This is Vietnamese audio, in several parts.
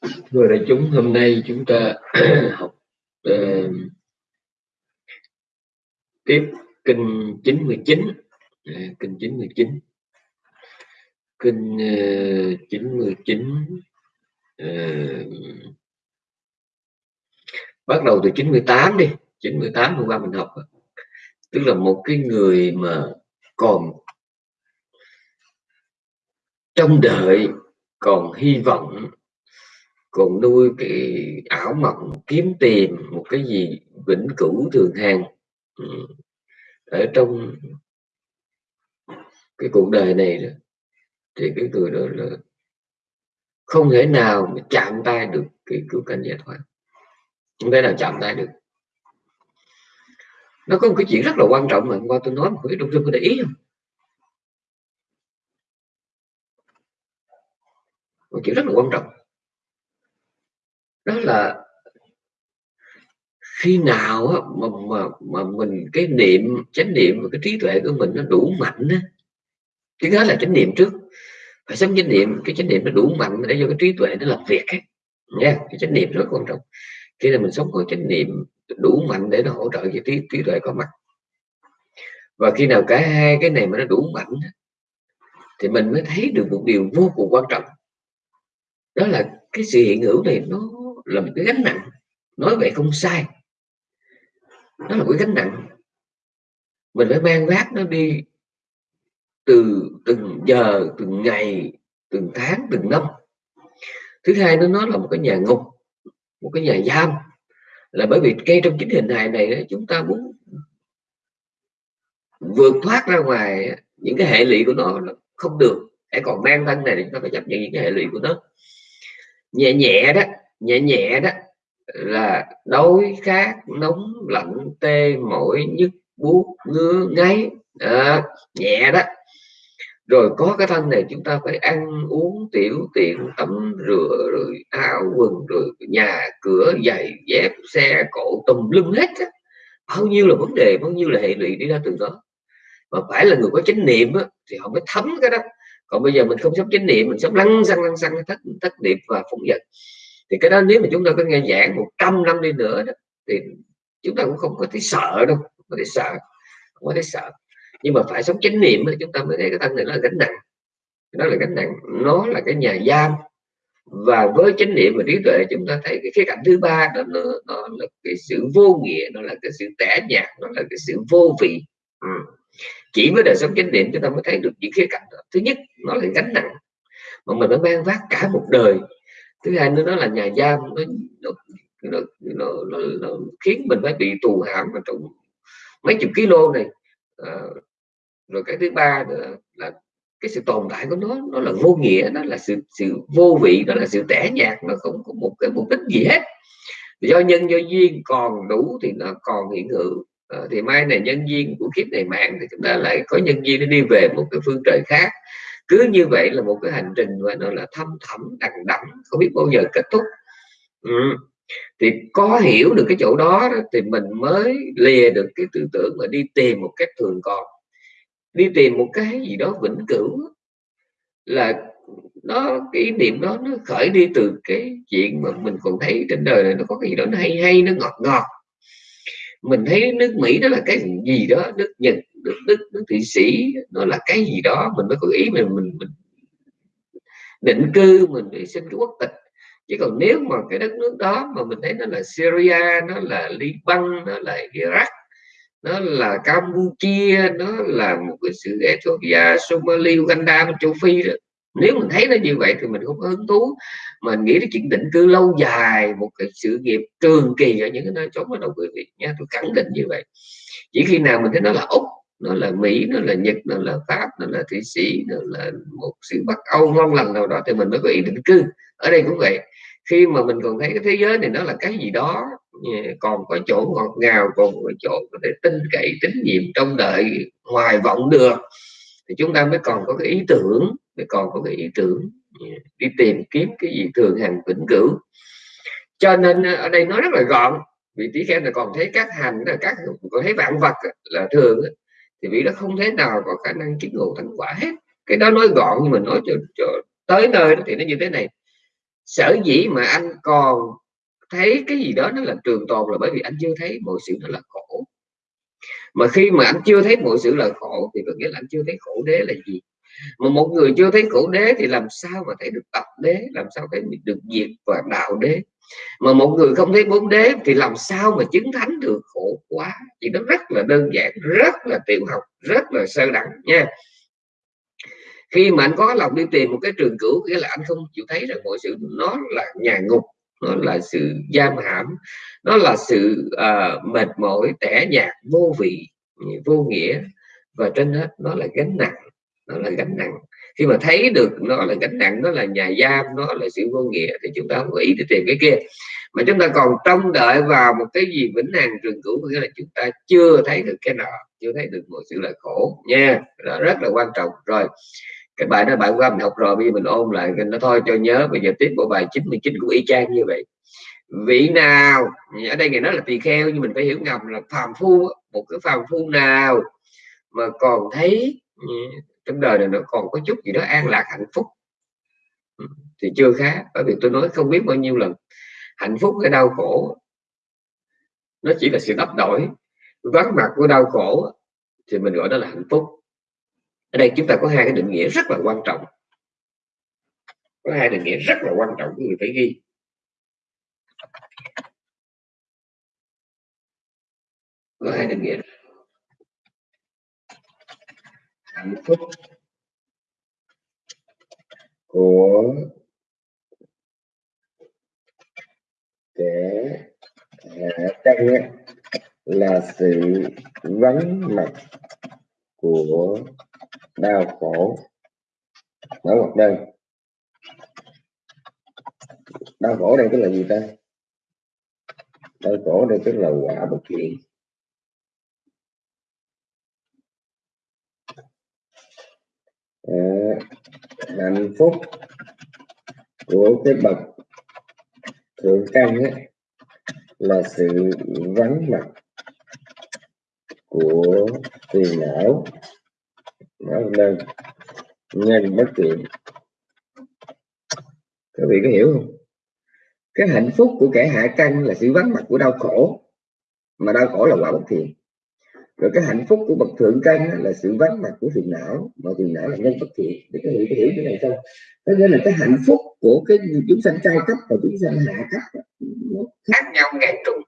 Thưa đại chúng, hôm nay chúng ta học uh, tiếp kinh 99 uh, dạ, kinh 99 kinh uh, 99 uh, bắt đầu từ 98 đi. 98 hôm qua mình học. Tức là một cái người mà còn trong đợi còn hy vọng còn nuôi cái ảo mộng kiếm tìm một cái gì vĩnh cửu thường hàng ừ. ở trong cái cuộc đời này đó, thì cái người đó là không thể nào mà chạm tay được cái cứu cánh giải thoát không thể nào chạm tay được. Nó có một cái chuyện rất là quan trọng mà hôm qua tôi nói mà quý đông sư có để ý không? Một chuyện rất là quan trọng đó là khi nào mà, mà, mà mình cái niệm chánh niệm và cái trí tuệ của mình nó đủ mạnh á cái đó là chánh niệm trước. Phải sống chánh niệm cái chánh niệm nó đủ mạnh để cho cái trí tuệ nó làm việc ấy. nha cái chánh niệm rất quan trọng. Khi là mình sống có chánh niệm đủ mạnh để nó hỗ trợ cho trí trí tuệ có mặt. Và khi nào cả hai cái này mà nó đủ mạnh thì mình mới thấy được một điều vô cùng quan trọng. Đó là cái sự hiện hữu này nó là một cái gánh nặng, nói vậy không sai. Nó là một cái gánh nặng. Mình phải mang vác nó đi từ từng giờ, từng ngày, từng tháng, từng năm. Thứ hai nó nó là một cái nhà ngục, một cái nhà giam. Là bởi vì ngay trong chính hình hài này chúng ta muốn vượt thoát ra ngoài những cái hệ lụy của nó không được. Hãy còn mang thân này thì chúng ta phải chấp nhận những cái hệ lụy của nó. Nhẹ nhẹ đó nhẹ nhẹ đó là đói khát nóng lạnh tê mỏi nhức buốt ngứa ngáy à, nhẹ đó. Rồi có cái thân này chúng ta phải ăn uống tiểu tiện tắm rửa rồi áo quần rồi nhà cửa giày dép xe cộ tùm lum hết á. bao nhiêu là vấn đề bao nhiêu là hệ lụy đi ra từ đó. Mà phải là người có chánh niệm á, thì họ mới thấm cái đó. Còn bây giờ mình không sống chánh niệm mình sống lăng xăng lăng xăng thất thất niệm và phóng dật thì cái đó nếu mà chúng ta có nghe giảng 100 năm đi nữa đó, thì chúng ta cũng không có thấy sợ đâu không có thấy sợ không có thấy sợ. Nhưng mà phải sống chánh niệm thì chúng ta mới thấy cái thân này là gánh nặng. Nó là gánh nặng nó là cái nhà giam. Và với chánh niệm và trí tuệ chúng ta thấy cái khía cạnh thứ ba đó nó, nó là cái sự vô nghĩa nó là cái sự tẻ nhạt nó là cái sự vô vị. Ừ. chỉ với đời sống chánh niệm chúng ta mới thấy được những khía cạnh đó. thứ nhất nó là gánh nặng. Mà mình đã mang vác cả một đời thứ hai nữa đó là nhà giam nó nó, nó, nó, nó, nó khiến mình phải bị tù hãm mà trong mấy chục kg này. À, rồi cái thứ ba nữa là cái sự tồn tại của nó nó là vô nghĩa nó là sự sự vô vị nó là sự tẻ nhạt nó không có một cái mục đích gì hết. Do nhân do duyên còn đủ thì nó còn hiện hữu. À, thì mai này nhân duyên của kiếp này mạng thì chúng ta lại có nhân duyên để đi về một cái phương trời khác cứ như vậy là một cái hành trình và nó là thâm thẳm đằng đẵng không biết bao giờ kết thúc. Ừ. thì có hiểu được cái chỗ đó, đó thì mình mới lìa được cái tư tưởng mà đi tìm một cách thường còn. Đi tìm một cái gì đó vĩnh cửu là nó cái ý niệm đó nó khởi đi từ cái chuyện mà mình còn thấy trên đời này nó có cái gì đó nó hay hay nó ngọt ngọt. Mình thấy nước Mỹ đó là cái gì đó nước Nhật nước Đức nước Thụy Sĩ nó là cái gì đó mình mới có ý mình mình, mình định cư mình để xin cái quốc tịch. Chứ còn nếu mà cái đất nước đó mà mình thấy nó là Syria nó là Liban nó là Iraq nó là Campuchia nó là một cái sự Ethiopia Somalia Uganda châu Phi đó nếu mình thấy nó như vậy thì mình không có hứng thú. Mà nghĩ đến chuyện định cư lâu dài một cái sự nghiệp trường kỳ ở những cái nơi chốn ở đâu quý vị nha tôi khẳng định như vậy. Chỉ khi nào mình thấy nó là úc nó là mỹ, nó là nhật, nó là pháp, nó là thụy sĩ, nó là một sự bắc âu, ngon lành nào đó thì mình mới có ý định cư. Ở đây cũng vậy. Khi mà mình còn thấy cái thế giới này nó là cái gì đó còn có chỗ ngọt ngào, còn có chỗ có thể tin cậy, tín nhiệm trong đợi hoài vọng được, thì chúng ta mới còn có cái ý tưởng, mới còn có cái ý tưởng đi tìm kiếm cái gì thường hàng vĩnh cửu. Cho nên ờ, ở đây nói rất là gọn, vị tỷ khen là còn thấy các hành là các, còn thấy vạn vật là thường thì vị đó không thể nào có khả năng chứng ngộ thành quả hết. Cái đó nói gọn nhưng mà nói cho, cho tới nơi thì nó như thế này. Sở dĩ mà anh còn thấy cái gì đó nó là trường tồn là bởi vì anh chưa thấy mọi sự nó là khổ. Mà khi mà anh chưa thấy mọi sự là khổ thì có nghĩa là anh chưa thấy khổ đế là gì? Mà một người chưa thấy khổ đế thì làm sao mà thấy được tập đế? Làm sao thấy được diệt và đạo đế? Mà một người không thấy bốn đế thì làm sao mà chứng thánh được? Khổ quá. Thì nó rất là đơn giản rất là tiểu học rất là sơ đẳng nha. Khi mà anh có lòng đi tìm một cái trường cửu nghĩa là anh không chịu thấy rằng mọi sự nó là nhà ngục nó là sự giam hãm nó là sự uh, mệt mỏi tẻ nhạt vô vị vô nghĩa. Và trên hết nó là gánh nặng nó là gánh nặng. Khi mà thấy được nó là gánh nặng, nó là nhà giam, nó là sự vô nghĩa thì chúng ta không nghĩ để tìm cái kia. Mà chúng ta còn trông đợi vào một cái gì vĩnh hằng trường cửu nghĩa là chúng ta chưa thấy được cái nọ, chưa thấy được một sự là khổ. Nha, đó rất là quan trọng. Rồi, cái bài đó bài qua mình học rồi, bây giờ mình ôn lại nó thôi, cho nhớ. Bây giờ tiếp bộ bài 99 của y chang như vậy. Vị nào, ở đây người nói là tỳ kheo, nhưng mình phải hiểu ngầm là phàm phu một cái phàm phu nào mà còn thấy ừ, trong đời này nó còn có chút gì đó an lạc, hạnh phúc. Ừ, thì chưa khá, bởi vì tôi nói không biết bao nhiêu lần. Hạnh phúc cái đau khổ, nó chỉ là sự đắp đổi. Vắng mặt của đau khổ thì mình gọi đó là hạnh phúc. Ở đây chúng ta có hai cái định nghĩa rất là quan trọng. Có hai định nghĩa rất là quan trọng người phải ghi. Có hai định nghĩa hạnh phúc. Của kẻ hạ căn là sự vắng mặt của đau khổ. Ở một đơn. Đau khổ đây tức là gì ta? Đau khổ đây tức là quả bất thiện. À, hạnh phúc của cái bậc thượng căn ấy, là sự vắng mặt của phiền não. Nó đơn nhân bất thiện các vị có hiểu không? Cái hạnh phúc của kẻ hạ căn là sự vắng mặt của đau khổ mà đau khổ là quả bất thiện rồi cái hạnh phúc của bậc thượng căn là sự vắng mặt của phiền não. Mà phiền não là nhân bất thiện. Để các vị có hiểu cái này không? Có nghĩa là cái hạnh phúc của cái chúng sanh trai cấp và chúng sanh hạ cấp nó khác nhau ngàn trùng.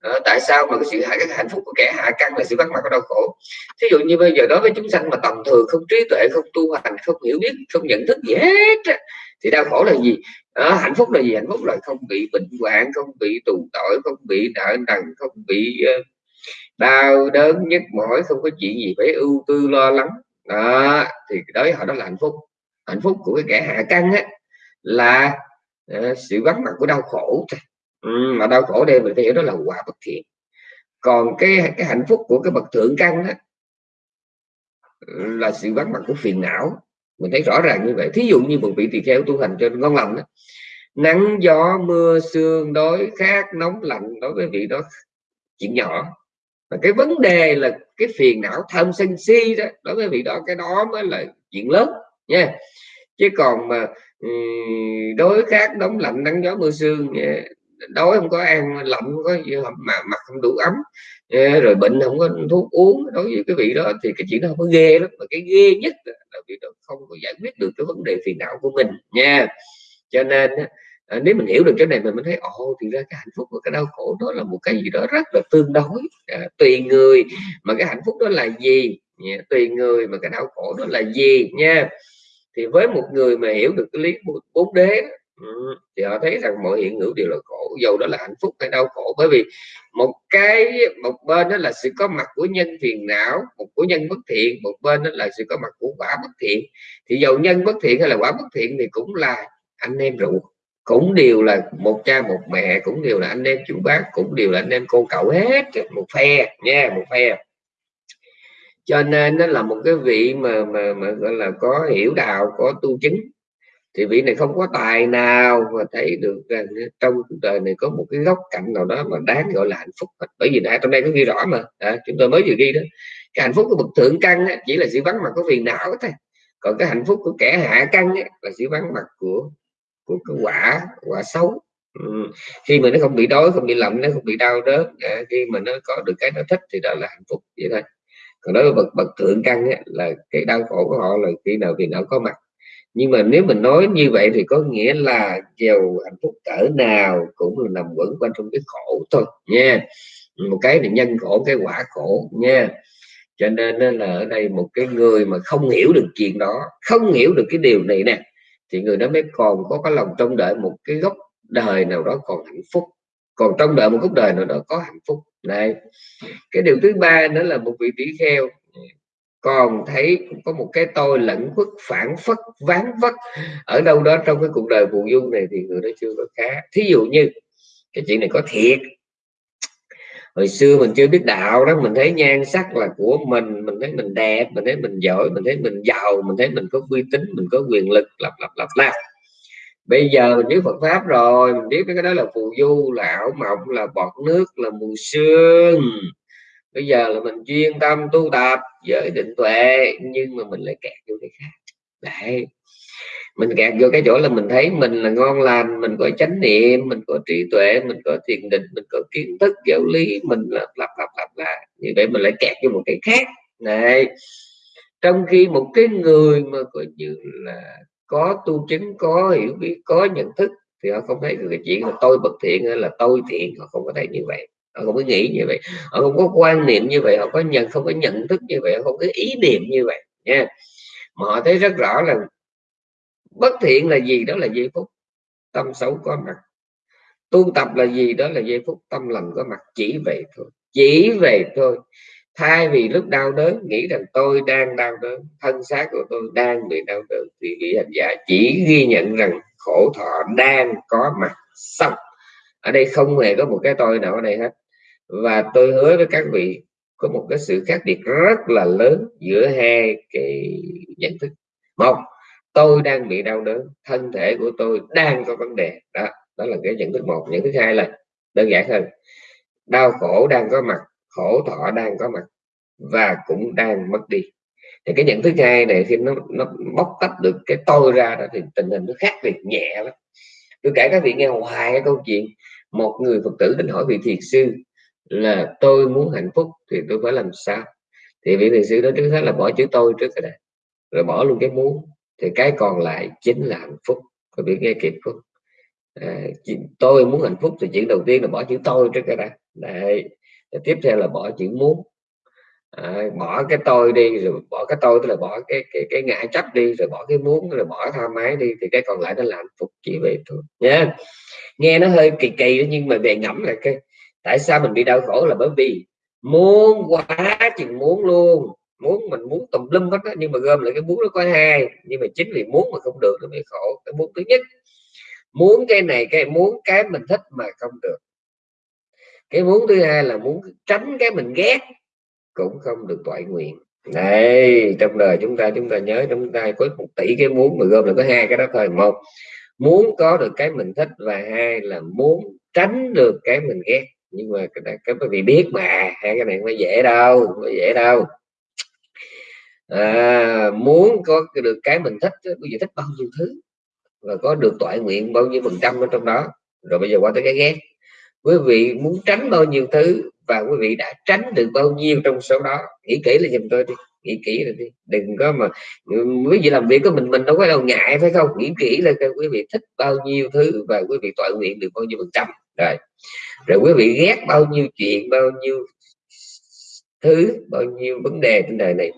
À, tại sao mà cái sự cái hạnh phúc của kẻ hạ căn là sự vắng mặt của đau khổ? Thí dụ như bây giờ đối với chúng sanh mà tầm thường không trí tuệ không tu hành không hiểu biết không nhận thức gì hết thì đau khổ là gì? À, hạnh phúc là gì? Hạnh phúc là không bị bệnh hoạn không bị tù tội không bị nợ nần không bị uh, đau đớn nhức mỏi không có chuyện gì phải ưu tư lo lắng. Đó thì đối họ đó là hạnh phúc. Hạnh phúc của cái kẻ hạ căn á là uh, sự vắng mặt của đau khổ. Ừ, mà đau khổ đây mình phải hiểu đó là quả bất thiện. Còn cái cái hạnh phúc của cái bậc thượng căn á là sự vắng mặt của phiền não. Mình thấy rõ ràng như vậy. Thí dụ như một vị tỳ kheo tu hành trên ngon lòng đó nắng gió mưa sương đói khát nóng lạnh đối với vị đó chuyện nhỏ và cái vấn đề là cái phiền não tham sân si đó, đối với vị đó, cái đó mới là chuyện lớn, nha. Chứ còn mà đối khác đóng lạnh, nắng gió, mưa sương đói không có ăn, lạnh không có gì mà mặt không đủ ấm rồi bệnh không có thuốc uống, đối với cái vị đó thì cái chuyện đó không có ghê lắm. Mà cái ghê nhất là vị đó không có giải quyết được cái vấn đề phiền não của mình, nha. Cho nên à, nếu mình hiểu được cái này mình mới thấy ồ thì ra cái hạnh phúc và cái đau khổ đó là một cái gì đó rất là tương đối. À, tùy người mà cái hạnh phúc đó là gì? Nha, tùy người mà cái đau khổ đó là gì nha? Thì với một người mà hiểu được cái lý bốn đế ừ, thì họ thấy rằng mọi hiện hữu đều là khổ dầu đó là hạnh phúc hay đau khổ. Bởi vì một cái một bên đó là sự có mặt của nhân phiền não một của nhân bất thiện một bên đó là sự có mặt của quả bất thiện. Thì dầu nhân bất thiện hay là quả bất thiện thì cũng là anh em ruột cũng đều là một cha một mẹ cũng đều là anh em chú bác cũng đều là anh em cô cậu hết một phe nha một phe. Cho nên nó là một cái vị mà mà mà gọi là có hiểu đạo có tu chứng. Thì vị này không có tài nào mà thấy được rằng trong cuộc đời này có một cái góc cạnh nào đó mà đáng gọi là hạnh phúc. Bởi vì đã trong đây có ghi rõ mà. À, chúng tôi mới vừa ghi đó. Cái hạnh phúc của bậc thượng căn chỉ là sự vắng mặt có phiền não thôi. Còn cái hạnh phúc của kẻ hạ căn là sự vắng mặt của của cái quả quả xấu. Ừ. khi mà nó không bị đói không bị lạnh nó không bị đau đớn à, khi mà nó có được cái nó thích thì đó là hạnh phúc vậy thôi. Còn đối với bậc bậc thượng căn ấy, là cái đau khổ của họ là khi nào thì nó có mặt. Nhưng mà nếu mình nói như vậy thì có nghĩa là giàu hạnh phúc cỡ nào cũng là nằm quẩn quanh trong cái khổ thôi nha. Một cái là nhân khổ cái quả khổ nha. Cho nên là ở đây một cái người mà không hiểu được chuyện đó không hiểu được cái điều này nè thì người đó mới còn có cái lòng trông đợi một cái gốc đời nào đó còn hạnh phúc, còn trong đợi một gốc đời nào đó có hạnh phúc. Này cái điều thứ ba nữa là một vị tỷ kheo. Còn thấy có một cái tôi lẫn khuất, phản phất, ván vất ở đâu đó trong cái cuộc đời phù du này thì người đó chưa có khá. Thí dụ như, cái chuyện này có thiệt hồi xưa mình chưa biết đạo đó, mình thấy nhan sắc là của mình mình thấy mình đẹp, mình thấy mình giỏi, mình thấy mình giàu, mình thấy mình có uy tín, mình có quyền lực, lặp lặp lặp lặp. Bây giờ mình biết Phật pháp rồi, mình biết cái đó là phù du, là ảo mộng, là bọt nước, là mù sương. Bây giờ là mình chuyên tâm tu tập giới định tuệ, nhưng mà mình lại kẹt vô cái khác đấy. Mình kẹt vô cái chỗ là mình thấy mình là ngon lành, mình có chánh niệm, mình có trí tuệ, mình có thiền định, mình có kiến thức, giáo lý, mình lặp lặp lặp lặp lại. Như vậy mình lại kẹt vô một cái khác. Này trong khi một cái người mà coi như là có tu chứng, có hiểu biết, có nhận thức, thì họ không thấy cái chuyện là tôi bậc thiện hay là tôi thiện. Họ không có thấy như vậy. Họ không có nghĩ như vậy. Họ không có quan niệm như vậy. Họ có nhận, không có nhận thức như vậy. Họ không có ý niệm như vậy nha mà họ thấy rất rõ là bất thiện là gì đó là giây phút, tâm xấu có mặt. Tu tập là gì đó là giây phút, tâm lành có mặt, chỉ vậy thôi, chỉ vậy thôi. Thay vì lúc đau đớn, nghĩ rằng tôi đang đau đớn, thân xác của tôi đang bị đau đớn, thì vị hành giả chỉ ghi nhận rằng khổ thọ đang có mặt. Xong, ở đây không hề có một cái tôi nào ở đây hết. Và tôi hứa với các vị có một cái sự khác biệt rất là lớn giữa hai cái nhận thức. Một, tôi đang bị đau đớn, thân thể của tôi đang có vấn đề. Đó đó là cái nhận thức một. Nhận thức hai là đơn giản hơn, đau khổ đang có mặt, khổ thọ đang có mặt và cũng đang mất đi. Thì cái nhận thức hai này khi nó nó bóc tách được cái tôi ra đó thì tình hình nó khác biệt nhẹ lắm. Tôi kể các vị nghe hoài cái câu chuyện, một người phật tử đến hỏi vị thiền sư là tôi muốn hạnh phúc thì tôi phải làm sao? Thì vị thiền sư đó trước hết là bỏ chữ tôi trước cái này rồi bỏ luôn cái muốn. Thì cái còn lại chính là hạnh phúc. Có biết nghe kịp không? À, tôi muốn hạnh phúc thì chuyện đầu tiên là bỏ chữ tôi trước cái này đấy. Tiếp theo là bỏ chữ muốn. À, bỏ cái tôi đi rồi bỏ cái tôi tức là bỏ cái cái cái ngã chấp đi rồi bỏ cái muốn rồi bỏ tham ái đi thì cái còn lại nó là hạnh phúc chỉ vậy thôi nhé nghe nó hơi kỳ kỳ nhưng mà về ngẫm lại cái tại sao mình bị đau khổ là bởi vì muốn quá chừng muốn luôn. Muốn mình muốn tùm lum hết đó, nhưng mà gom lại cái muốn nó có hai. Nhưng mà chính vì muốn mà không được nó mới khổ. Cái muốn thứ nhất muốn cái này cái muốn cái mình thích mà không được. Cái muốn thứ hai là muốn tránh cái mình ghét cũng không được toại nguyện. Đây trong đời chúng ta chúng ta nhớ chúng ta có một tỷ cái muốn mà gom là có hai cái đó thôi. Một muốn có được cái mình thích và hai là muốn tránh được cái mình ghét nhưng mà cái, cái quý vị biết mà hai cái này không dễ đâu không dễ đâu. À, muốn có được cái mình thích quý vị thích bao nhiêu thứ và có được toại nguyện bao nhiêu phần trăm ở trong đó. Rồi bây giờ qua tới cái ghét. Quý vị muốn tránh bao nhiêu thứ và quý vị đã tránh được bao nhiêu trong số đó nghĩ kỹ là giùm tôi đi nghĩ kỹ rồi đi. Đừng có mà quý vị làm việc của mình mình đâu có đâu ngại phải không? Nghĩ kỹ là quý vị thích bao nhiêu thứ và quý vị toại nguyện được bao nhiêu phần trăm. Rồi rồi quý vị ghét bao nhiêu chuyện, bao nhiêu thứ, bao nhiêu vấn đề trên đời này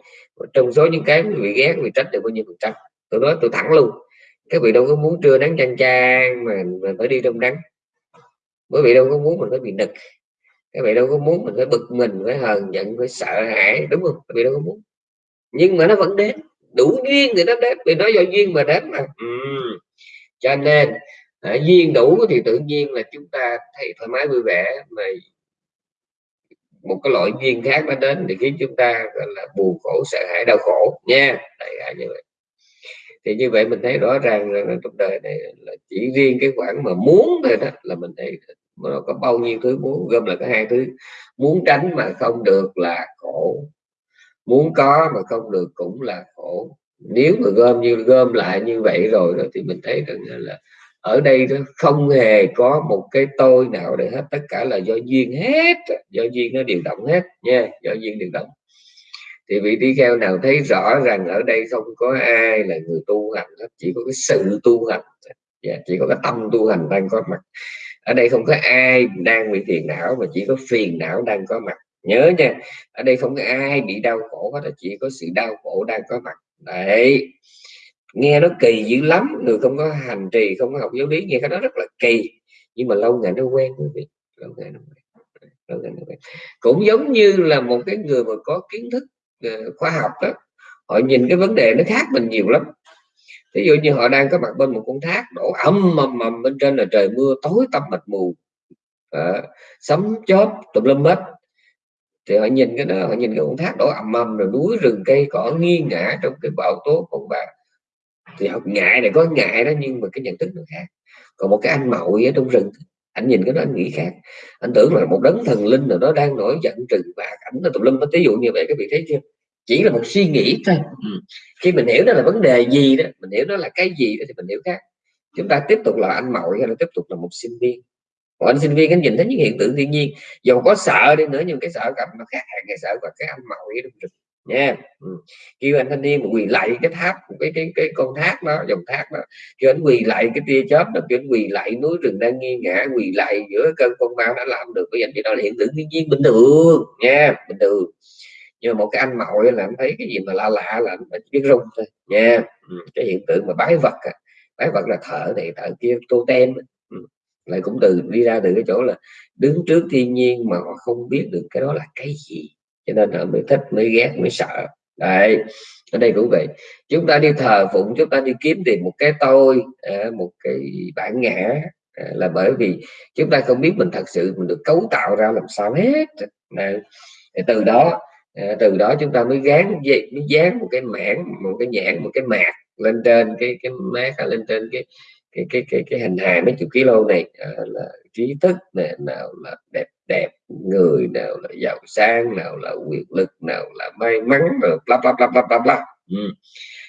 trong số những cái quý vị ghét, quý vị trách được bao nhiêu phần trăm? Tôi nói tôi thẳng luôn, các vị đâu có muốn trưa nắng chang chang mà mình phải đi trong nắng. Quý vị đâu có muốn mình phải bị nực, các vị đâu có muốn mình phải bực mình, phải hờn giận, phải sợ hãi, đúng không? Các vị đâu có muốn. Nhưng mà nó vẫn đến, đủ duyên thì nó đến, vì nó do duyên mà đến mà. Ừ. cho nên à, duyên đủ thì tự nhiên là chúng ta thấy thoải mái vui vẻ mà một cái loại duyên khác nó đến thì khiến chúng ta gọi là buồn khổ sợ hãi đau khổ nha. Đại à, như vậy. Thì như vậy mình thấy rõ ràng là trong đời này là chỉ riêng cái khoản mà muốn thôi đó là mình thấy nó có bao nhiêu thứ muốn gom là có hai thứ. Muốn tránh mà không được là khổ. Muốn có mà không được cũng là khổ. Nếu mà gom như gom lại như vậy rồi đó thì mình thấy rằng là ở đây không hề có một cái tôi nào để hết tất cả là do duyên hết do duyên nó điều động hết nha do duyên điều động. Thì vị tỷ kheo nào thấy rõ rằng ở đây không có ai là người tu hành hết, chỉ có cái sự tu hành yeah, dạ, chỉ có cái tâm tu hành đang có mặt. Ở đây không có ai đang bị phiền não mà chỉ có phiền não đang có mặt. Nhớ nha ở đây không có ai bị đau khổ hết chỉ có sự đau khổ đang có mặt. Đấy nghe nó kỳ dữ lắm người không có hành trì không có học giáo lý nghe cái đó rất là kỳ. Nhưng mà lâu ngày nó quen quý vị. Lâu ngày nó quen. Lâu ngày nó quen. Cũng giống như là một cái người mà có kiến thức ờ, khoa học đó họ nhìn cái vấn đề nó khác mình nhiều lắm. Ví dụ như họ đang có mặt bên một con thác đổ ầm mầm mầm bên trên là trời mưa tối tăm mịt mù. À, sấm chớp tùm lum hết. Thì họ nhìn cái đó họ nhìn cái con thác đổ ầm mầm rồi núi rừng cây cỏ nghiêng ngã trong cái bão tố con bà thì họ ngại này có ngại đó nhưng mà cái nhận thức nó khác. Còn một cái anh mậu ở trong rừng anh nhìn cái đó anh nghĩ khác. Anh tưởng là một đấng thần linh nào đó đang nổi giận trừng phạt ảnh là tùm lum ví dụ như vậy các vị thấy chưa? Chỉ là một suy nghĩ. Thôi ừ. khi mình hiểu đó là vấn đề gì đó mình hiểu đó là cái gì đó thì mình hiểu khác. Chúng ta tiếp tục là anh mậu hay là tiếp tục là một sinh viên? Một anh sinh viên anh nhìn thấy những hiện tượng thiên nhiên. Dù có sợ đi nữa nhưng cái sợ gặp nó khác hẳn cái sợ và cái anh mậu ở trong rừng nha ừ. kêu anh thanh niên quỳ lại cái tháp, cái cái cái con thác đó, dòng thác đó, kêu anh quỳ lại cái tia chớp đó, kêu anh quỳ lại núi rừng đang nghiêng ngã, quỳ lại giữa cơn con ma đã làm được cái anh đó là hiện tượng thiên nhiên bình thường, nha, bình thường nhưng mà một cái anh mội là anh thấy cái gì mà lạ lạ là anh biết rung thôi, nha ừ. cái hiện tượng mà bái vật bái vật là thở này, thở kia, tô tem ừ. lại cũng từ, đi ra từ cái chỗ là đứng trước thiên nhiên mà họ không biết được cái đó là cái gì cho nên họ mới thích mới ghét mới sợ. Đấy ở đây cũng vậy. Chúng ta đi thờ phụng chúng ta đi kiếm tìm một cái tôi à, một cái bản ngã à, là bởi vì chúng ta không biết mình thật sự mình được cấu tạo ra làm sao hết. Đấy. từ đó à, từ đó chúng ta mới gán mới dán một cái mảng một cái nhãn một cái mạc lên trên cái cái mát lên trên cái cái cái cái, cái hình hài mấy chục kg này à, là trí thức này nào là đẹp đẹp người, nào là giàu sang, nào là quyền lực, nào là may mắn, rồi bla bla bla bla bla bla. Ừ.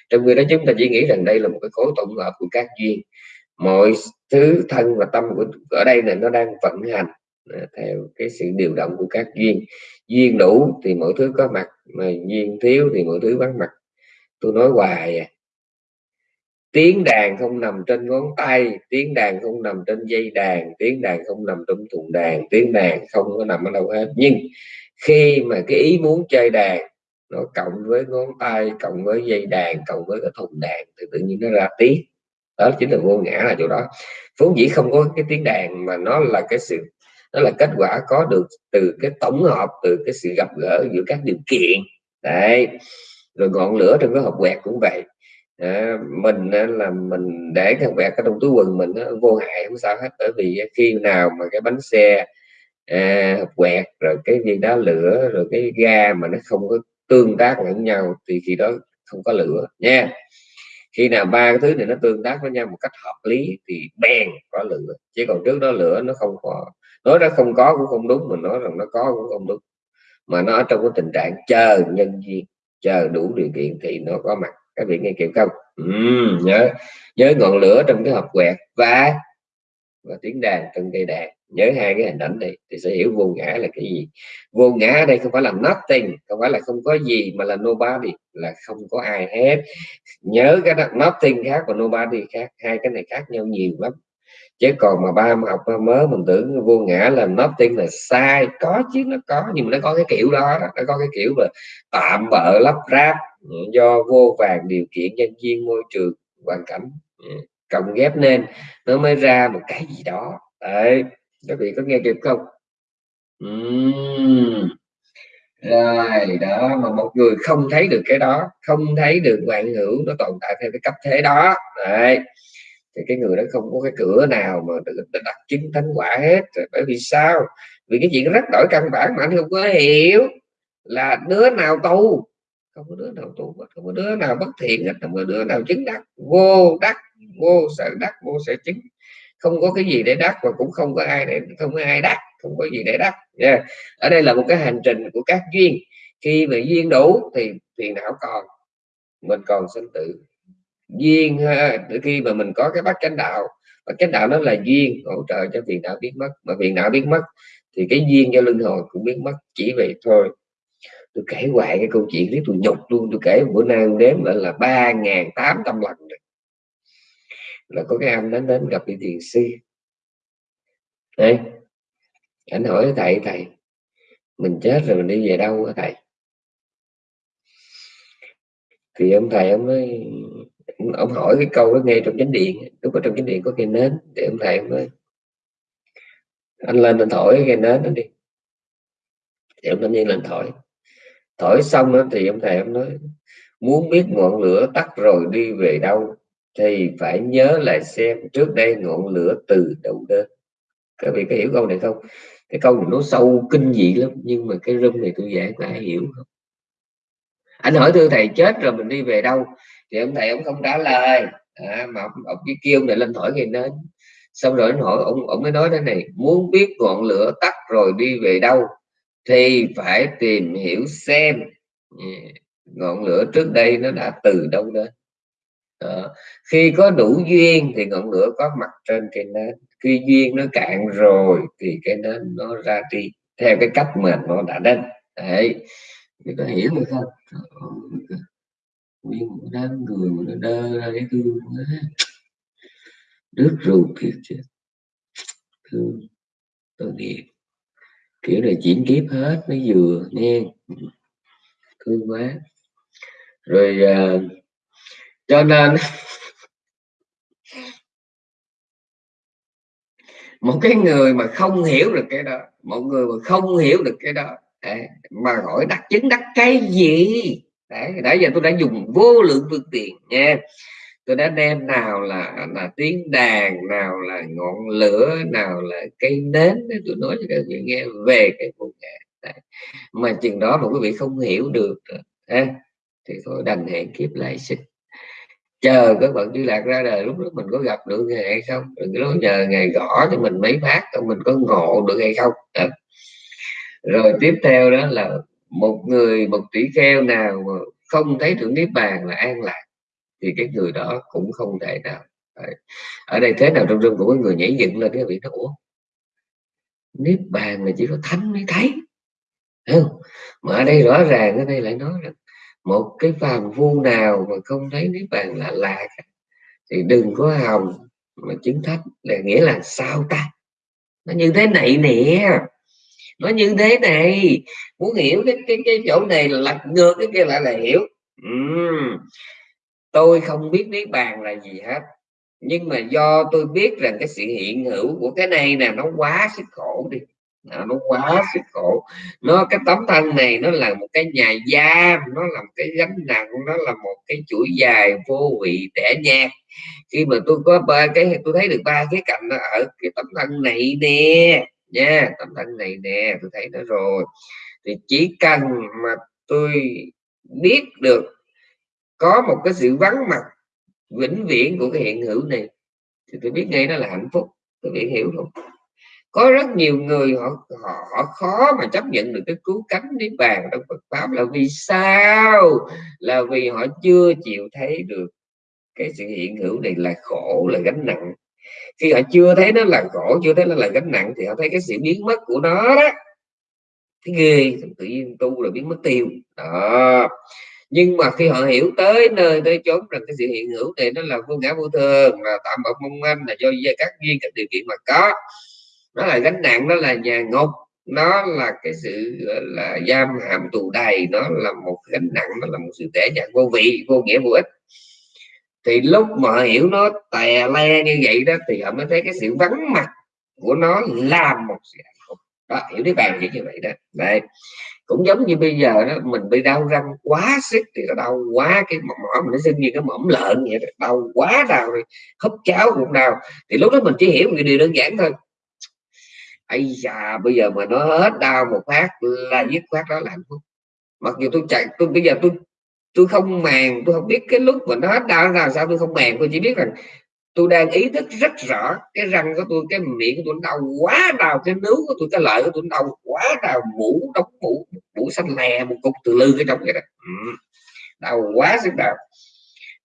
trong người đó chúng ta chỉ nghĩ rằng đây là một cái khối tổng hợp của các duyên. Mọi thứ thân và tâm của, ở đây là nó đang vận hành à, theo cái sự điều động của các duyên. Duyên đủ thì mọi thứ có mặt, mà duyên thiếu thì mọi thứ vắng mặt. Tôi nói hoài à tiếng đàn không nằm trên ngón tay, tiếng đàn không nằm trên dây đàn, tiếng đàn không nằm trong thùng đàn, tiếng đàn không có nằm ở đâu hết. Nhưng khi mà cái ý muốn chơi đàn, nó cộng với ngón tay, cộng với dây đàn, cộng với cái thùng đàn, thì tự nhiên nó ra tiếng. Đó chính là vô ngã là chỗ đó. Vốn dĩ không có cái tiếng đàn mà nó là cái sự, nó là kết quả có được từ cái tổng hợp, từ cái sự gặp gỡ giữa các điều kiện. Đấy. Rồi ngọn lửa trong cái hộp quẹt cũng vậy à, mình là mình để thằng quẹt ở trong túi quần mình nó vô hại không sao hết. Bởi vì khi nào mà cái bánh xe à, quẹt rồi cái viên đá lửa rồi cái ga mà nó không có tương tác lẫn nhau thì khi đó không có lửa nha. Khi nào ba cái thứ này nó tương tác với nhau một cách hợp lý thì bèn có lửa. Chứ còn trước đó lửa nó không có nói nó không có cũng không đúng mình nói rằng nó có cũng không đúng. Mà nó ở trong cái tình trạng chờ nhân duyên chờ đủ điều kiện thì nó có mặt các vị nghe kịp không? Ừ, nhớ nhớ ngọn lửa trong cái hộp quẹt và và tiếng đàn trong cây đàn. Nhớ hai cái hình ảnh này thì sẽ hiểu vô ngã là cái gì. Vô ngã ở đây không phải là nothing không phải là không có gì mà là nobody là không có ai hết. Nhớ cái đó nothing khác và nobody khác hai cái này khác nhau nhiều lắm. Chứ còn mà ba học ba mới mình tưởng vô ngã là nothing là sai. Có chứ nó có nhưng mà nó có cái kiểu đó, đó. nó có cái kiểu mà tạm bợ lắp ráp do vô vàng điều kiện nhân viên môi trường hoàn cảnh ừ, cộng ghép nên nó mới ra một cái gì đó. Đấy các vị có nghe kịp không? Uhm. rồi, đó, mà một người không thấy được cái đó, không thấy được vạn hữu nó tồn tại theo cái cấp thế đó. Đấy, thì cái người đó không có cái cửa nào mà được đặt chứng thánh quả hết. Bởi vì sao? Vì cái chuyện rất đổi căn bản mà anh không có hiểu là đứa nào tu không có đứa nào tu không có đứa nào bất thiện hết không có đứa nào chứng đắc. Vô đắc vô sở đắc vô sở chứng. Không có cái gì để đắc và cũng không có ai để không có ai đắc không có gì để đắc. Yeah. ở đây là một cái hành trình của các duyên. Khi mà duyên đủ thì phiền não còn mình còn sinh tử. Duyên ha, khi mà mình có cái bát chánh đạo và chánh đạo nó là duyên hỗ trợ cho phiền não biến mất. Mà phiền não biến mất thì cái duyên cho luân hồi cũng biến mất chỉ vậy thôi tôi kể hoài cái câu chuyện đấy, tôi nhục luôn. Tôi kể bữa nay đếm lại là ba ngàn tám trăm lần rồi. Là có cái anh đến đến gặp vị thiền sư. Đây anh hỏi thầy thầy, mình chết rồi mình đi về đâu hả thầy? Thì ông thầy ông nói, ông hỏi cái câu đó nghe trong chánh điện. Lúc ở trong chánh điện có cây nến, thì ông thầy ông nói, anh lên anh thổi cái nến đó đi. Thì ông thanh niên lên thổi thổi xong đó, thì ông thầy ông nói muốn biết ngọn lửa tắt rồi đi về đâu thì phải nhớ lại xem trước đây ngọn lửa từ đâu đến. Các vị có hiểu câu này không? Cái câu này nó sâu kinh dị lắm nhưng mà cái rung này tôi giải có ai hiểu không? Anh hỏi thưa thầy chết rồi mình đi về đâu? Thì ông thầy ông không trả lời. À, mà ông, ông chỉ kêu này lên thổi ngay đến. Xong rồi anh hỏi ông ông mới nói thế này muốn biết ngọn lửa tắt rồi đi về đâu thì phải tìm hiểu xem. Dạ, ngọn lửa trước đây nó đã từ đâu đến? Đó. khi có đủ duyên thì ngọn lửa có mặt trên cây nến. Khi duyên nó cạn rồi thì cái nến nó ra đi, theo cái cách mà nó đã đến. Đấy, người ta hiểu được không? Nguyên một đám người mà nó đơ ra cái thương quá đứt ruột thiệt chứ. Thương, tôi nghiệp kiểu là chuyển kiếp hết mới vừa nghe. Thương quá. Rồi uh, cho nên một cái người mà không hiểu được cái đó một người mà không hiểu được cái đó à, mà hỏi đắc chứng đắc cái gì? Đấy nãy giờ tôi đã dùng vô lượng phương tiện nha tôi đã đem nào là là tiếng đàn nào là ngọn lửa nào là cây nến để tôi nói cho các vị nghe về cái vụ nghệ mà chừng đó mà quý vị không hiểu được ha, thì thôi đành hẹn kiếp lại sinh chờ các bạn đi lạc ra đời lúc đó mình có gặp được ngày hay không? Đừng có nhờ ngày gõ cho mình mấy phát mình có ngộ được hay không. À. rồi tiếp theo đó là một người một tỷ kheo nào mà không thấy được niết bàn là an lạc thì cái người đó cũng không thể nào ở đây thế nào trong rừng của người nhảy dựng lên cái vị nó ủa? Niết bàn là chỉ có thánh mới thấy không? mà ở đây rõ ràng ở đây lại nói rằng một cái phàm phu nào mà không thấy niết bàn là lạc thì đừng có hòng mà chứng thánh, là nghĩa là sao ta? Nó như thế này nè. Nó như thế này. Muốn hiểu cái cái cái chỗ này là lật ngược, cái kia lại là hiểu. Uhm tôi không biết niết bàn là gì hết. Nhưng mà do tôi biết rằng cái sự hiện hữu của cái này nè nó quá sức khổ đi. Nó, nó quá sức khổ. Nó cái tấm thân này nó là một cái nhà giam nó là một cái gánh nặng nó là một cái chuỗi dài vô vị tẻ nhạt khi mà tôi có ba cái tôi thấy được ba cái cạnh nó ở cái tấm thân này nè nha tấm thân này nè tôi thấy nó rồi. Thì chỉ cần mà tôi biết được có một cái sự vắng mặt vĩnh viễn của cái hiện hữu này thì tôi biết ngay đó là hạnh phúc tôi biết hiểu không? Có rất nhiều người họ họ, họ khó mà chấp nhận được cái cứu cánh niết bàn trong Phật pháp là vì sao? Là vì họ chưa chịu thấy được cái sự hiện hữu này là khổ là gánh nặng. Khi họ chưa thấy nó là khổ chưa thấy nó là gánh nặng thì họ thấy cái sự biến mất của nó đó. Cái ghê tự nhiên tu là biến mất tiêu. Đó nhưng mà khi họ hiểu tới nơi tới chốn rằng cái sự hiện hữu này nó là vô ngã vô thường, là tạm bợ mong manh, là do các duyên các điều kiện mà có, nó là gánh nặng, nó là nhà ngục, nó là cái sự là, giam hàm tù đầy, nó là một gánh nặng, nó là một sự tẻ nhạt vô vị, vô nghĩa, vô ích. Thì lúc mà hiểu nó tè le như vậy đó, thì họ mới thấy cái sự vắng mặt của nó làm một sự hạnh phúc. Đó, hiểu cái bàn như vậy đó. Đây cũng giống như bây giờ đó, mình bị đau răng quá sức thì nó đau quá, cái mỏm mình nó sinh như cái mỏm lợn vậy đó. đau quá đau rồi hấp cháo cũng đau thì lúc đó mình chỉ hiểu một điều đơn giản thôi ấy da, bây giờ mà nó hết đau một phát là dứt khoát đó là hạnh phúc mặc dù tôi chạy, tôi, bây giờ tôi tôi không màng, tôi không biết cái lúc mà nó hết đau nào sao, tôi không màng, tôi chỉ biết rằng tôi đang ý thức rất rõ cái răng của tôi cái miệng của tôi đau quá đau cái nướu của tôi cái lợi của tôi đau quá đau. Mũ đóng mũ mũ xanh lè một cục từ lư cái trong vậy đó. Ừ. đau quá sức đau.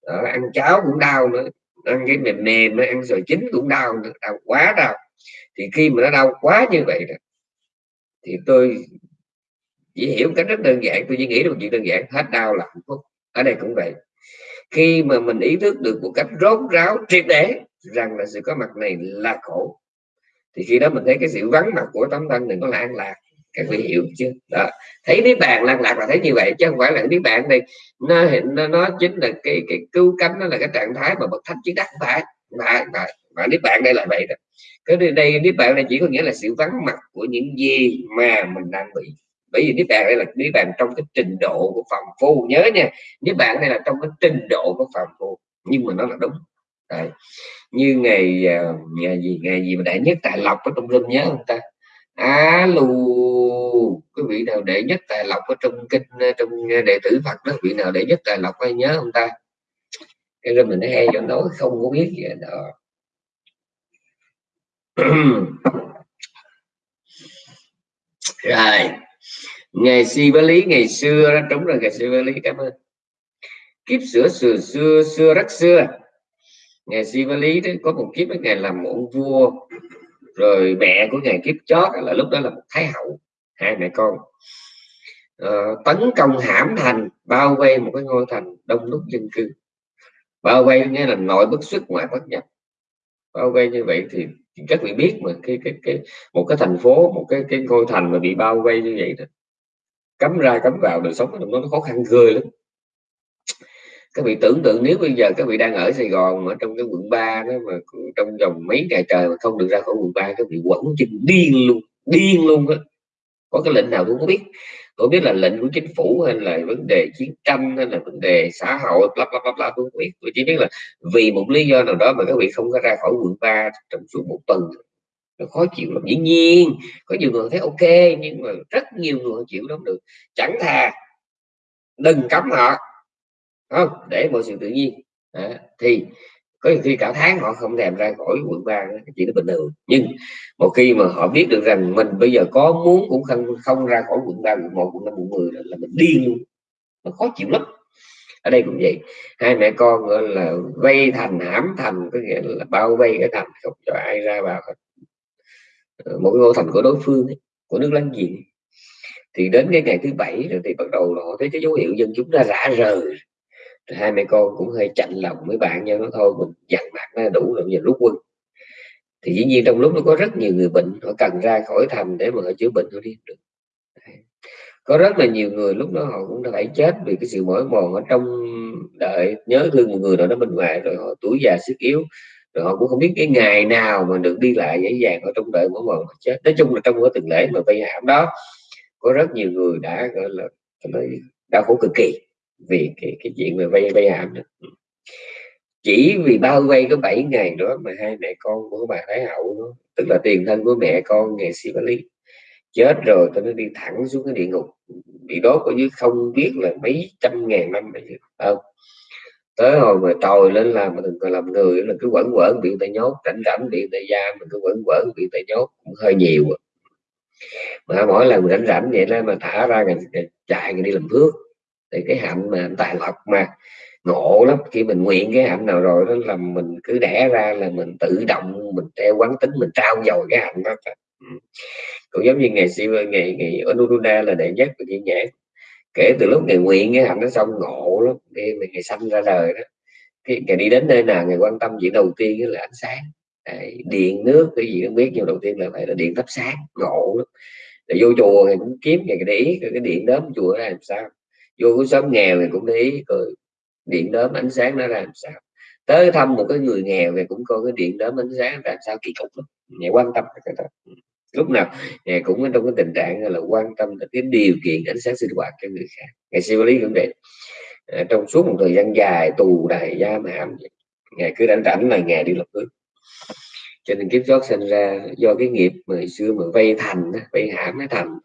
Đó, ăn cháo cũng đau nữa ăn cái mềm mềm nữa ăn rồi chín cũng đau đau quá đau. Thì khi mà nó đau quá như vậy đó thì tôi chỉ hiểu cái rất đơn giản tôi chỉ nghĩ được chuyện đơn giản hết đau là hạnh phúc. Ở đây cũng vậy khi mà mình ý thức được một cách rốt ráo triệt để rằng là sự có mặt này là khổ thì khi đó mình thấy cái sự vắng mặt của tấm thân này nó là an lạc. Các vị hiểu chưa? Đó. thấy niết bàn lăn lạc là thấy như vậy chứ không phải là niết bàn đây. Nó nó, nó chính là cái cái cứu cánh nó là cái trạng thái mà bậc thánh chỉ đắc phải mà mà, mà niết bàn đây là vậy đó. Cái đây niết bàn này chỉ có nghĩa là sự vắng mặt của những gì mà mình đang bị bởi vì niết bàn đây là niết bàn trong cái trình độ của phạm phu. Nhớ nha, niết bàn đây là trong cái trình độ của phạm phu, nhưng mà nó là đúng. Đấy. như ngày à, ngày gì ngày gì mà đại nhất tài lộc ở trong rừng nhớ không ta? Alo cái vị nào đệ nhất tài lộc ở trong kinh à, trong à, đệ tử Phật đó vị nào đệ nhất tài lộc hay nhớ không ta? Cái rồi mình hay cho nói, không có biết gì đó. Rồi ngày si với lý ngày xưa đó đúng rồi ngày si với lý cảm ơn. Kiếp sửa xưa xưa xưa rất xưa. Ngày si với lý đó có một kiếp với ngày làm một vua. Rồi mẹ của ngài kiếp chót là lúc đó là một thái hậu hai mẹ con. Uh, tấn công hãm thành bao vây một cái ngôi thành đông đúc dân cư. Bao vây nghĩa là nội bất xuất ngoại bất nhập. Bao vây như vậy thì, thì các vị biết mà cái cái cái một cái thành phố một cái cái ngôi thành mà bị bao vây như vậy đó cấm ra cấm vào đời sống nó khó khăn ghê lắm. Các vị tưởng tượng nếu bây giờ các vị đang ở Sài Gòn ở trong cái quận 3 đó mà trong vòng mấy ngày trời mà không được ra khỏi quận 3 các vị quẩn chân điên luôn điên luôn á có cái lệnh nào tôi không biết. Tôi biết là lệnh của chính phủ hay là vấn đề chiến tranh hay là vấn đề xã hội, bla bla bla bla, tôi không biết. Tôi chỉ biết là vì một lý do nào đó mà các vị không có ra khỏi quận 3 trong suốt một tuần nó khó chịu lắm. Dĩ nhiên có nhiều người thấy ok nhưng mà rất nhiều người chịu lắm được. Chẳng thà đừng cấm họ không? Để mọi sự tự nhiên. À, thì có khi cả tháng họ không thèm ra khỏi quận ba chỉ là bình thường. Nhưng một khi mà họ biết được rằng mình bây giờ có muốn cũng không không ra khỏi quận ba quận một quận năm quận mười là mình điên luôn. Nó khó chịu lắm. Ở đây cũng vậy. Hai mẹ con gọi là vây thành hãm thành có nghĩa là bao vây cái thành không cho ai ra vào Ờ, một cái ngôi thành của đối phương ấy, của nước láng giềng. Thì đến cái ngày thứ bảy rồi thì bắt đầu họ thấy cái dấu hiệu dân chúng ra rã rời hai mẹ con cũng hơi chạnh lòng với bạn nhau nó thôi mình dằn mặt nó đủ rồi giờ rút quân. Thì dĩ nhiên trong lúc nó có rất nhiều người bệnh họ cần ra khỏi thành để mà họ chữa bệnh họ đi được. Có rất là nhiều người lúc đó họ cũng đã phải chết vì cái sự mỏi mòn ở trong đợi nhớ thương một người nào đó bên ngoài rồi họ tuổi già sức yếu rồi họ cũng không biết cái ngày nào mà được đi lại dễ dàng ở trong đợi mỗi một chết. Nói chung là trong cái tuần lễ mà vây hãm đó có rất nhiều người đã gọi là đau khổ cực kỳ vì cái cái chuyện về vay vay hãm đó. Chỉ vì bao vây có 7 ngày đó mà hai mẹ con của bà thái hậu đó, tức là tiền thân của mẹ con ngày lý chết rồi tôi nó đi thẳng xuống cái địa ngục. Bị đốt ở dưới không biết là mấy trăm ngàn năm không? Tới hồi mà tôi lên làm mà đừng còn làm người, là cứ quẩn quẩn, bị tay nhốt cảnh rảnh bị tay giam mình cứ quẩn quẩn, bị tay nhốt, cũng hơi nhiều à. mà mỗi lần rảnh rảnh vậy đó, mà thả ra ngày chạy đi làm phước. Thì cái hạnh mà tài lộc mà, ngộ lắm, khi mình nguyện cái hạnh nào rồi đó, là mình cứ đẻ ra là mình tự động, mình theo quán tính, mình trao dồi cái hạnh đó. Ừ. Cũng giống như ngày xưa, ngày ngày ở Nuruna là đệ nhất của nhẹ nhãn kể từ lúc ngày nguyện cái hạnh nó xong ngộ lắm khi mà ngày sanh ra đời đó. Cái ngày đi đến nơi nào ngày quan tâm chuyện đầu tiên là ánh sáng. Đấy, điện nước cái gì không biết nhưng đầu tiên là phải là điện thắp sáng ngộ lắm. Để vô chùa ngày cũng kiếm ngày để ý cái điện đớm chùa ra làm sao. Vô cái xóm nghèo thì cũng để ý rồi điện đớm ánh sáng nó ra làm sao. Tới thăm một cái người nghèo thì cũng coi cái điện đớm ánh sáng làm sao kỳ cục lắm. Ngày quan tâm cái đó. Ừ lúc nào ngài cũng trong cái tình trạng là quan tâm đến cái điều kiện ánh sáng sinh hoạt cho người khác. Ngày siêu lý cũng vậy à, trong suốt một thời gian dài tù đài giam hãm ngài cứ rảnh rảnh là ngày đi lập nước. Cho nên kiếp chót sinh ra do cái nghiệp mà xưa mà vay thành vay hãm nó thành.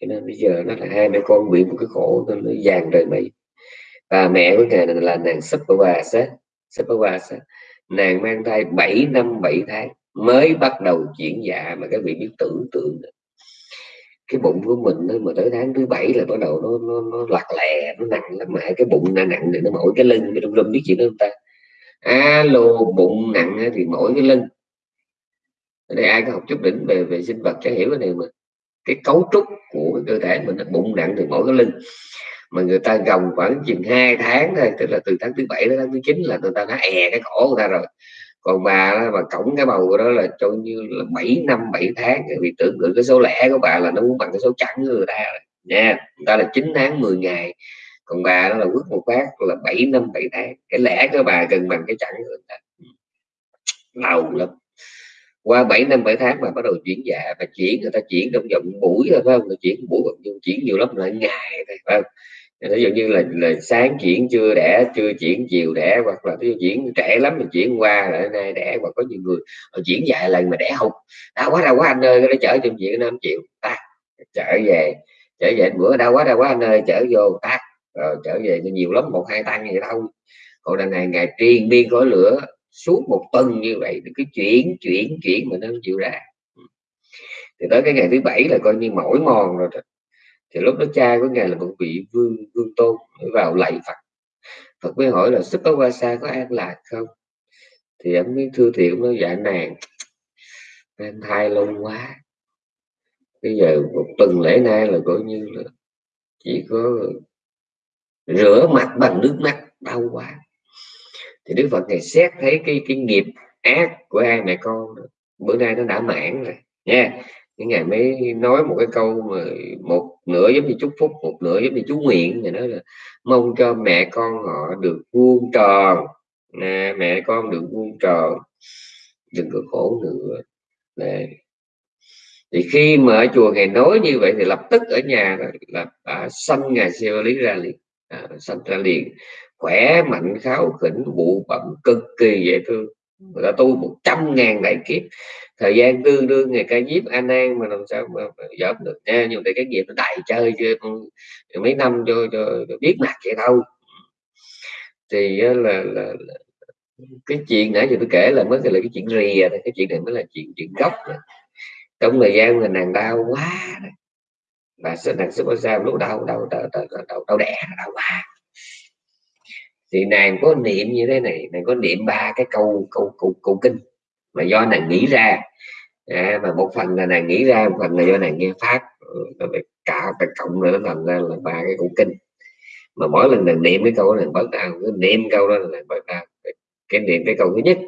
Cho nên bây giờ nó là hai mẹ con bị một cái khổ nó dàn đời mây và mẹ của ngài là nàng Sapavasa Sapavasa nàng mang thai 7 năm 7 tháng mới bắt đầu chuyển dạ mà các vị biết tưởng tượng cái bụng của mình nó mà tới tháng thứ bảy là bắt đầu nó nó, nó lặt lè nó nặng lắm mà. Cái bụng nó nặng thì nó mỏi cái lưng cái lưng biết chuyện đó không ta? Alo bụng nặng thì mỗi cái lưng. Ở đây ai có học chút đỉnh về về sinh vật chắc hiểu cái này mà. Cái cấu trúc của cơ thể mình là bụng nặng thì mỗi cái lưng. Mà người ta gồng khoảng chừng hai tháng thôi tức là từ tháng thứ bảy đến tháng thứ chín là người ta đã è cái cổ người ta rồi còn bà đó, bà cổng cái bầu đó là cho như là 7 năm 7 tháng. Vì tưởng tượng cái số lẻ của bà là nó muốn bằng cái số chẵn của người ta rồi. Nha người ta là 9 tháng 10 ngày. Còn bà nó là quyết một phát là 7 năm 7 tháng. Cái lẻ của bà gần bằng cái chẵn của người ta. Ừ. Đau lắm. Qua 7 năm 7 tháng mà bắt đầu chuyển dạ và chuyển người ta chuyển trong vòng buổi thôi phải không? Người chuyển buổi chuyển nhiều lắm là ngày thôi phải không? Ví dụ như là, là sáng chuyển chưa đẻ chưa chuyển chiều đẻ hoặc là ví chuyển trẻ lắm mình chuyển qua lại nay đẻ hoặc có nhiều người họ chuyển dài lần mà đẻ hụt. Đau quá đau quá anh ơi nó chở trong chuyện không chịu. Ta trở về trở về bữa đau quá đau quá anh ơi chở vô tắt. Rồi trở về nhiều lắm một hai tăng vậy đâu còn đằng này ngày triền biên khói lửa suốt một tuần như vậy thì cứ chuyển chuyển chuyển mà nó chịu ra. Thì tới cái ngày thứ bảy là coi như mỏi mòn rồi thì lúc đó cha của ngài là một vị vương vương tôn vào lạy phật. Phật mới hỏi là sức có qua xa có an lạc không? Thì anh mới thưa thiện nói dạ nàng, mang thai lâu quá. Bây giờ một tuần lễ nay là coi như là chỉ có rửa mặt bằng nước mắt, đau quá. Thì đức phật ngày xét thấy cái cái nghiệp ác của hai mẹ con bữa nay nó đã mãn rồi, nha. Những ngày mới nói một cái câu mà một nửa giống như chúc phúc một nửa giống như chú nguyện thì nói là mong cho mẹ con họ được vuông tròn. Nè mẹ con được vuông tròn. Đừng có khổ nữa. Nè. Thì khi mà ở chùa ngày nói như vậy thì lập tức ở nhà là, đã sanh ngài siêu lý ra liền. À, sanh ra liền. Khỏe mạnh kháo khỉnh bụ bẩm cực kỳ dễ thương người ta tu một trăm ngàn đại kiếp. Thời gian tương đương ngày ca diếp an an mà làm sao mà, mà được nha. Nhưng mà cái nghiệp nó đại chơi chưa ừ, mấy năm cho, cho, cho biết mặt vậy đâu. Thì là, là, là cái chuyện nãy giờ tôi kể là mới là cái chuyện rìa cái chuyện này mới là chuyện chuyện gốc trong thời gian mà nàng đau quá và nàng sức sao lúc đau đau đau đau, đau, đau, đau đẻ đau quá thì nàng có niệm như thế này nàng có niệm ba cái câu câu câu, câu kinh mà do nàng nghĩ ra. À, mà một phần là nàng nghĩ ra một phần là do nàng nghe pháp. Ừ, rồi cả phải cộng nữa nó thành ra là ba cái câu kinh. Mà mỗi lần nàng niệm cái câu này bớt đau cứ niệm câu đó là bớt đau cái niệm cái câu thứ nhất.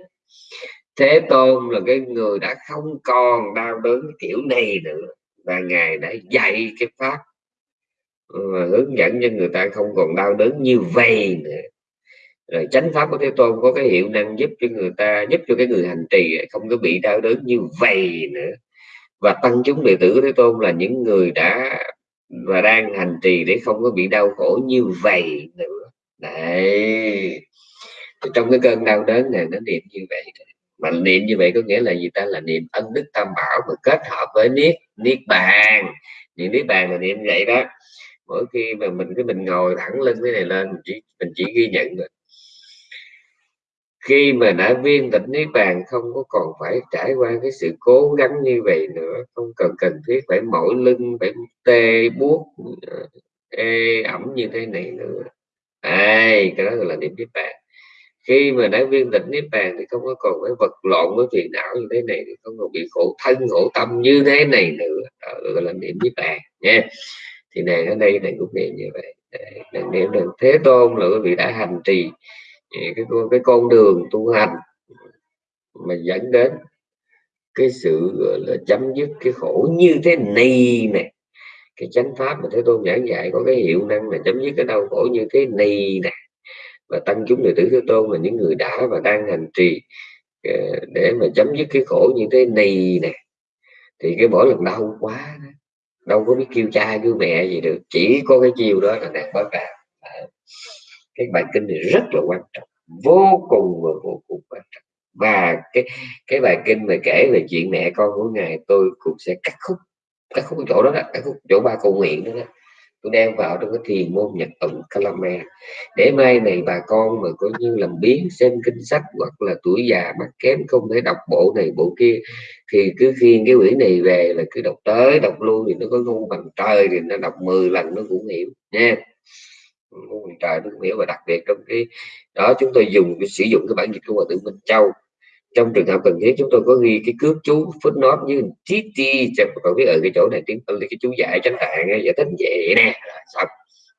Thế tôn là cái người đã không còn đau đớn kiểu này nữa và ngài đã dạy cái pháp ừ, và hướng dẫn cho người ta không còn đau đớn như vậy nữa rồi chánh pháp của thế tôn có cái hiệu năng giúp cho người ta, giúp cho cái người hành trì không có bị đau đớn như vậy nữa. Và tăng chúng đệ tử của thế tôn là những người đã và đang hành trì để không có bị đau khổ như vậy nữa. Đấy. Trong cái cơn đau đớn này, nó niệm như vậy mà niệm như vậy có nghĩa là gì ta? Là niệm ân đức tam bảo mà kết hợp với niết niết bàn. Niệm niết bàn là niệm vậy đó. Mỗi khi mà mình, cái mình ngồi thẳng lưng cái này lên, mình chỉ mình chỉ ghi nhận khi mà đã viên tịch niết bàn, không có còn phải trải qua cái sự cố gắng như vậy nữa. Không cần cần thiết phải mỏi lưng, phải tê buốt ờ, ê ẩm như thế này nữa. Ai, cái đó là niệm niết bàn. Khi mà đã viên tịch niết bàn thì không có còn phải vật lộn với phiền não như thế này thì không còn bị khổ thân, khổ tâm như thế này nữa. Đó, gọi là niệm niết bàn, nha. Thì này ở đây này cũng niệm như vậy. Nàng niệm được thế tôn là quý vị đã hành trì cái cái con đường tu hành mà dẫn đến cái sự, gọi là, chấm dứt cái khổ như thế này nè. Cái chánh pháp mà thế tôn giảng dạy có cái hiệu năng là chấm dứt cái đau khổ như thế này nè. Và tăng chúng đệ tử thế tôn là những người đã và đang hành trì ờ, để mà chấm dứt cái khổ như thế này nè. Thì cái mỗi lần đau quá đâu có biết kêu cha kêu mẹ gì được, chỉ có cái chiều đó là nàng bất cảm cái bài kinh này rất là quan trọng vô cùng và vô cùng quan trọng. Và cái cái bài kinh mà kể về chuyện mẹ con của ngài tôi cũng sẽ cắt khúc cắt khúc chỗ đó, đó cắt khúc chỗ ba cầu nguyện đó, đó. Tôi đem vào trong cái thiền môn nhật tụng Kalame để mai này bà con mà có như làm biến xem kinh sách hoặc là tuổi già mắt kém không thể đọc bộ này bộ kia thì cứ khiên cái quyển này về là cứ đọc tới đọc luôn thì nó có ngu bằng trời thì nó đọc 10 lần nó cũng hiểu nha ngôn ngữ trời tôi nghĩa và đặc biệt trong cái đó chúng tôi dùng sử dụng cái bản dịch của hòa thượng Minh Châu. Trong trường hợp cần thiết chúng tôi có ghi cái cước chú footnote như tí ti cho còn biết ở ờ, cái chỗ này tiếng cái chú giải tránh tạng giải thích vậy nè xong.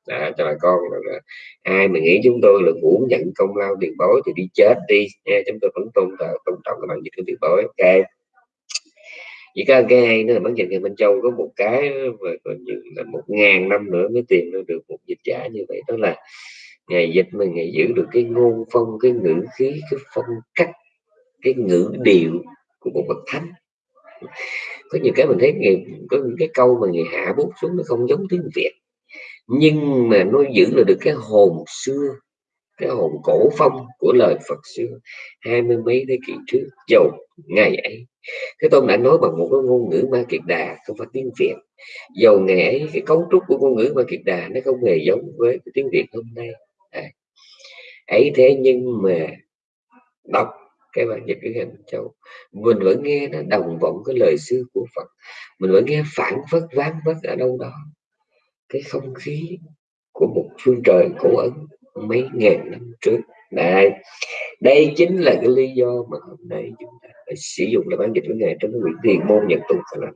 Đó, cho bà con là, ai mà nghĩ chúng tôi là muốn nhận công lao tiền bối thì đi chết đi. Nha chúng tôi vẫn tôn tôn trọng các bạn dịch của tiền bối. Ok chỉ có cái hay nữa là bản dịch ngày Minh Châu có một cái và coi như là một ngàn năm nữa mới tìm được một dịch giả như vậy. Đó là ngày dịch mà ngày giữ được cái ngôn phong, cái ngữ khí, cái phong cách, cái ngữ điệu của một bậc thánh. Có nhiều cái mình thấy ngày, có những cái câu mà người hạ bút xuống nó không giống tiếng việt. Nhưng mà nó giữ là được cái hồn xưa, cái hồn cổ phong của lời Phật xưa, hai mươi mấy thế kỷ trước, dầu ngày ấy cái tôn đã nói bằng một cái ngôn ngữ ma kiệt đà, không phải tiếng việt. Dầu nghệ cái cấu trúc của ngôn ngữ ma kiệt đà nó không hề giống với cái tiếng việt hôm nay. À. ấy thế nhưng mà đọc cái bản dịch cái hình châu, mình vẫn nghe nó đồng vọng cái lời xưa của phật. Mình vẫn nghe phản phất ván vất ở đâu đó. Cái không khí của một phương trời cổ ấn mấy ngàn năm trước đây đây chính là cái lý do mà hôm nay chúng ta phải sử dụng là bản dịch của ngài trong cái quyển thiền môn nhận tụng phải làm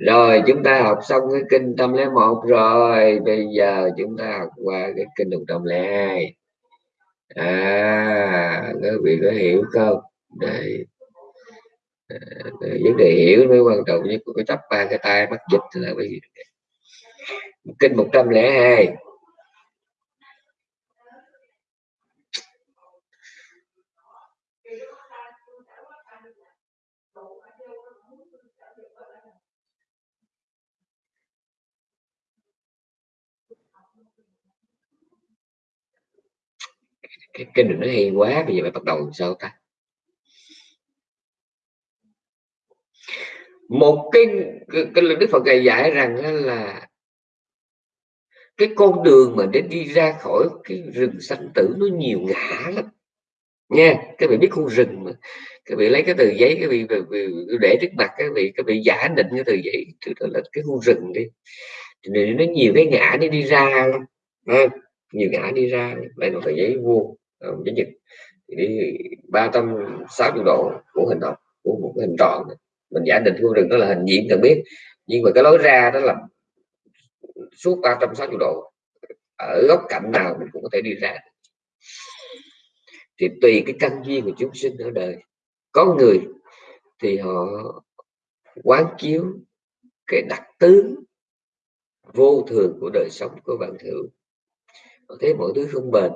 rồi chúng ta học xong cái kinh tâm lẻ một rồi bây giờ chúng ta học qua cái kinh một trăm lẻ hai. À các vị có hiểu không? Đây. À, vấn đề hiểu mới quan trọng nhất có chấp ba cái tay bắt dịch là cái gì? Kinh 102 cái kinh này nó hay quá bây giờ phải bắt đầu làm sao ta? Một cái cái, cái đức phật dạy dạy rằng là cái con đường mà để đi ra khỏi cái rừng sanh tử nó nhiều ngã lắm. Nha các vị biết khu rừng mà. Các vị lấy cái tờ giấy các vị, để trước mặt các vị các vị giả định cái tờ giấy tức là cái khu rừng đi. Thì nó nhiều cái ngã đi đi ra lắm nhiều ngã đi ra đây là tờ giấy vuông. Ờ, cái nhật thì đi 360 độ của hình học, của một cái hình tròn mình giả định phương rừng đó là hình diện cần biết. Nhưng mà cái lối ra đó là suốt 360 độ. Ở góc cạnh nào mình cũng có thể đi ra thì tùy cái căn duyên của chúng sinh ở đời. Có người thì họ quán chiếu cái đặc tướng vô thường của đời sống của bạn hữu họ thấy mọi thứ không bền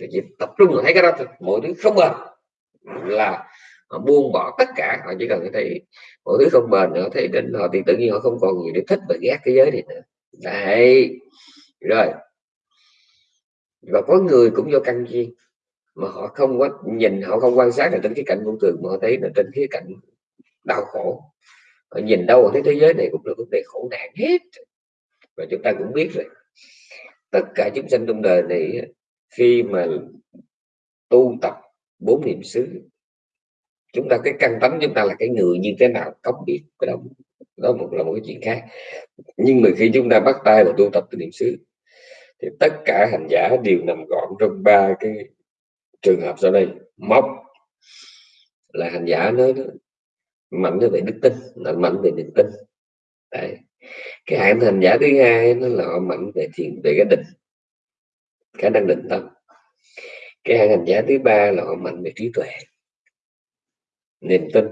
thì chỉ tập trung là thấy cái đó thôi. Mọi thứ không bền là họ buông bỏ tất cả. Họ chỉ cần thấy mọi thứ không bền họ thấy đến họ thì tự nhiên họ không còn gì để thích và ghét cái giới này nữa. Đấy. Rồi. Và có người cũng do căn duyên mà họ không có nhìn, họ không quan sát là trên cái cạnh vô thường mà họ thấy là trên cái cạnh đau khổ. Họ nhìn đâu họ thấy thế giới này cũng là vấn đề khổ nạn hết. Và chúng ta cũng biết rồi. Tất cả chúng sanh trong đời này khi mà tu tập bốn niệm xứ, chúng ta cái căn tánh chúng ta là cái người như thế nào không biết cái đó đó một là một cái chuyện khác. Nhưng mà khi chúng ta bắt tay vào tu tập từ niệm xứ, thì tất cả hành giả đều nằm gọn trong ba cái trường hợp sau đây. Móc là hành giả nó mạnh về đức tin, là mạnh về niềm tin. Đấy. cái hạng hành giả thứ hai nó là họ mạnh về thiền, về cái định khả năng định tâm. Cái hạng hành giả thứ ba là họ mạnh về trí tuệ. Niềm tin,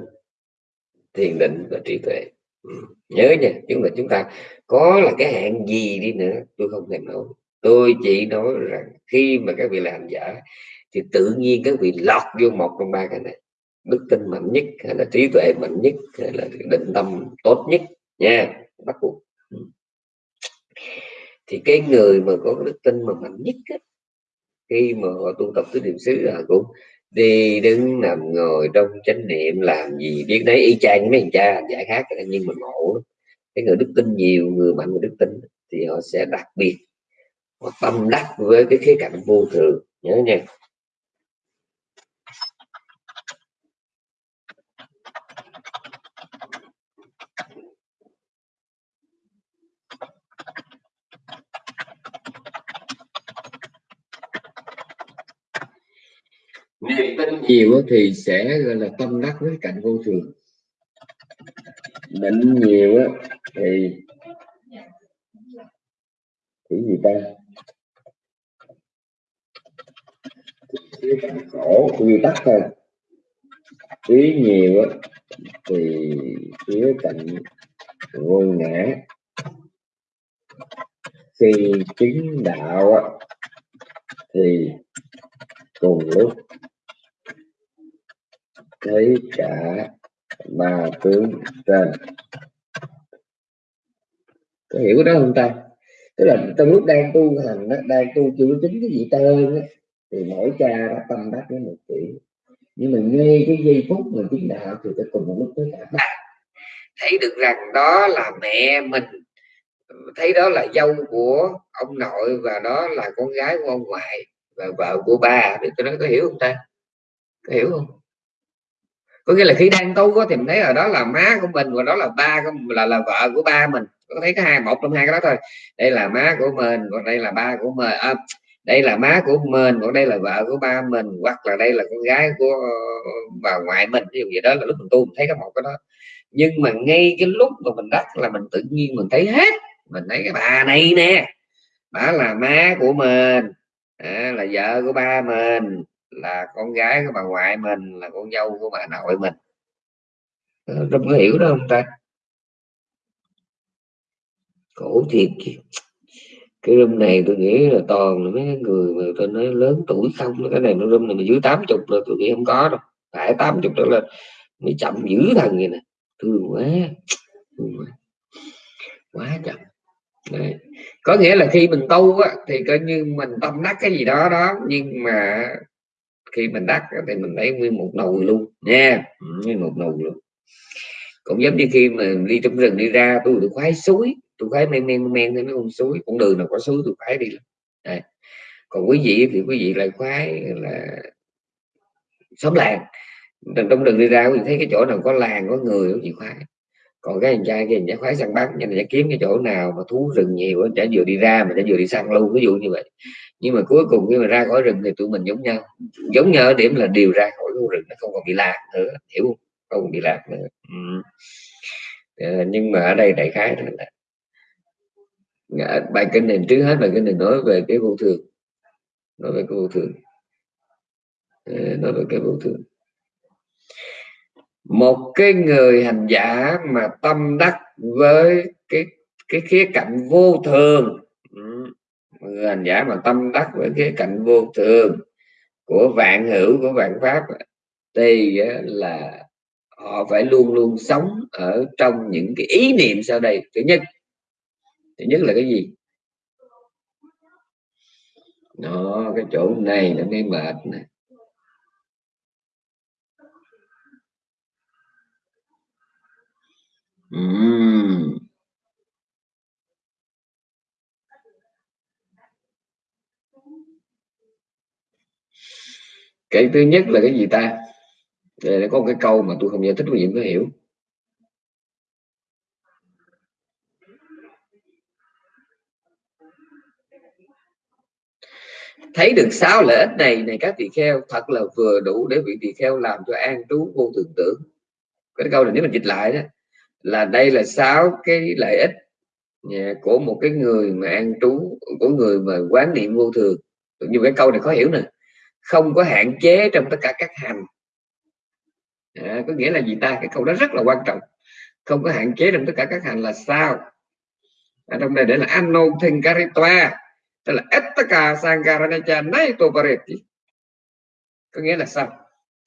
thiền định và trí tuệ. Ừ. nhớ nha, chúng là chúng ta có là cái hạng gì đi nữa, tôi không thèm nói. Tôi chỉ nói rằng khi mà các vị làm giả thì tự nhiên các vị lọt vô một trong ba cái này. Đức tin mạnh nhất hay là trí tuệ mạnh nhất hay là định tâm tốt nhất nha, bắt buộc. Ừ thì cái người mà có đức tin mà mạnh nhất á, khi mà họ tu tập tứ niệm xứ là cũng đi đứng nằm ngồi trong chánh niệm làm gì biết đấy y chang mấy thằng cha giải khác nhưng mà ngộ cái người đức tin nhiều người mạnh người đức tin thì họ sẽ đặc biệt họ tâm đắc với cái khía cạnh vô thường nhớ nha. Niềm tin nhiều thì sẽ, gọi là, tâm đắc với cạnh vô thường. Định nhiều thì cái gì ta? Khổ quy tắc thôi. Ý nhiều thì phía cạnh vô ngã. Khi chứng đạo thì cùng lúc thấy cả ba tướng trên. Có hiểu cái đó không ta? Tức là trong lúc đang tu hành đó, đang tu chưa chính cái gì tên thì mỗi cha đã tâm đắc với một kiểu nhưng mà ngay cái giây phút mình chứng đạo thì sẽ cùng một lúc tới cả ba. Thấy được rằng đó là mẹ mình thấy đó là dâu của ông nội và đó là con gái của ông ngoại và vợ của ba. Thì tôi nói có hiểu không ta? Có hiểu không? Có nghĩa là khi đang tu có thì mình thấy ở đó là má của mình và đó là ba của là là vợ của ba mình. Có thấy cái hai một trong hai cái đó thôi. Đây là má của mình còn đây là ba của mình à, đây là má của mình còn đây là vợ của ba mình hoặc là đây là con gái của bà ngoại mình ví dụ vậy đó là lúc mình tu mình thấy cái một cái đó. Nhưng mà ngay cái lúc mà mình đắc là mình tự nhiên mình thấy hết. Mình thấy cái bà này nè bà là má của mình à, là vợ của ba mình là con gái của bà ngoại mình là con dâu của bà nội mình. Ờ, Rất có hiểu đó không ta? Khổ thiệt cái room này tôi nghĩ là toàn là mấy người mà tôi nói lớn tuổi không. Cái này nó room này mà dưới 80 rồi tôi nghĩ không có đâu. Phải 80 trở lên mới chậm dữ thần vậy nè. Thương quá thương quá. Quá chậm. Đấy. có nghĩa là khi mình tu á, thì coi như mình tâm đắc cái gì đó đó nhưng mà khi mình đắc thì mình lấy nguyên một nồi luôn, nha. Ừ, nguyên một nồi luôn. Cũng giống như khi mà đi trong rừng đi ra, tôi được khoái suối, tôi khoái men men men lên con suối. Con đường nào có suối tôi khoái đi Đấy. còn quý vị thì quý vị lại khoái là xóm làng. Trong rừng đi ra mình thấy cái chỗ nào có làng, có người có gì khoái. Còn cái anh trai kia anh khoái săn bắn nên là kiếm cái chỗ nào mà thú rừng nhiều chả vừa đi ra mà chả vừa đi săn luôn, ví dụ như vậy nhưng mà cuối cùng khi mà ra khỏi rừng thì tụi mình giống nhau. Giống nhau ở điểm là điều ra khỏi khu rừng nó không còn bị lạc nữa hiểu không? Không còn bị lạc nữa. Ừ. à, nhưng mà ở đây đại khái là bài kinh này trước hết bài kinh này nói về cái vô thường. Nói về cái vô thường. Nói về cái vô thường. Một cái người hành giả mà tâm đắc với cái cái khía cạnh vô thường hành giả mà tâm đắc với cái cạnh vô thường của vạn hữu, của vạn pháp, thì là họ phải luôn luôn sống ở trong những cái ý niệm sau đây. Thứ nhất thứ nhất là cái gì? Nó, cái chỗ này nó mới mệt này uhm. Cái thứ nhất là cái gì ta? Đây có một cái câu mà tôi không giải thích, quý vị có hiểu. Thấy được sáu lợi ích này này các tỳ kheo, thật là vừa đủ để vị tỳ kheo làm cho an trú vô thường tưởng. Cái câu này nếu mình dịch lại đó, là đây là sáu cái lợi ích à, của một cái người mà an trú, của người mà quán niệm vô thường. Như cái câu này khó hiểu nè không có hạn chế trong tất cả các hành. À, có nghĩa là gì ta? Cái câu đó rất là quan trọng. Không có hạn chế trong tất cả các hành là sao? Ở trong đây để là anothinkaritwa tức là ettaka sankaranacha nay topareti có nghĩa là sao?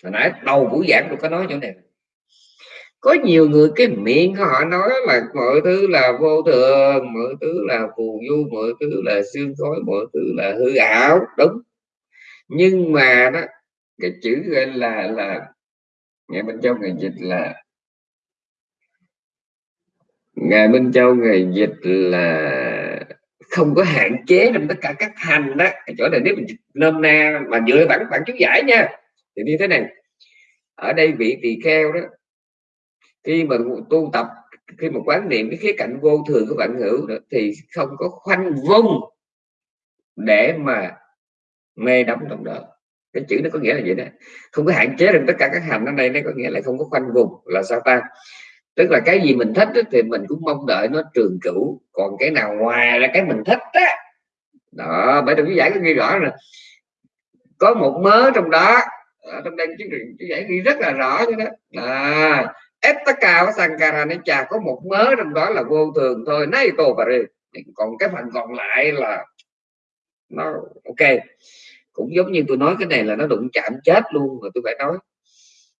Hồi nãy đầu buổi giảng tôi có nói chỗ này. Có nhiều người cái miệng của họ nói là mọi thứ là vô thường mọi thứ là phù du mọi thứ là xương khói mọi thứ là hư ảo. Đúng nhưng mà đó cái chữ gọi là là ngày bên châu người dịch là ngài Minh Châu ngày dịch là không có hạn chế trong tất cả các hành đó. Chỗ này nếu mình nôm na mà dựa bản bản chú giải nha thì như thế này. Ở đây vị tỳ kheo đó khi mà tu tập khi mà quán niệm cái khía cạnh vô thường của bạn hữu đó, thì không có khoanh vung để mà mê đắm trong đó. Cái chữ nó có nghĩa là vậy đó? Không có hạn chế được tất cả các hành ở đây nó có nghĩa là không có khoanh vùng là sao ta? Tức là cái gì mình thích thì mình cũng mong đợi nó trường cửu. Còn cái nào ngoài là cái mình thích đó, đó bởi đồng giải có ghi rõ rồi có một mớ trong đó ở trong đây chú giải ghi rất là rõ như đó. À Ettaka Sankara nó chà có một mớ trong đó là vô thường thôi nay tô và còn cái phần còn lại là nó ok cũng giống như tôi nói cái này là nó đụng chạm chết luôn mà tôi phải nói.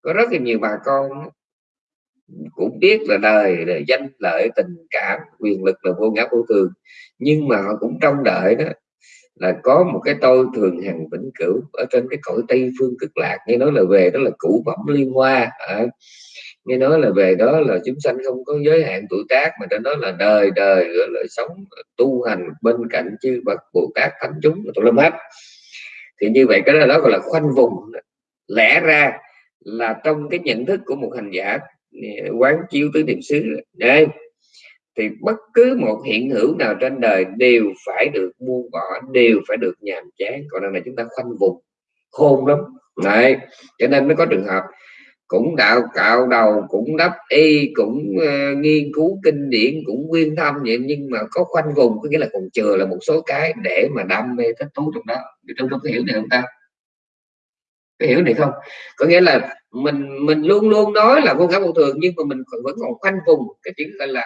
Có rất là nhiều bà con cũng biết là đời là danh lợi tình cảm quyền lực là vô ngã vô thường. Nhưng mà họ cũng trong đợi đó là có một cái tôi thường hằng vĩnh cửu ở trên cái cõi tây phương cực lạc. Nghe nói là về đó là cũ phẩm liên hoa à, nghe nói là về đó là chúng sanh không có giới hạn tuổi tác mà trên đó là đời đời gọi là sống tu hành bên cạnh chư bậc bồ tát thánh chúng tụi lâm hết thì như vậy cái đó, đó gọi là khoanh vùng. Lẽ ra là trong cái nhận thức của một hành giả quán chiếu tứ niệm xứ đây thì bất cứ một hiện hữu nào trên đời đều phải được buông bỏ đều phải được nhàm chán. Còn đây là chúng ta khoanh vùng khôn lắm. Đấy cho nên mới có trường hợp cũng đạo cạo đầu cũng đắp y cũng uh, nghiên cứu kinh điển cũng nguyên thâm vậy nhưng mà có khoanh vùng có nghĩa là còn chừa là một số cái để mà đam mê thích thú trong đó. Trong trong có hiểu này không ta? Có hiểu này không? Có nghĩa là mình mình luôn luôn nói là vô ngã vô thường nhưng mà mình vẫn còn khoanh vùng. Cái chữ gọi là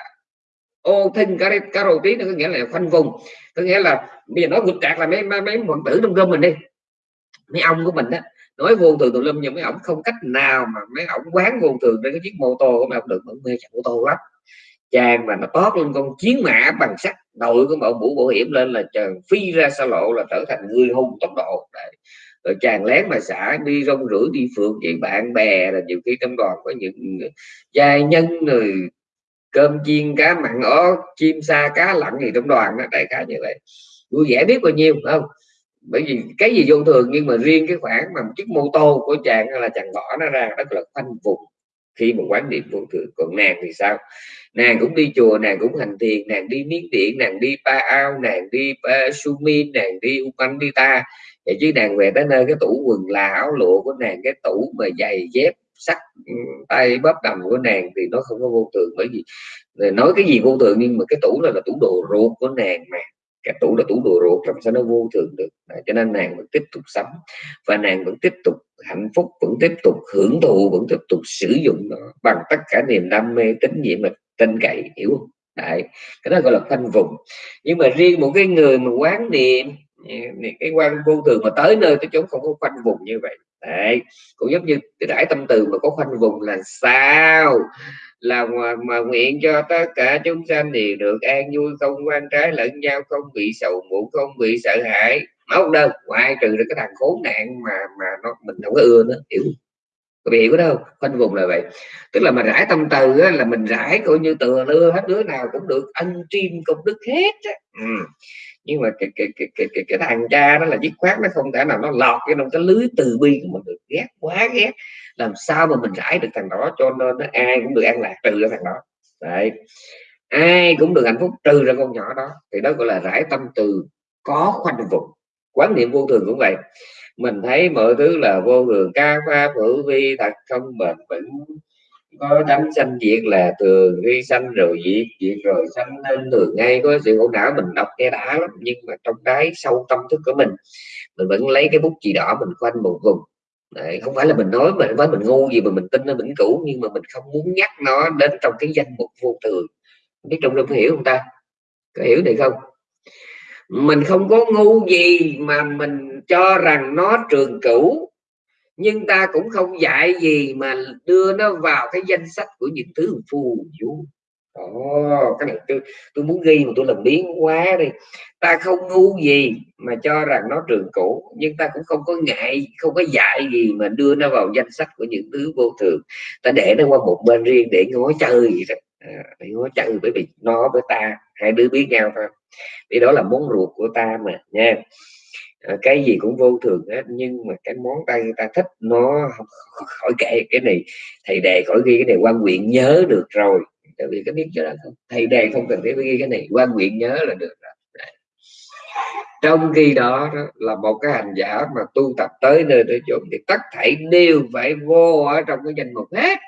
ô thinh cái cái đầu tí nó có nghĩa là khoanh vùng. Có nghĩa là bây giờ nói vượt trạc là mấy mấy, mấy tử trong rơm mình đi. Mấy ông của mình đó nói vô thường tùm lum nhưng mấy ổng không cách nào mà mấy ổng quán vô thường trên cái chiếc mô tô của mấy ổng được vẫn mê chạy ô tô lắm. Chàng mà nó tót lên con chiến mã bằng sắt, đội của bộ mũ bảo hiểm lên là chàng phi ra xa lộ là trở thành người hùng tốc độ. Đấy. rồi chàng lén mà xả đi rong rủi đi phượt vậy, bạn bè là nhiều khi trong đoàn có những giai nhân rồi cơm chiên, cá mặn, ó, chim sa, cá lặn gì trong đoàn đó, đại khái như vậy. Vui vẻ biết bao nhiêu không? Bởi vì cái gì vô thường nhưng mà riêng cái khoản mà một chiếc mô tô của chàng là chàng bỏ nó ra rất là khoanh vùng khi mà quán niệm vô thường. Còn nàng thì sao? Nàng cũng đi chùa nàng cũng hành thiền nàng đi miến điện nàng đi pa ao nàng đi ờ, uh, sumin nàng đi upandita. Vậy chứ nàng về tới nơi cái tủ quần là áo lụa của nàng cái tủ mà giày dép sắt ừ, tay bóp đầm của nàng thì nó không có vô thường. Bởi vì ờ, nói cái gì vô thường nhưng mà cái tủ là là tủ đồ ruột của nàng mà cái tủ là tủ đồ ruột làm sao nó vô thường được? À, cho nên nàng vẫn tiếp tục sống và nàng vẫn tiếp tục hạnh phúc vẫn tiếp tục hưởng thụ vẫn tiếp tục sử dụng nó bằng tất cả niềm đam mê tín nhiệm và tin cậy hiểu không? Đấy, cái đó gọi là khoanh vùng. Nhưng mà riêng một cái người mà quán niệm ừ, cái quan vô thường mà tới nơi tới chốn không có khoanh vùng như vậy. Đấy, cũng giống như cái đại tâm từ mà có khoanh vùng là sao? Là mà, mà nguyện cho tất cả chúng sanh đều được an vui không quan trái lẫn nhau không bị sầu muộn không bị sợ hãi. Máu đâu ngoại trừ được cái thằng khốn nạn mà mà nó mình không có ưa nó hiểu có bị hiểu đâu khoanh vùng là vậy. Tức là mà rải tâm từ á, là mình rải coi như từ lưa hết đứa nào cũng được ăn chim công đức hết á. Ừ. nhưng mà cái cái, cái cái cái cái thằng cha đó là dứt khoát nó không thể nào nó lọt cái trong cái lưới từ bi của mình được. Ghét quá ghét làm sao mà mình rải được thằng đó cho nên nó ai cũng được an lạc, trừ ra thằng đó. Đấy. Ai cũng được hạnh phúc trừ ra con nhỏ đó. Thì đó gọi là rải tâm từ có khoanh vùng. Quán niệm vô thường cũng vậy. Mình thấy mọi thứ là vô thường, ca pha hữu vi, thật không bền vững. Có đánh sanh diệt là thường, khi sanh rồi diệt diệt rồi sanh lên thường. Ngay có sự khổ não mình đọc nghe đã lắm, nhưng mà trong đáy sâu tâm thức của mình mình vẫn lấy cái bút chì đỏ mình khoanh một vùng. Đấy, không phải là mình nói mà với mình ngu gì mà mình tin nó vĩnh cửu nhưng mà mình không muốn nhắc nó đến trong cái danh mục vô thường biết trong đâu có hiểu không ta? Có hiểu được không? Mình không có ngu gì mà mình cho rằng nó trường cửu nhưng ta cũng không dạy gì mà đưa nó vào cái danh sách của những thứ phù du. Ồ, cái này tôi tôi muốn ghi mà tôi làm biến quá đi. Ta không ngu gì mà cho rằng nó trường cũ nhưng ta cũng không có ngại không có dạy gì mà đưa nó vào danh sách của những thứ vô thường. Ta để nó qua một bên riêng để ngó chơi vậy đó. À, để ngó chơi bởi vì nó với ta hai đứa biết nhau thôi. Vì đó là món ruột của ta mà nha. À, cái gì cũng vô thường hết nhưng mà cái món tay ta thích nó khỏi kể cái này. Thầy đề khỏi ghi cái này quan nguyện nhớ được rồi tại vì cái biết cho đó không thầy đề không cần phải ghi cái này. Quan nguyện nhớ là được rồi. Trong khi đó, đó là một cái hành giả mà tu tập tới nơi tới chỗ thì tất thảy đều phải vô ở trong cái danh mục hết.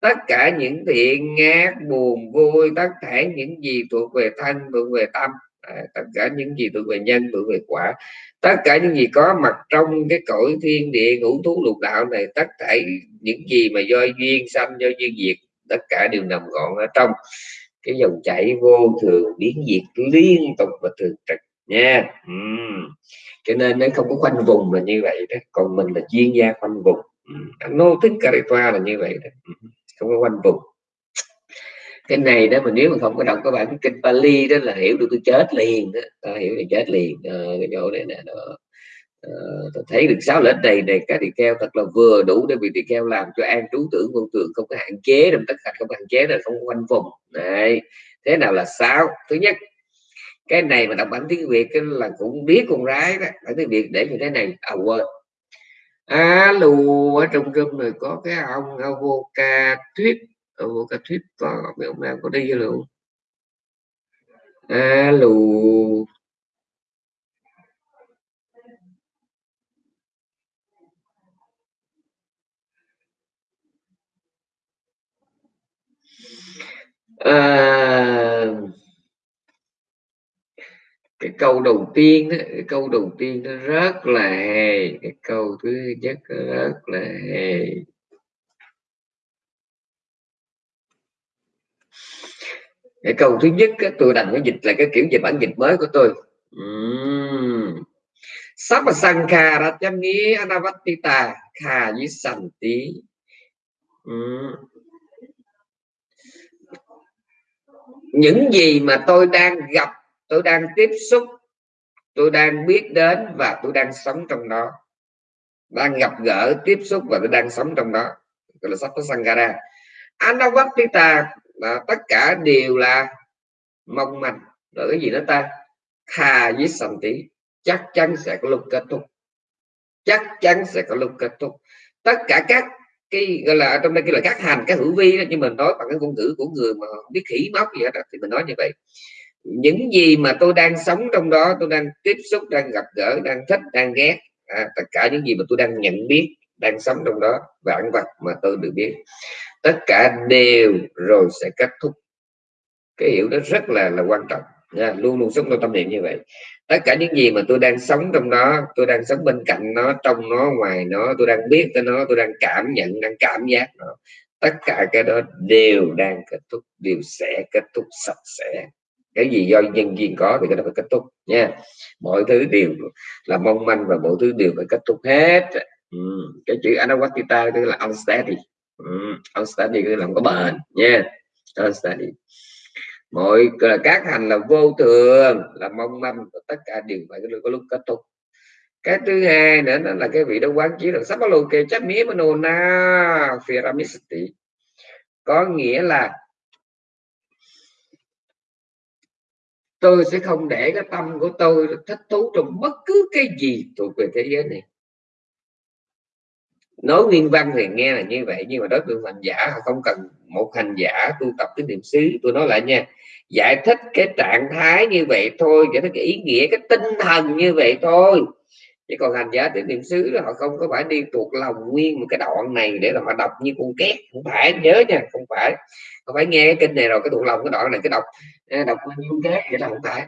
Tất cả những thiện ngát buồn vui tất cả những gì thuộc về thân thuộc về tâm à, tất cả những gì thuộc về nhân thuộc về quả tất cả những gì có mặt trong cái cõi thiên địa ngũ thú lục đạo này tất cả những gì mà do duyên sanh do duyên diệt tất cả đều nằm gọn ở trong cái dòng chảy vô thường biến diệt liên tục và thường trực nha uhm. cho nên nó không có khoanh vùng là như vậy đó còn mình là chuyên gia khoanh vùng uhm. nô thích carifa là như vậy đó không có quanh vùng cái này đó mà nếu mà không có đọc các bạn kinh Pali đó là hiểu được tôi chết liền đó ta hiểu thì chết liền à, cái chỗ này nè đó. À, tôi thấy được sáu lệnh này này các tỳ kheo thật là vừa đủ để vị tỳ kheo làm cho an trú tưởng vô tượng không có hạn chế đồng tất cả không hạn chế là không quanh vùng. Này thế nào là sao thứ nhất cái này mà đọc bản tiếng việt là cũng biết con gái đó bản tiếng việt để như thế này à quên. Alo ở trong room này có cái ông avoca thuyết avoca thuyết có ông nào có đi luôn alo à, cái câu đầu tiên đó, cái câu đầu tiên nó rất là hề cái câu thứ nhất rất là hề. Cái câu thứ nhất đó, tôi đành phải dịch là cái kiểu dịch bản dịch mới của tôi. Uhm. san kha ra chăm nghĩa Anavatita Kha với sanh tí những gì mà tôi đang gặp, tôi đang tiếp xúc, tôi đang biết đến và tôi đang sống trong đó. Đang gặp gỡ, tiếp xúc và tôi đang sống trong đó. Gọi là Sapa sangara Anavatita là tất cả đều là mong manh. Rồi cái gì đó ta? Thà với sầm tí chắc chắn sẽ có lúc kết thúc. Chắc chắn sẽ có lúc kết thúc. Tất cả các cái gọi là trong đây cái là các hành các hữu vi đó, nhưng mình nói bằng cái ngôn ngữ của người mà không biết khỉ móc gì đó thì mình nói như vậy những gì mà tôi đang sống trong đó tôi đang tiếp xúc đang gặp gỡ đang thích đang ghét à, tất cả những gì mà tôi đang nhận biết đang sống trong đó vạn vật mà tôi được biết tất cả đều rồi sẽ kết thúc cái hiểu đó rất là là quan trọng nha. luôn luôn sống trong tâm niệm như vậy tất cả những gì mà tôi đang sống trong đó, tôi đang sống bên cạnh nó, trong nó, ngoài nó, tôi đang biết tới nó, tôi đang cảm nhận, đang cảm giác nó. Tất cả cái đó đều đang kết thúc, đều sẽ kết thúc sạch sẽ. Cái gì do nhân duyên có thì cái đó phải kết thúc nha. Mọi thứ đều là mong manh và mọi thứ đều phải kết thúc hết. Ừ. cái chữ anawatita tức là unsteady. Ừ. unsteady tức là không có bền nha. Unsteady mọi các hành là vô thường, là mong manh, và tất cả đều phải có lúc kết thúc. Cái thứ hai nữa, nó là cái vị đó quán chiếu là sắp lâu kê chấp mía manona phiramisisti có nghĩa là tôi sẽ không để cái tâm của tôi thích thú trong bất cứ cái gì thuộc về thế giới này nói nguyên văn thì nghe là như vậy nhưng mà đối tượng hành giả không cần một hành giả tu tập cái niệm xứ tôi nói lại nha giải thích cái trạng thái như vậy thôi giải thích cái ý nghĩa cái tinh thần như vậy thôi. Chứ còn hành giả đến niệm xứ là họ không có phải đi thuộc lòng nguyên một cái đoạn này để là họ đọc như con két không phải nhớ nha không phải. Không phải nghe cái kinh này rồi cái thuộc lòng cái đoạn này cái đọc à, đọc như con két vậy là không phải.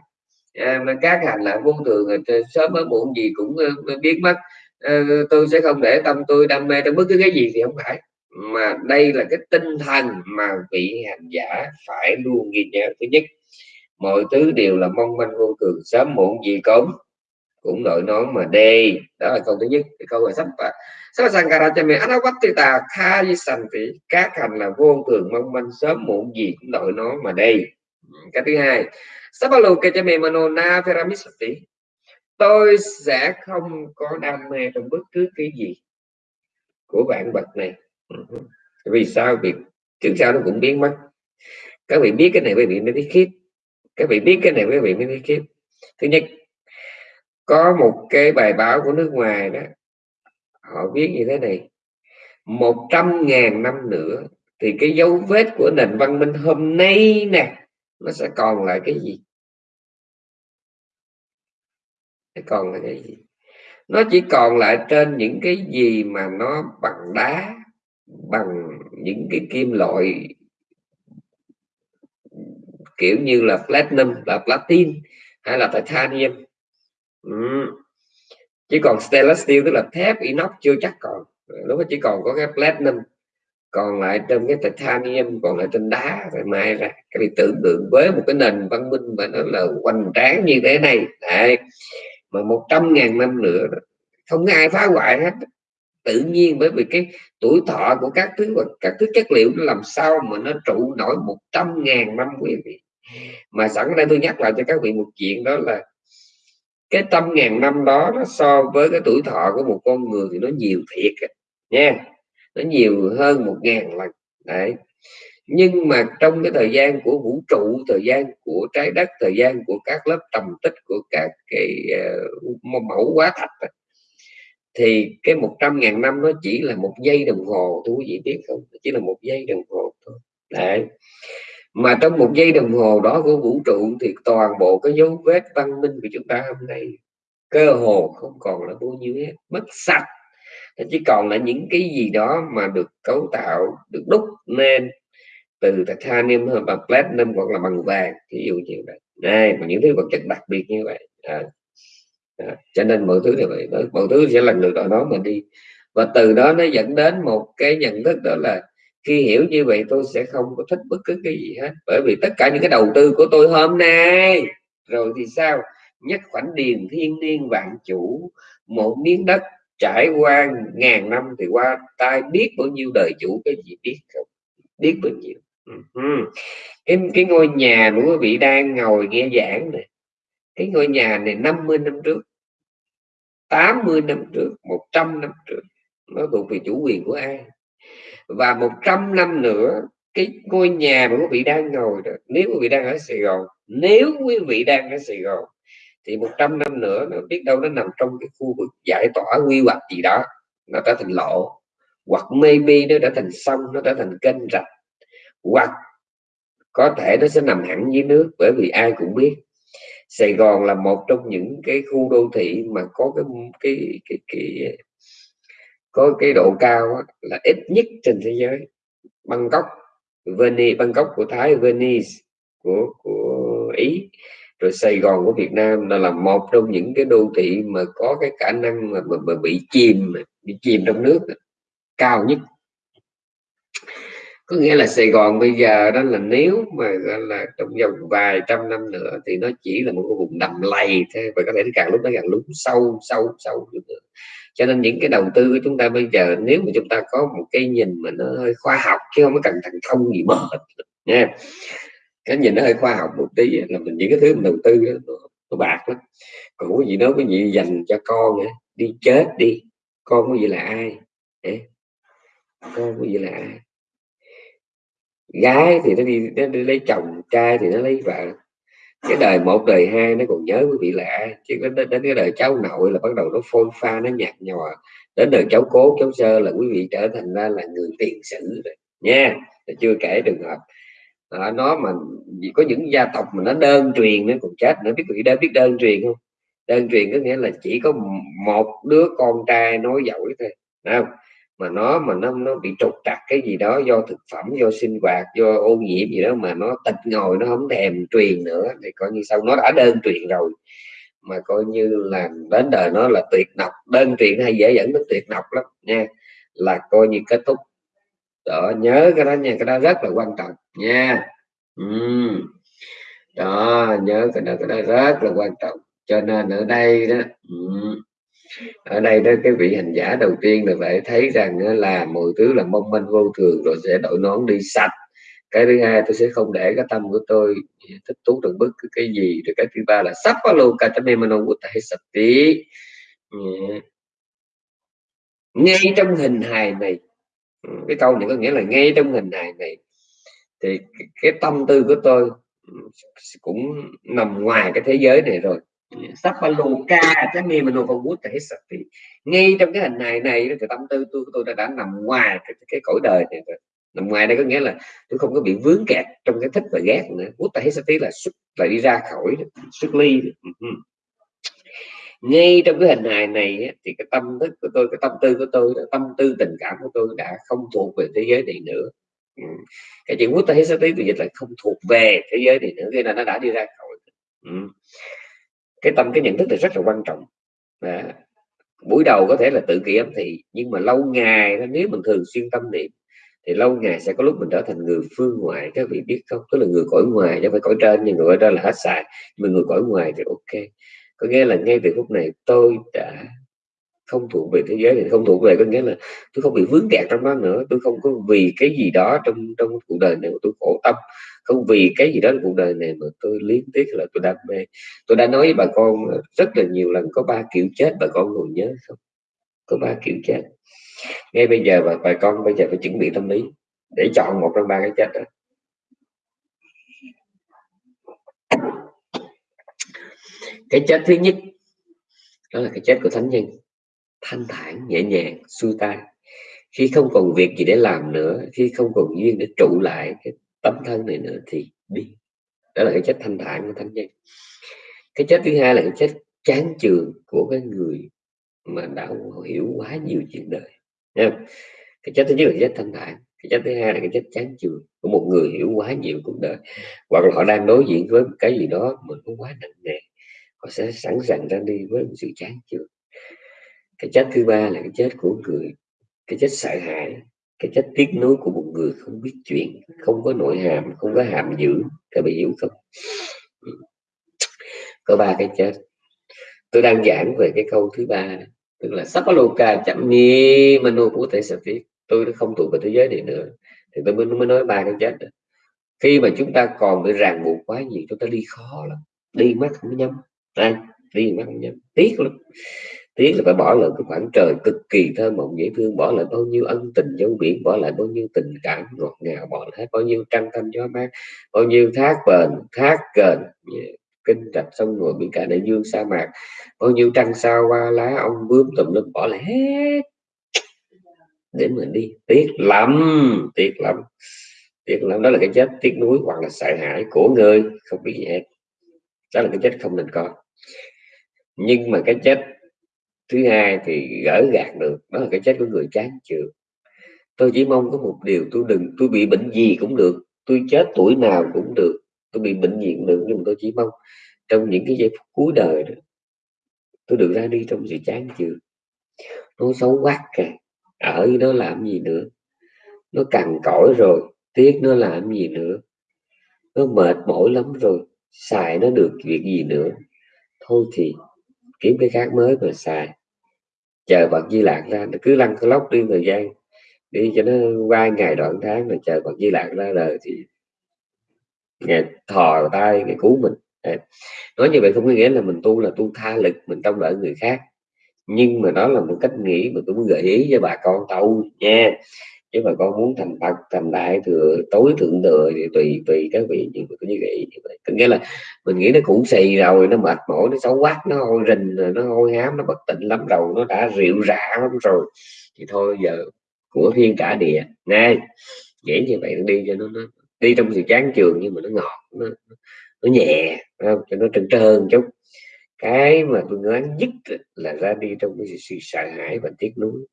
À, mà các hành là vô thường sớm mới muộn gì cũng ờ, biết mất. Ờ, tôi sẽ không để tâm tôi đam mê trong bất cứ cái gì thì không phải. Mà đây là cái tinh thần mà vị hành giả phải luôn ghi nhớ. Thứ nhất, mọi thứ đều là mong manh vô thường, sớm muộn gì cũng cũng đội nó mà đi đó là câu thứ nhất, cái câu là sắp và sắp sankara cho mình ta kha sanh thì các hành là vô thường, mong manh, sớm muộn gì cũng đội nó mà đi cái thứ hai sabalo ke cho mình manona feramisati tôi sẽ không có đam mê trong bất cứ cái gì của bạn vật này. Ừ. Vì sao? Việc trước sau nó cũng biến mất. Các vị biết cái này, quý vị mới biết khiếp. Các vị biết cái này, quý vị mới biết khiếp. Thứ nhất, có một cái bài báo của nước ngoài đó, họ viết như thế này. Một trăm ngàn năm nữa thì cái dấu vết của nền văn minh hôm nay nè, nó sẽ còn lại cái gì? Còn là cái gì? Nó chỉ còn lại trên những cái gì mà nó bằng đá, bằng những cái kim loại, kiểu như là platinum, là platin hay là titanium. Ừ. chỉ còn stainless steel, tức là thép, inox chưa chắc còn. Lúc đó chỉ còn có cái platinum, còn lại trong cái titanium, còn lại trên đá, rồi mai ra. Cái tưởng tượng với một cái nền văn minh mà nó là hoành tráng như thế này. Đấy mà một trăm ngàn năm nữa không có ai phá hoại hết. Tự nhiên bởi vì cái tuổi thọ của các thứ và các thứ chất liệu nó làm sao mà nó trụ nổi một trăm ngàn năm, quý vị. Mà sẵn đây tôi nhắc lại cho các vị một chuyện đó là cái trăm ngàn năm đó nó so với cái tuổi thọ của một con người thì nó nhiều thiệt nha. Nó nhiều hơn một ngàn lần. Đấy nhưng mà trong cái thời gian của vũ trụ thời gian của trái đất thời gian của các lớp trầm tích của các cái uh, mẫu hóa thạch thì cái một trăm ngàn năm nó chỉ là một giây đồng hồ tôi vị biết không? Chỉ là một giây đồng hồ thôi. Đấy. Mà trong một giây đồng hồ đó của vũ trụ thì toàn bộ cái dấu vết văn minh của chúng ta hôm nay cơ hồ không còn là bao nhiêu hết mất sạch. Chỉ còn là những cái gì đó mà được cấu tạo được đúc nên từ titanium hơn bằng platinum hoặc là bằng vàng ví dụ như vậy. Này mà những thứ vật chất đặc biệt như vậy. À, à, cho nên mọi thứ thì vậy. Mọi thứ sẽ lần lượt ở đó mà đi. Và từ đó nó dẫn đến một cái nhận thức đó là khi hiểu như vậy tôi sẽ không có thích bất cứ cái gì hết. Bởi vì tất cả những cái đầu tư của tôi hôm nay rồi thì sao? Nhất khoảnh điền thiên niên vạn chủ một miếng đất trải qua ngàn năm thì qua tai biết bao nhiêu đời chủ cái gì biết không? Biết bao nhiêu. Ừ. cái cái ngôi nhà của quý vị đang ngồi nghe giảng này, cái ngôi nhà này 50 năm trước 80 năm trước 100 năm trước, nó thuộc về chủ quyền của ai? Và 100 năm nữa, cái ngôi nhà mà quý vị đang ngồi đó, nếu quý vị đang ở Sài Gòn, nếu quý vị đang ở Sài Gòn, thì 100 năm nữa nó biết đâu nó nằm trong cái khu vực giải tỏa quy hoạch gì đó, nó trở thành lộ hoặc maybe nó đã thành sông, nó trở thành kênh rạch hoặc có thể nó sẽ nằm hẳn dưới nước bởi vì ai cũng biết Sài Gòn là một trong những cái khu đô thị mà có cái cái cái, cái có cái độ cao là ít nhất trên thế giới. Bangkok Venice Bangkok của Thái Venice của của Ý rồi Sài Gòn của Việt Nam là là một trong những cái đô thị mà có cái khả năng mà, mà, mà bị chìm bị chìm trong nước cao nhất có nghĩa là Sài Gòn bây giờ đó là nếu mà là trong vòng vài trăm năm nữa thì nó chỉ là một cái vùng đầm lầy thôi và có thể càng lúc nó càng lún sâu sâu sâu nữa. Cho nên những cái đầu tư của chúng ta bây giờ nếu mà chúng ta có một cái nhìn mà nó hơi khoa học chứ không có cần thành thông gì mờ nha cái nhìn nó hơi khoa học một tí là mình những cái thứ mình đầu tư đó, nó, nó bạc lắm. Còn cái gì đó cái gì dành cho con nữa đi chết đi con có gì là ai con có gì là ai? Gái thì nó đi, nó đi lấy chồng trai thì nó lấy vợ. Cái đời một đời hai nó còn nhớ quý vị lạ chứ đến, đến cái đời cháu nội là bắt đầu nó phôi pha nó nhạt nhòa. Đến đời cháu cố cháu sơ là quý vị trở thành ra là người tiền sử rồi. Nha chưa kể trường hợp. À, nó mà có những gia tộc mà nó đơn truyền nó còn chết nữa biết quý vị đã biết đơn truyền không? Đơn truyền có nghĩa là chỉ có một đứa con trai nói giỏi thôi không? Mà nó mà nó nó bị trục trặc cái gì đó do thực phẩm, do sinh hoạt, do ô nhiễm gì đó mà nó tịch ngồi, nó không thèm truyền nữa, thì coi như sau nó đã đơn truyền rồi. Mà coi như là đến đời nó là tuyệt độc. Đơn truyền hay dễ dẫn đến tuyệt độc lắm, nha. Là coi như kết thúc. Đó, nhớ cái đó nha. Cái đó rất là quan trọng, nha. Ừ. đó, nhớ cái đó. Cái đó rất là quan trọng. Cho nên ở đây đó ừ ở đây đó, cái vị hành giả đầu tiên là phải thấy rằng là mọi thứ là mong manh vô thường rồi sẽ đội nón đi sạch. Cái thứ hai, tôi sẽ không để cái tâm của tôi thích thú được bất cứ cái gì. Rồi cái thứ ba là sắp có luôn cả tâm em của tại sạch tí. Ừ. Ngay trong hình hài này ừ, cái câu này có nghĩa là ngay trong hình hài này, thì cái tâm tư của tôi ừ, cũng nằm ngoài cái thế giới này rồi. Sapaloka cái mi mà còn bút thể sạch thì ngay trong cái hình này này thì tâm tư tôi tôi đã, đã nằm ngoài cái, cái cõi đời này rồi. Nằm ngoài đây có nghĩa là tôi không có bị vướng kẹt trong cái thích và ghét nữa. Bút thể sạch là xuất lại đi ra khỏi xuất ly ừ. ngay trong cái hình hài này thì cái tâm thức của tôi cái tâm tư của tôi tâm tư tình cảm của tôi đã không thuộc về thế giới này nữa. Ừ. Cái chuyện quốc tế sắp tới dịch là không thuộc về thế giới này nữa khi là nó đã đi ra khỏi cái tâm cái nhận thức thì rất là quan trọng. À, buổi đầu có thể là tự kỷ ám thị nhưng mà lâu ngày nếu mình thường xuyên tâm niệm thì lâu ngày sẽ có lúc mình trở thành người phương ngoại các vị biết không. Tức là người cõi ngoài chứ phải cõi trên nhưng người cõi trên là hết xài. Mà người cõi ngoài thì ok. Có nghĩa là ngay từ phút này tôi đã không thuộc về thế giới thì không thuộc về có nghĩa là tôi không bị vướng kẹt trong đó nữa. Tôi không có vì cái gì đó trong trong cuộc đời này mà tôi khổ tâm không vì cái gì đó cuộc đời này mà tôi liên tiếc là tôi đam mê. Tôi đã nói với bà con rất là nhiều lần có ba kiểu chết bà con còn nhớ không? Có ba kiểu chết. Ngay bây giờ bà, bà con bây giờ phải chuẩn bị tâm lý để chọn một trong ba cái chết đó. Cái chết thứ nhất đó là cái chết của thánh nhân. Thanh thản nhẹ nhàng xuôi tay khi không còn việc gì để làm nữa khi không còn duyên để trụ lại cái tấm thân này nữa thì đi đó là cái chết thanh thản của thánh nhân. Cái chết thứ hai là cái chết chán chường của cái người mà đã hiểu quá nhiều chuyện đời. Nha. cái chết thứ nhất là cái chết thanh thản, cái chết thứ hai là cái chết chán chường của một người hiểu quá nhiều cuộc đời. Hoặc là họ đang đối diện với một cái gì đó mà nó quá nặng nề, họ sẽ sẵn sàng ra đi với một sự chán chường. Cái chết thứ ba là cái chết của người, cái chết sợ hãi cái chất tiếc nuối của một người không biết chuyện không có nội hàm không có hàm dưỡng, các bạn hiểu không? Có ba cái chết. Tôi đang giảng về cái câu thứ ba tức là sapaloka chậm ni manu của thể sẽ viết tôi đã không thuộc về thế giới này nữa thì tôi mới, mới nói ba cái chết đó. khi mà chúng ta còn bị ràng buộc quá nhiều chúng ta đi khó lắm. Đi mắt không nhắm đây đi mắt không nhắm. Tiếc lắm tiếc là phải bỏ lại cái khoảng trời cực kỳ thơ mộng, dễ thương, bỏ lại bao nhiêu ân tình dấu biển, bỏ lại bao nhiêu tình cảm ngọt ngào, bỏ lại bao nhiêu trăng thanh gió mát, bao nhiêu thác bền, thác kền kinh rạch sông ngồi biển cả đại dương sa mạc, bao nhiêu trăng sao qua lá ông bướm tùm lum, bỏ lại hết. Để mình đi, tiếc lắm tiếc lắm tiếc lắm. Đó là cái chết tiếc nuối hoặc là sợ hãi của người không biết gì hết. Đó là cái chết không nên có. Nhưng mà cái chết thứ hai thì gỡ gạt được, đó là cái chết của người chán chường tôi chỉ mong có một điều, tôi đừng, tôi bị bệnh gì cũng được, tôi chết tuổi nào cũng được, tôi bị bệnh gì cũng được, nhưng mà tôi chỉ mong trong những cái giây phút cuối đời đó, tôi được ra đi trong sự chán chường nó xấu quá kìa, ở nó làm gì nữa? Nó cằn cõi rồi, tiếc nó làm gì nữa? Nó mệt mỏi lắm rồi, xài nó được việc gì nữa? Thôi thì kiếm cái khác mới mà xài. Chờ bậc di lạc ra, nó cứ lăn cái lóc đi thời gian, đi cho nó qua ngày đoạn tháng rồi chờ bậc di lạc ra đời thì ngày thò tay, ngày cứu mình. Nói như vậy không có nghĩa là mình tu là tu tha lực, mình trông đợi người khác. Nhưng mà đó là một cách nghĩ mà tôi muốn gợi ý cho bà con tâu nha chứ mà con muốn thành phật thành đại thừa tối thượng thừa thì tùy tùy các vị nhưng mà tôi như vậy có nghĩa là mình nghĩ nó cũng xì rồi nó mệt mỏi nó xấu quát nó hôi rình nó hôi hám nó bất tỉnh lắm rồi nó đã rượu rã lắm rồi. Thì thôi giờ của thiên cả địa. Ngay dễ như vậy đi cho nó, nó đi trong sự chán trường nhưng mà nó ngọt nó, nó nhẹ không? cho nó trơn trơn chút. Cái mà tôi nói nhất là ra đi trong cái sự sợ hãi và tiếc nuối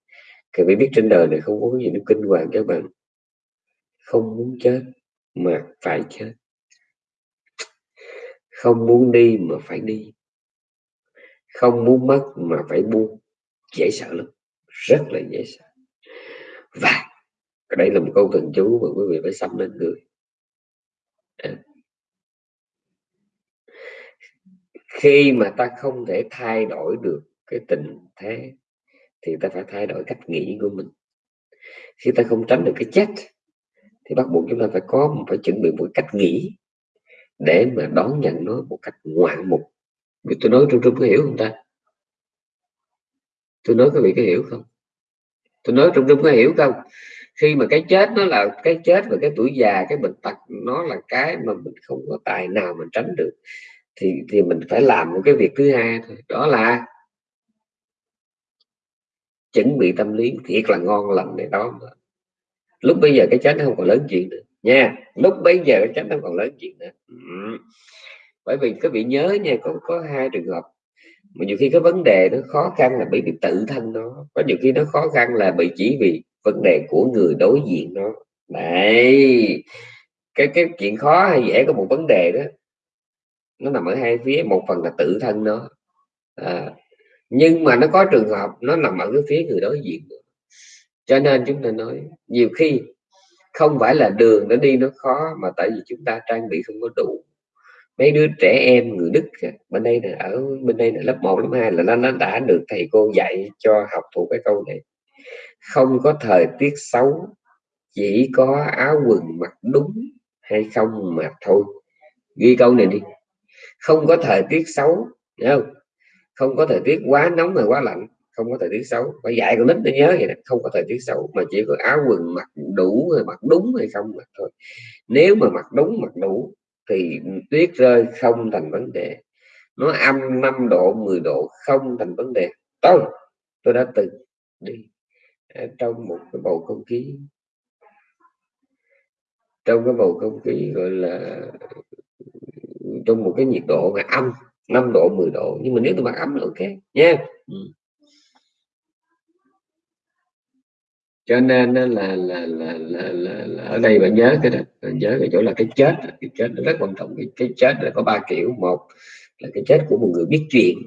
các phải biết trên đời này không có cái gì nó kinh hoàng các bạn. Không muốn chết mà phải chết. Không muốn đi mà phải đi. Không muốn mất mà phải buông. Dễ sợ lắm. Rất là dễ sợ. Và đây là một câu thần chú mà quý vị phải xâm lên người. À. khi mà ta không thể thay đổi được cái tình thế thì ta phải thay đổi cách nghĩ của mình. Khi ta không tránh được cái chết, thì bắt buộc chúng ta phải có, phải chuẩn bị một cách nghĩ để mà đón nhận nó một cách ngoạn mục. Vì tôi nói trung trung có hiểu không ta? Tôi nói các vị có hiểu không? Tôi nói trung trung có hiểu không? Khi mà cái chết nó là cái chết và cái tuổi già, cái bệnh tật, nó là cái mà mình không có tài nào mình tránh được, thì thì mình phải làm một cái việc thứ hai thôi. Đó là chuẩn bị tâm lý thiệt là ngon lành để đó lúc bây giờ cái chết nó không còn lớn chuyện nữa. Nha lúc bây giờ cái chết nó còn lớn chuyện nữa. Ừ. bởi vì các vị nhớ nha có có hai trường hợp. Mà nhiều khi cái vấn đề nó khó khăn là bởi vì tự thân nó. Có nhiều khi nó khó khăn là bị chỉ vì vấn đề của người đối diện nó. Đấy. Cái cái chuyện khó hay dễ có một vấn đề đó nó nằm ở hai phía. Một phần là tự thân nó. À, nhưng mà nó có trường hợp nó nằm ở cái phía người đối diện cho nên chúng ta nói nhiều khi không phải là đường nó đi nó khó mà tại vì chúng ta trang bị không có đủ. Mấy đứa trẻ em người Đức bên đây là ở bên đây là lớp 1 lớp 2 là nó, nó đã được thầy cô dạy cho học thuộc cái câu này. Không có thời tiết xấu chỉ có áo quần mặc đúng hay không mà thôi. Ghi câu này đi. Không có thời tiết xấu không? Không có thời tiết quá nóng hay quá lạnh, không có thời tiết xấu. Phải dạy con nít nó nhớ vậy đó. không có thời tiết xấu, mà chỉ có áo quần mặc đủ rồi mặc đúng hay không mà thôi. Nếu mà mặc đúng, mặc đủ, thì tuyết rơi không thành vấn đề. Nó âm 5 độ 10 độ không thành vấn đề. Tôi tôi đã từng đi à, trong một cái bầu không khí, trong cái bầu không khí gọi là, trong một cái nhiệt độ mà âm 5 độ 10 độ. Nhưng mà nếu tôi mặc ấm là ok nha. Ừ. cho nên là là, là là là là ở đây bạn nhớ cái đó. Bạn nhớ cái chỗ là cái chết. Cái chết nó rất quan trọng. Cái, cái chết là có ba kiểu. Một là cái chết của một người biết chuyện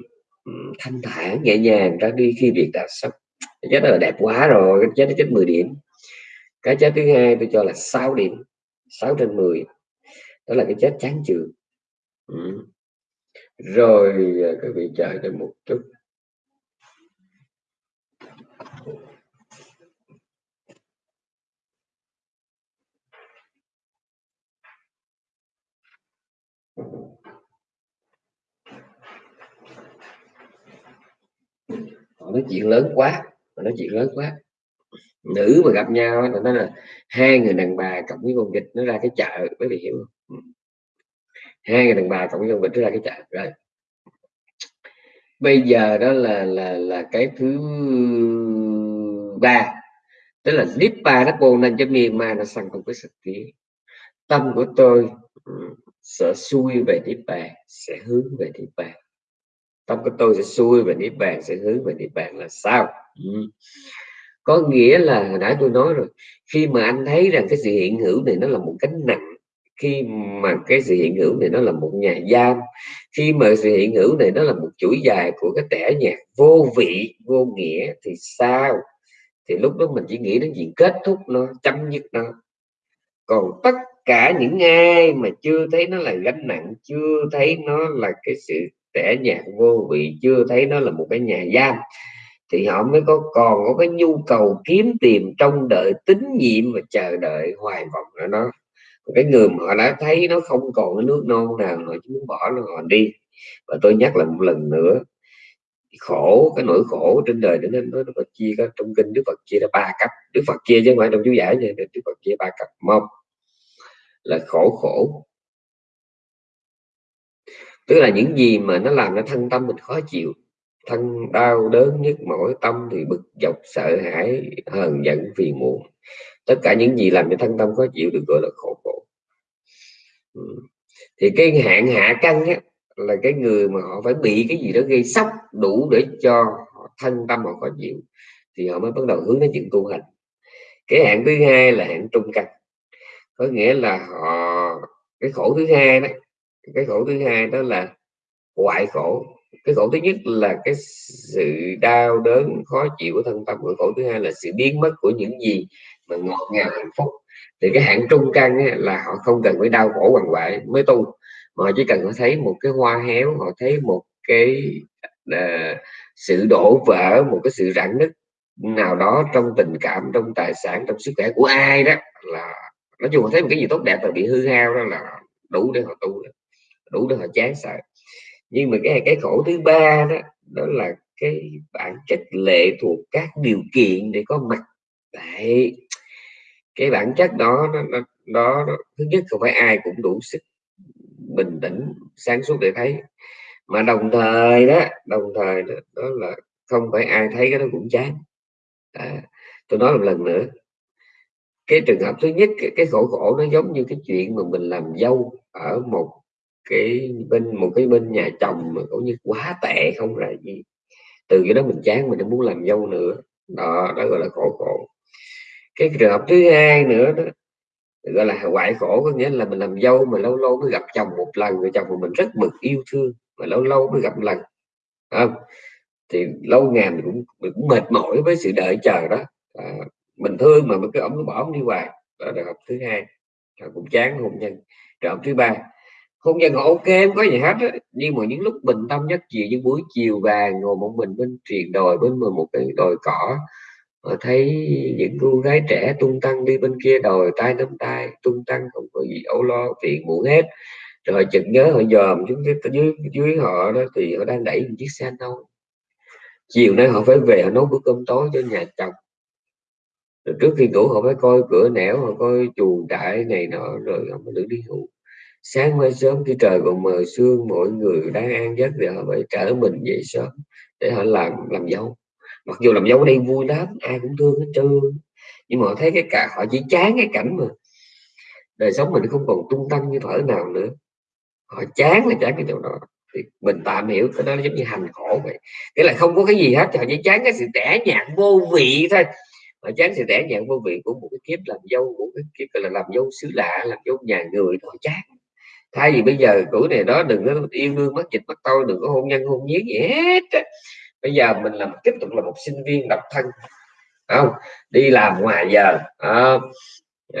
ừ, thanh thản nhẹ nhàng ra đi khi việc đã xong cái chết là đẹp quá rồi. Cái chết nó chết 10 điểm. Cái chết thứ hai tôi cho là 6 điểm. 6 trên 10 đó là cái chết chán chường. Ừ rồi à, các vị chờ cho một chút. Họ nói chuyện lớn quá, họ nói chuyện lớn quá. Nữ mà gặp nhau là nó là hai người đàn bà cộng với con vịt, nó ra cái chợ, quý vị hiểu không. Ừ hai người đàn bà cộng với con vịt ra cái chợ, rồi bây giờ đó là là là cái thứ ba, tức là Nipa nó bồ nên cho miền mà nó sang không có sạch ký. tâm của tôi sẽ xuôi về niết bàn sẽ hướng về niết bàn tâm của tôi sẽ xuôi về niết bàn sẽ hướng về niết bàn là sao ừ. có nghĩa là hồi nãy tôi nói rồi, khi mà anh thấy rằng cái sự hiện hữu này nó là một cánh nặng khi mà cái sự hiện hữu này nó là một nhà giam, khi mà sự hiện hữu này nó là một chuỗi dài của cái tẻ nhạc vô vị, vô nghĩa thì sao? Thì lúc đó mình chỉ nghĩ đến chuyện kết thúc nó, chấm dứt nó. Còn tất cả những ai mà chưa thấy nó là gánh nặng, chưa thấy nó là cái sự tẻ nhạt vô vị, chưa thấy nó là một cái nhà giam, thì họ mới có, còn có cái nhu cầu kiếm tìm trong đợi tín nhiệm và chờ đợi hoài vọng ở nó cái người mà họ đã thấy nó không còn cái nước non nào họ chỉ muốn bỏ nó họ đi. Và tôi nhắc lại một lần nữa, khổ, cái nỗi khổ trên đời nên nó Phật chia có trong kinh Đức Phật chia ra ba cấp. Đức Phật chia chứ không phải trong chú giải nha Đức Phật chia ba cấp. Một là khổ khổ. Tức là những gì mà nó làm cho thân tâm mình khó chịu, thân đau đớn nhất mỏi tâm thì bực dọc, sợ hãi, hờn giận, phiền muộn. Tất cả những gì làm cho thân tâm khó chịu được gọi là khổ khổ. Ừ. thì cái hạn hạ căn á, là cái người mà họ phải bị cái gì đó gây sốc đủ để cho thân tâm họ khó chịu thì họ mới bắt đầu hướng đến chuyện tu hành. Cái hạn thứ hai là hạn trung căn. Có nghĩa là họ cái khổ thứ hai đó cái khổ thứ hai đó là ngoại khổ. Cái khổ thứ nhất là cái sự đau đớn khó chịu của thân tâm cái khổ thứ hai là sự biến mất của những gì mà ngọt ngào hạnh phúc thì cái hạng trung căn ấy, là họ không cần phải đau khổ hoàng vậy mới tu. Mà họ chỉ cần họ thấy một cái hoa héo họ thấy một cái uh, sự đổ vỡ một cái sự rạn nứt nào đó trong tình cảm trong tài sản trong sức khỏe của ai đó là nói chung họ thấy một cái gì tốt đẹp là bị hư hao đó là đủ để họ tu đủ để họ chán sợ. Nhưng mà cái cái khổ thứ ba đó đó là cái bản chất lệ thuộc các điều kiện để có mặt. Tại cái bản chất đó nó, nó, đó, nó thứ nhất không phải ai cũng đủ sức bình tĩnh sáng suốt để thấy. Mà đồng thời đó đồng thời đó, đó là không phải ai thấy cái đó cũng chán. À, tôi nói một lần nữa. Cái trường hợp thứ nhất cái, cái khổ khổ nó giống như cái chuyện mà mình làm dâu ở một cái bên một cái bên nhà chồng mà cũng như quá tệ không là gì từ cái đó mình chán mình không muốn làm dâu nữa. Đó đó gọi là khổ khổ cái trường hợp thứ hai nữa đó gọi là hoại khổ có nghĩa là mình làm dâu mà lâu lâu mới gặp chồng một lần người chồng của mình rất mực yêu thương mà lâu lâu mới gặp một lần không? Thì lâu ngày mình cũng, mình cũng mệt mỏi với sự đợi chờ đó. À, mình thương mà cái ông cứ bỏ ông đi hoài. Đó là học hợp thứ hai. Cũng chán hôn nhân. Trường hợp thứ ba hôn nhân ok không có gì hết á. nhưng mà những lúc bình tâm nhất chiều những buổi chiều vàng ngồi một mình bên truyền đồi bên một cái đồi cỏ họ thấy những cô gái trẻ tung tăng đi bên kia đồi tay nắm tay, tung tăng không có gì âu lo phiền muộn hết. Rồi chợt nhớ họ dòm chúng dưới dưới họ đó, thì họ đang đẩy một chiếc xe nâu chiều nay họ phải về họ nấu bữa cơm tối cho nhà chồng. Rồi trước khi ngủ họ phải coi cửa nẻo, họ coi chuồng trại này nọ, rồi họ mới được đi ngủ. Sáng mai sớm khi trời còn mờ sương, mọi người đang ăn giấc thì họ phải trở mình dậy sớm để họ làm làm dâu mặc dù làm dâu ở đây vui lắm, ai cũng thương hết trơn. Nhưng mà họ thấy cái cả, họ chỉ chán cái cảnh mà đời sống mình không còn tung tăng như thở nào nữa. Họ chán là chán cái chỗ đó. Thì mình tạm hiểu cái đó giống như hành khổ vậy. Nghĩa là không có cái gì hết họ chỉ chán cái sự tẻ nhạt vô vị thôi. Họ chán sự tẻ nhạt vô vị của một cái kiếp làm dâu, của cái kiếp là làm dâu xứ lạ, làm dâu nhà người họ chán. Thay vì bây giờ tuổi này đó đừng có yêu đương mất dịch mất tôi đừng có hôn nhân, hôn nhiếc gì hết bây giờ mình làm tiếp tục là một sinh viên độc thân không? Đi làm ngoài giờ à,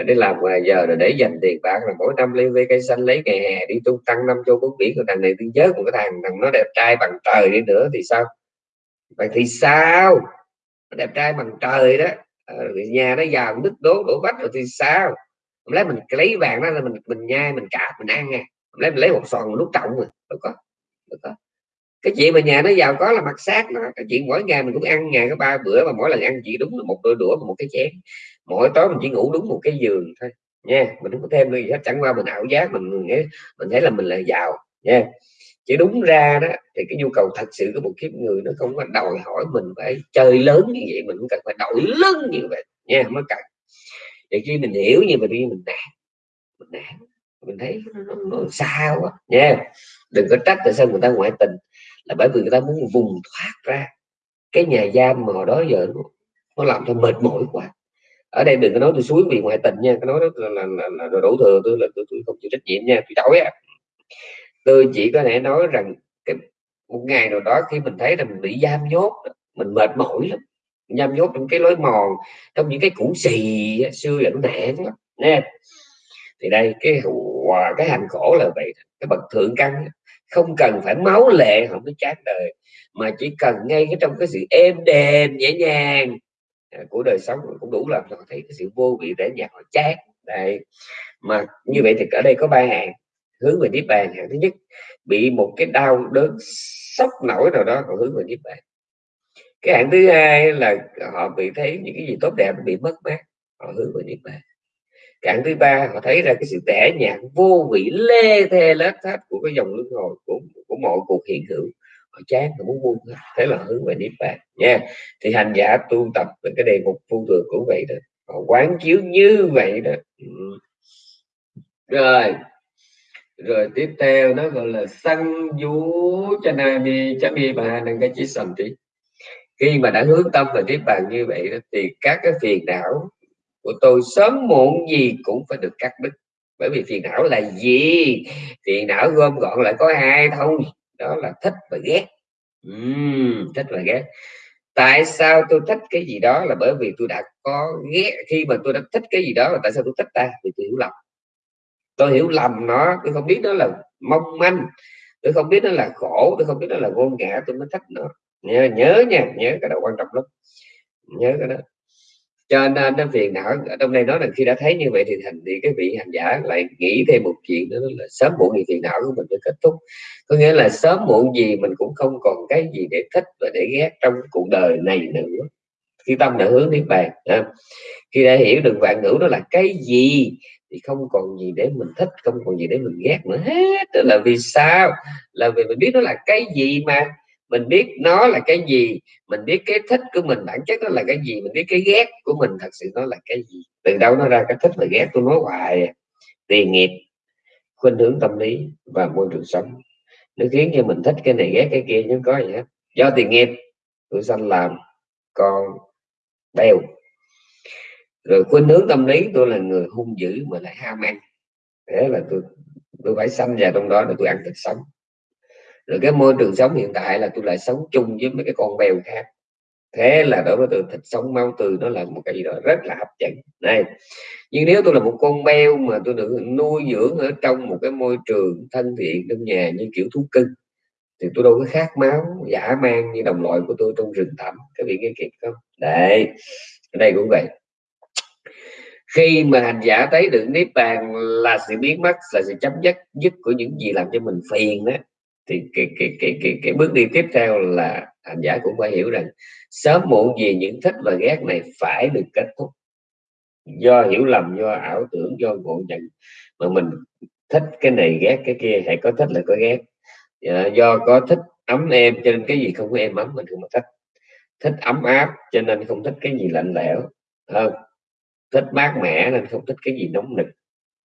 đi làm ngoài giờ rồi để dành tiền bạc là mỗi năm lấy với cây xanh lấy ngày hè đi tung tăng năm châu bốn biển của thằng này tôi giới của cái thằng thằng nó đẹp trai bằng trời đi nữa thì sao? Vậy thì sao? Đẹp trai bằng trời đó. À, nhà nó giàu đứt đố đổ vách rồi thì sao? Lấy mình lấy vàng đó là mình mình nhai mình cạp mình ăn nha. Lấy mình lấy một sòn một nút trọng rồi. Được có được có cái chuyện mà nhà nó giàu có là mặt sát nó. Cái chuyện mỗi ngày mình cũng ăn ngày có ba bữa mà mỗi lần ăn chỉ đúng là một đôi đũa và một cái chén. Mỗi tối mình chỉ ngủ đúng một cái giường thôi nha. Mình không có thêm gì hết chẳng qua mình ảo giác mình mình thấy là mình là giàu nha. Chỉ đúng ra đó thì cái nhu cầu thật sự của một kiếp người nó không có đòi hỏi mình phải chơi lớn như vậy mình cũng cần phải đổi lớn như vậy nha mới cần. Để khi mình hiểu như vậy thì mình nản mình nản. Mình thấy nó, nó, nó sao quá nha. Đừng có trách tại sao người ta ngoại tình là bởi vì người ta muốn vùng thoát ra. Cái nhà giam mà hồi đó giờ nó, nó làm cho mệt mỏi quá. Ở đây đừng có nói tôi suối vì ngoại tình nha cái nói đó là, là, là, là, đổ thừa tôi là tôi, tôi không chịu trách nhiệm nha tôi chối á. Tôi chỉ có thể nói rằng cái một ngày nào đó khi mình thấy là mình bị giam nhốt mình mệt mỏi lắm. Giam nhốt trong cái lối mòn trong những cái củ xì xưa là nó nản lắm nè. Thì đây cái hòa à, cái hành khổ là vậy cái bậc thượng căn không cần phải máu lệ, không mới chán đời, mà chỉ cần ngay cái trong cái sự êm đềm, nhẹ nhàng. À, của đời sống cũng đủ làm cho họ thấy cái sự vô vị để nhạt họ chán. Đây mà như vậy thì ở đây có ba hạng hướng về niết bàn. Hạng thứ nhất, bị một cái đau đớn sốc nổi nào đó, họ hướng về niết bàn. Cái hạng thứ hai là họ bị thấy những cái gì tốt đẹp bị mất mát, họ hướng về niết bàn cạn thứ ba họ thấy ra cái sự tẻ nhạt vô vị lê thê lết thết của cái dòng luân hồi của của mọi cuộc hiện hữu. Họ chán họ muốn buông thế là hướng về niết bàn nha. Thì hành giả tu tập về cái đề mục phu thường cũng vậy đó. Họ quán chiếu như vậy đó. Ừ. rồi. Rồi tiếp theo nó gọi là săn vú cho na đi chấm đi bà đừng cái chỉ sầm tí khi mà đã hướng tâm về niết bàn như vậy đó, thì các cái phiền não của tôi sớm muộn gì cũng phải được cắt đứt. Bởi vì phiền não là gì? Phiền não gom gọn lại có hai thôi. Đó là thích và ghét. Uhm, thích và ghét. Tại sao tôi thích cái gì đó là bởi vì tôi đã có ghét? Khi mà tôi đã thích cái gì đó là tại sao tôi thích ta? Vì tôi hiểu lầm. Tôi hiểu lầm nó tôi không biết đó là mong manh. Tôi không biết nó là khổ tôi không biết nó là vô ngã tôi mới thích nó. Nhớ nhớ nha nhớ cái đó quan trọng lắm. Nhớ cái đó cho nên à, nó phiền não. Ở trong đây nói là khi đã thấy như vậy thì thành, thì cái vị hành giả lại nghĩ thêm một chuyện nữa là sớm muộn gì phiền não của mình phải kết thúc. Có nghĩa là sớm muộn gì mình cũng không còn cái gì để thích và để ghét trong cuộc đời này nữa. Khi tâm đã hướng niết bàn khi đã hiểu được vạn ngữ đó là cái gì thì không còn gì để mình thích, không còn gì để mình ghét nữa. Hết, đó là vì sao? Là vì mình biết nó là cái gì mà mình biết nó là cái gì, mình biết cái thích của mình, bản chất nó là cái gì, mình biết cái ghét của mình thật sự nó là cái gì. Từ đâu nó ra cái thích và ghét tôi nói hoài à. tiền nghiệp, khuynh hướng tâm lý và môi trường sống. Nó khiến cho mình thích cái này, ghét cái kia nhưng có gì hết. Do tiền nghiệp tôi sanh làm con bèo. Rồi khuynh hướng tâm lý, tôi là người hung dữ mà lại ham ăn. Thế là tôi tôi phải sanh vào trong đó để tôi ăn thịt sống rồi cái môi trường sống hiện tại là tôi lại sống chung với mấy cái con bèo khác. Thế là đối với tôi, thịt sống mau từ nó là một cái gì đó rất là hấp dẫn. Này, nhưng nếu tôi là một con beo mà tôi được nuôi dưỡng ở trong một cái môi trường thân thiện trong nhà như kiểu thú cưng, thì tôi đâu có khát máu giả mang như đồng loại của tôi trong rừng thẳm các vị nghe kịp không? Đấy, ở đây cũng vậy. Khi mà hành giả thấy được niết bàn là sự biến mất, là sự chấm dứt dứt của những gì làm cho mình phiền đó thì cái, cái, cái, cái, cái bước đi tiếp theo là hành giả cũng phải hiểu rằng sớm muộn gì những thích và ghét này phải được kết thúc. Do hiểu lầm do ảo tưởng do ngộ nhận mà mình thích cái này ghét cái kia hay có thích là có ghét. Dạ, do có thích ấm em cho nên cái gì không có em ấm mình không thích. Thích ấm áp cho nên không thích cái gì lạnh lẽo hơn thích mát mẻ nên không thích cái gì nóng nực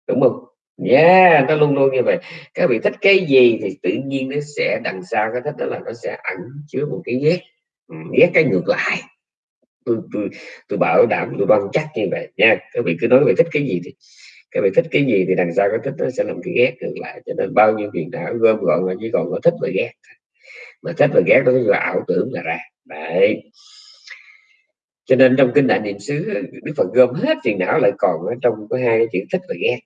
đúng không? Yeah, nó luôn luôn như vậy. Các vị thích cái gì thì tự nhiên nó sẽ đằng sau cái thích đó là nó sẽ ẩn chứa một cái ghét. Ừ, ghét cái ngược lại. Tôi tôi tôi bảo đảm, tôi đoan chắc như vậy. Nha, các vị cứ nói về thích cái gì thì các vị thích cái gì thì đằng sau cái thích nó sẽ làm cái ghét ngược lại. Cho nên bao nhiêu phiền não gom gọn là chỉ còn có thích và ghét. Mà thích và ghét đó là ảo tưởng là ra. Đấy. Cho nên trong kinh đại niệm xứ đức phật gom hết phiền não lại còn ở trong có hai cái chữ thích và ghét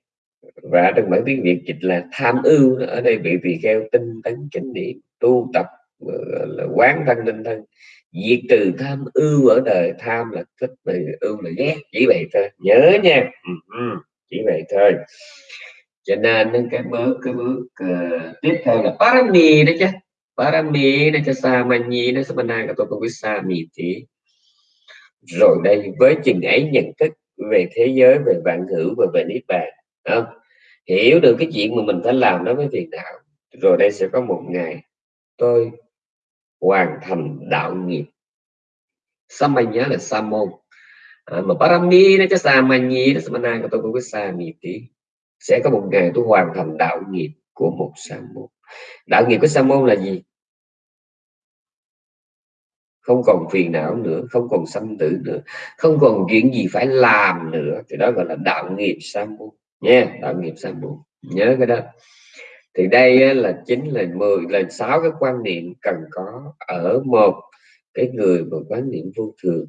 và trong bản tiếng việt dịch là tham ưu ở đây bị tỳ kheo tinh tấn chánh niệm tu tập ờ, là quán thân tinh thân diệt trừ tham ưu ở đời tham là thích và ưu là ghét chỉ vậy thôi. Nhớ nha. Ừ, ừ, chỉ vậy thôi. Cho nên cái bước cái bước uh, tiếp theo là parami đó chứ. Parami đó cho sa mani nó samana cái tôi không biết sa mì thì. Rồi đây với chừng ấy nhận thức về thế giới về vạn hữu và về niết bàn không? hiểu được cái chuyện mà mình phải làm đó với phiền đạo rồi đây sẽ có một ngày tôi hoàn thành đạo nghiệp. Samanya nhớ là sa môn. À, mà parami nó cho sa mà nhi nó samana của tôi cũng có sa mì tí. Sẽ có một ngày tôi hoàn thành đạo nghiệp của một sa môn. Đạo nghiệp của sa môn là gì? Không còn phiền não nữa không còn sanh tử nữa không còn chuyện gì phải làm nữa. Thì đó gọi là đạo nghiệp sa môn nha tạo nghiệp sa môn nhớ cái đó. Thì đây là chính là 10 là sáu cái quan niệm cần có ở một cái người mà quán niệm vô thường.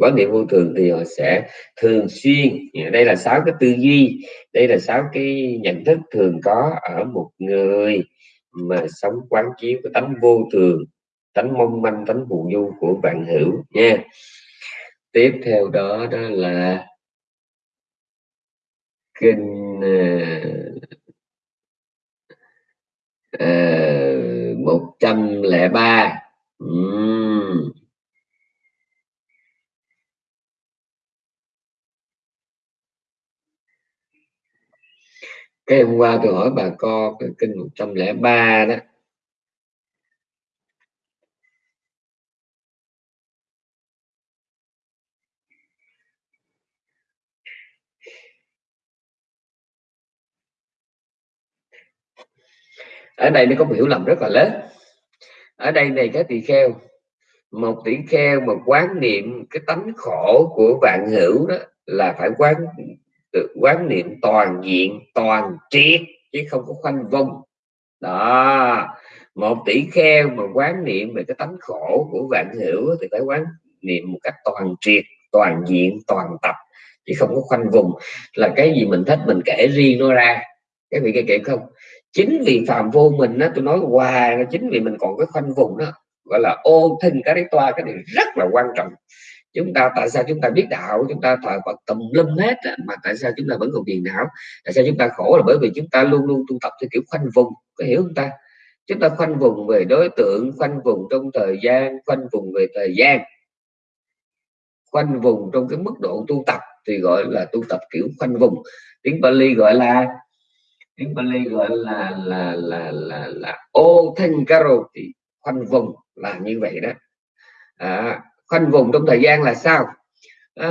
Quán niệm vô thường thì họ sẽ thường xuyên. Dạ, đây là sáu cái tư duy, đây là sáu cái nhận thức thường có ở một người mà sống quán chiếu cái tánh vô thường, tánh mong manh, tánh phù du của bạn hữu. Nha. Tiếp theo đó đó là kinh ờ, ờ, một trăm lẻ ba. Cái hôm qua tôi hỏi bà con cái kinh 103 đó ở đây nó có một hiểu lầm rất là lớn. Ở đây này cái tỳ kheo, một tỷ kheo mà quán niệm cái tánh khổ của vạn hữu đó là phải quán quán niệm toàn diện, toàn triệt, chứ không có khoanh vung đó, một tỷ kheo mà quán niệm về cái tánh khổ của vạn hữu thì phải quán niệm một cách toàn triệt, toàn diện, toàn tập, chứ không có khoanh vùng. Là cái gì mình thích mình kể riêng nó ra. Cái vị kia kể không? Chính vì phạm vô mình á, tôi nói hoài là chính vì mình còn cái khoanh vùng đó, gọi là ô thinh cái đấy toa, cái này rất là quan trọng. Chúng ta, tại sao chúng ta biết đạo? Chúng ta thờ Phật tùm lum hết mà tại sao chúng ta vẫn còn phiền não? Tại sao chúng ta khổ là bởi vì chúng ta luôn luôn tu tập theo kiểu khoanh vùng, có hiểu không ta? Chúng ta khoanh vùng về đối tượng, khoanh vùng trong thời gian, khoanh vùng về thời gian. Khoanh vùng trong cái mức độ tu tập thì gọi là tu tập kiểu khoanh vùng. Tiếng Bali gọi là tiếng Bali gọi là là là là là ô thanh caro thì khoanh vùng là như vậy đó. À, khoanh vùng trong thời gian là sao? À,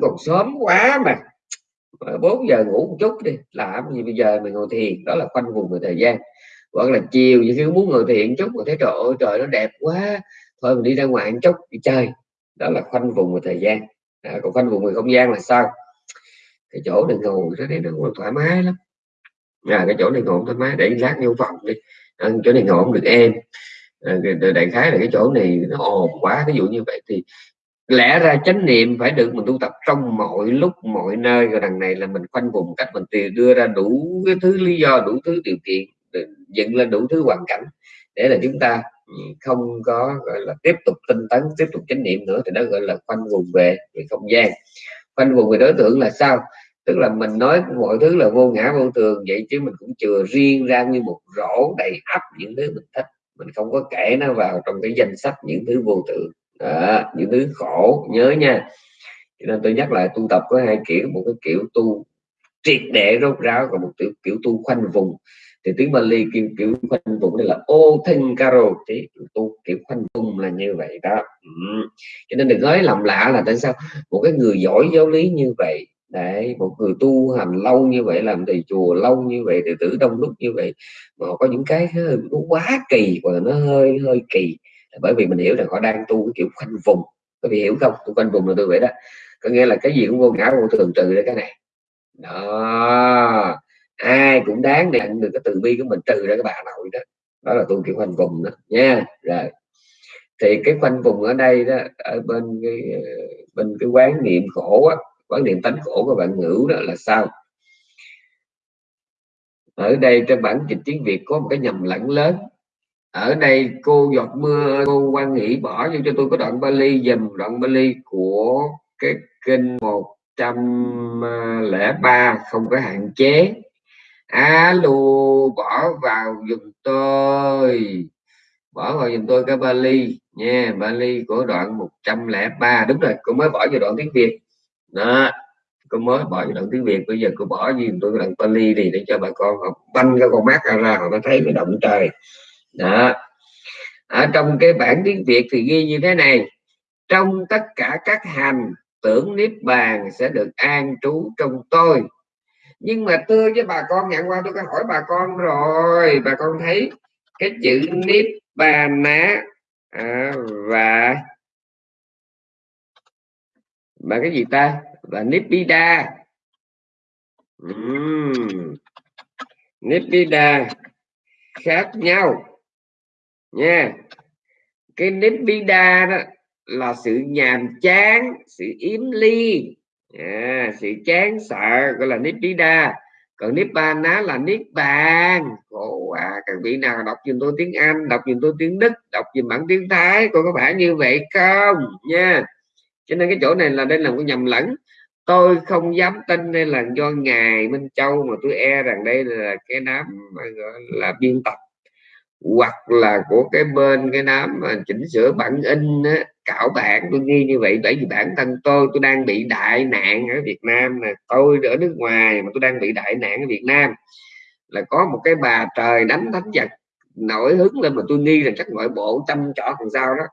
còn sớm quá mà. 4 giờ ngủ một chút đi làm gì bây giờ mình ngồi thiền đó là khoanh vùng về thời gian. Hoặc là chiều như khi muốn ngồi thiền chút mà thấy trời ơi trời nó đẹp quá thôi mình đi ra ngoài một chút đi chơi. Đó là khoanh vùng về thời gian. À, còn khoanh vùng về không gian là sao? Cái chỗ này ngồi nó thấy nó thoải mái lắm à, cái chỗ này ngồi thoải mái để lát vô phòng đi. À, chỗ này ngồi được em. À, đại khái là cái chỗ này nó ồn quá ví dụ như vậy thì lẽ ra chánh niệm phải được mình tu tập trong mọi lúc mọi nơi. Rồi đằng này là mình khoanh vùng cách mình tìm đưa ra đủ cái thứ lý do đủ thứ điều kiện dựng lên đủ thứ hoàn cảnh để là chúng ta không có gọi là tiếp tục tinh tấn tiếp tục chánh niệm nữa. Thì đó gọi là khoanh vùng về về không gian. Khoanh vùng về đối tượng là sao? Tức là mình nói mọi thứ là vô ngã vô thường vậy chứ mình cũng chừa riêng ra như một rổ đầy ắp những thứ mình thích. Mình không có kể nó vào trong cái danh sách những thứ vô tự à, những thứ khổ nhớ nha. Cho nên tôi nhắc lại tu tập có hai kiểu một cái kiểu tu triệt để rốt ráo và một kiểu, kiểu tu khoanh vùng. Thì tiếng Bali kiểu, kiểu khoanh vùng đây là ô thân caro thì tu kiểu khoanh vùng là như vậy đó. Ừ. cho nên đừng nói làm lạ là tại sao một cái người giỏi giáo lý như vậy đấy, một người tu hành lâu như vậy, làm thầy chùa lâu như vậy, đệ tử đông đúc như vậy, mà có những cái nó quá kỳ và nó hơi hơi kỳ. Bởi vì mình hiểu rằng họ đang tu cái kiểu khoanh vùng. Có vị hiểu không? Tu khoanh vùng là tôi vậy đó. Có nghĩa là cái gì cũng vô ngã, vô thường trừ ra cái này. Đó. Ai cũng đáng để nhận được cái từ bi của mình, trừ ra cái bà nội đó. Đó là tu kiểu khoanh vùng đó, nha. Rồi. Thì cái khoanh vùng ở đây đó, ở bên cái ờ, bên cái quán niệm khổ á quán niệm tánh khổ của bạn ngữ đó là sao? Ở đây trong bản dịch tiếng Việt có một cái nhầm lẫn lớn. Ở đây cô giọt mưa, cô quan nghĩ bỏ vô cho tôi có đoạn Bali, dùm đoạn Bali của cái kinh 103 không có hạn chế. Alo bỏ vào dùm tôi. Bỏ vào dùm tôi cái Bali nha, Bali của đoạn 103 đúng rồi, cô mới bỏ vào đoạn tiếng Việt đó cô mới bỏ cái đoạn tiếng Việt. Bây giờ cô bỏ gì tôi đoạn Pali đi để cho bà con học banh cái con mắt ra ra họ thấy cái động trời. Đó. Ở trong cái bản tiếng Việt thì ghi như thế này. Trong tất cả các hành tưởng niết bàn sẽ được an trú trong tôi. Nhưng mà tôi với bà con nhận qua tôi có hỏi bà con rồi. Bà con thấy cái chữ niết bàn á à, và và cái gì ta? Và nibbida uhm. nibbida khác nhau. Nha. Cái nibbida đó là sự nhàm chán sự yếm ly à, sự chán sợ gọi là nibbida còn nibbana là niết bàn. Khổ à các vị nào đọc dùm tôi tiếng anh đọc dùm tôi tiếng đức đọc dùm bản tiếng thái cô có phải như vậy không? Nha cho nên cái chỗ này là đây là một nhầm lẫn. Tôi không dám tin đây là do ngài minh châu mà tôi e rằng đây là cái đám gọi là biên tập hoặc là của cái bên cái đám mà chỉnh sửa bản in á, cảo bản. Tôi nghi như vậy bởi vì bản thân tôi tôi đang bị đại nạn ở Việt Nam nè. Tôi ở nước ngoài mà tôi đang bị đại nạn ở Việt Nam. Là có một cái bà trời đánh thánh vật nổi hứng lên mà tôi nghi rằng chắc nội bộ chăm trọ còn sao đó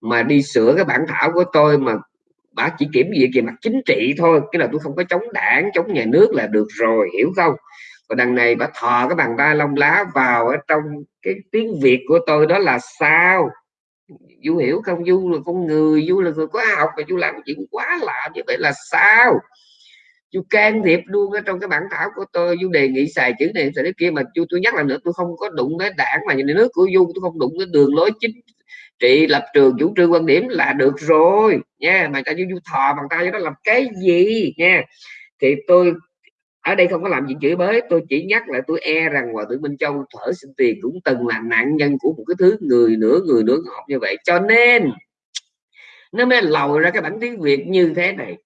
mà đi sửa cái bản thảo của tôi mà bà chỉ kiểm duyệt về mặt chính trị thôi, cái là tôi không có chống đảng, chống nhà nước là được rồi, hiểu không? Còn đằng này bà thò cái bàn tay lông lá vào ở trong cái tiếng việt của tôi đó là sao? Du hiểu không? Du là con người du là người có học mà du làm chuyện quá lạ như vậy là sao? Du can thiệp luôn ở trong cái bản thảo của tôi du đề nghị xài chữ này, xài cái kia mà du tôi nhắc lại nữa, tôi không có đụng tới đảng mà nhà nước của du tôi không đụng tới đường lối chính trị lập trường chủ trương quan điểm là được rồi nha. Mà ta du, du thò bàn tay đó làm cái gì nha. Thì tôi ở đây không có làm gì chửi bới tôi chỉ nhắc lại tôi e rằng hòa thượng minh châu thở xin tiền cũng từng là nạn nhân của một cái thứ người nửa người nửa ngọt như vậy. Cho nên nó mới lòi ra cái bản tiếng việt như thế này.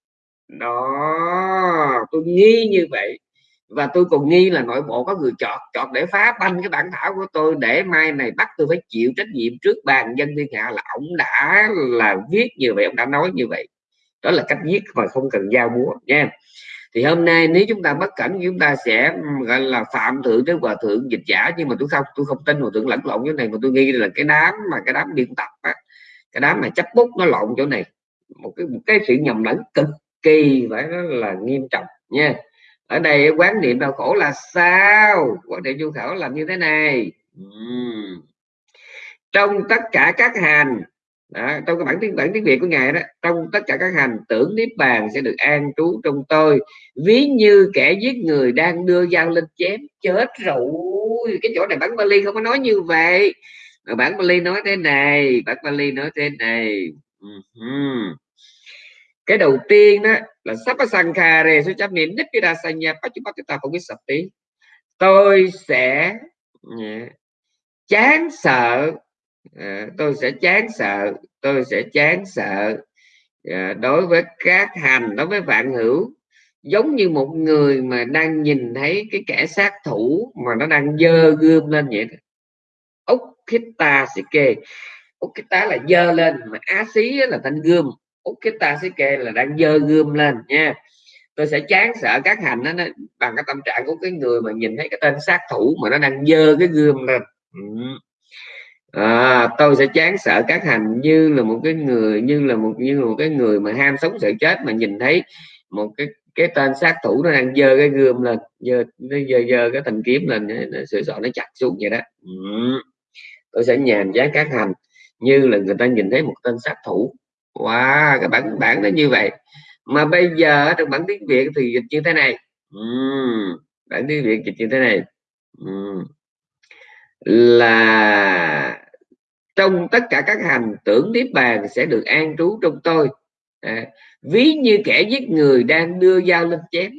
Đó tôi nghi như vậy và tôi còn nghi là nội bộ có người chọt chọt để phá banh cái bản thảo của tôi để mai này bắt tôi phải chịu trách nhiệm trước bàn dân thiên hạ là ông đã là viết như vậy ông đã nói như vậy. Đó là cách viết mà không cần giao búa nha. Thì hôm nay nếu chúng ta bất cẩn chúng ta sẽ gọi là phạm thượng tới hòa thượng dịch giả nhưng mà tôi không tôi không tin hòa thượng lẫn lộn cái này mà tôi nghi là cái đám mà cái đám biên tập á, cái đám mà chấp bút nó lộn chỗ này. Một cái một cái sự nhầm lẫn cực kỳ phải nói là nghiêm trọng nha ở đây quán niệm đau khổ là sao? Quán niệm du khổ làm như thế này. Uhm. trong tất cả các hành đó, trong cái bản tiếng bản tiếng việt của ngài đó trong tất cả các hành tưởng niết bàn sẽ được an trú trong tôi. Ví như kẻ giết người đang đưa dao lên chém chết rồi. Cái chỗ này bản Bali không có nói như vậy. Mà bản Bali nói thế này bản Bali nói thế này. Uh-huh. cái đầu tiên đó là sapasankhare su chấp niệm biết sập tí. À, tôi sẽ chán sợ tôi sẽ chán sợ, tôi sẽ chán sợ đối với các hành, đối với vạn hữu. Giống như một người mà đang nhìn thấy cái kẻ sát thủ mà nó đang dơ gươm lên vậy ốc kita sike ốc ta là dơ lên, mà á xí là thanh gươm cái ta sẽ sike là đang dơ gươm lên nha. Tôi sẽ chán sợ các hành đó, nó bằng cái tâm trạng của cái người mà nhìn thấy cái tên sát thủ mà nó đang dơ cái gươm lên. Ừ. À, tôi sẽ chán sợ các hành như là một cái người như là một như là một cái người mà ham sống sợ chết mà nhìn thấy một cái cái tên sát thủ nó đang dơ cái gươm lên dơ nó dơ dơ cái thanh kiếm lên nó sửa soạn nó chặt xuống vậy đó. Ừ. tôi sẽ nhàn chán các hành như là người ta nhìn thấy một tên sát thủ wow cái bản bản nó như vậy. Mà bây giờ trong bản tiếng việt thì dịch như thế này. Uhm, bản tiếng việt dịch như thế này. Uhm. là trong tất cả các hành tưởng niết bàn sẽ được an trú trong tôi. À, ví như kẻ giết người đang đưa dao lên chém.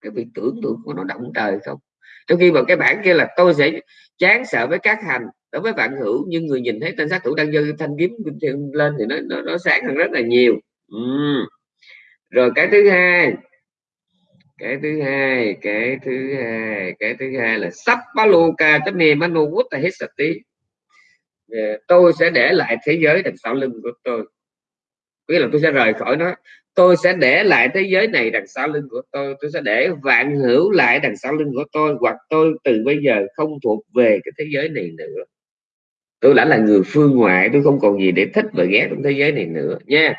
Cái việc tưởng tượng của nó động trời không? Trong khi mà cái bản kia là tôi sẽ chán sợ với các hành đối với bạn hữu nhưng người nhìn thấy tên sát thủ đang giơ thanh kiếm lên thì nó nó, nó sáng hơn rất là nhiều. Ừ. rồi cái thứ hai. Cái thứ hai cái thứ hai cái thứ hai là sắp baluka chấm niềm manu quốc hết sati ờ, tôi sẽ để lại thế giới đằng sau lưng của tôi. Nghĩa là tôi sẽ rời khỏi nó. Tôi sẽ để lại thế giới này đằng sau lưng của tôi. Tôi sẽ để vạn hữu lại đằng sau lưng của tôi hoặc tôi từ bây giờ không thuộc về cái thế giới này nữa tôi đã là người phương ngoại tôi không còn gì để thích và ghét trong thế giới này nữa nha.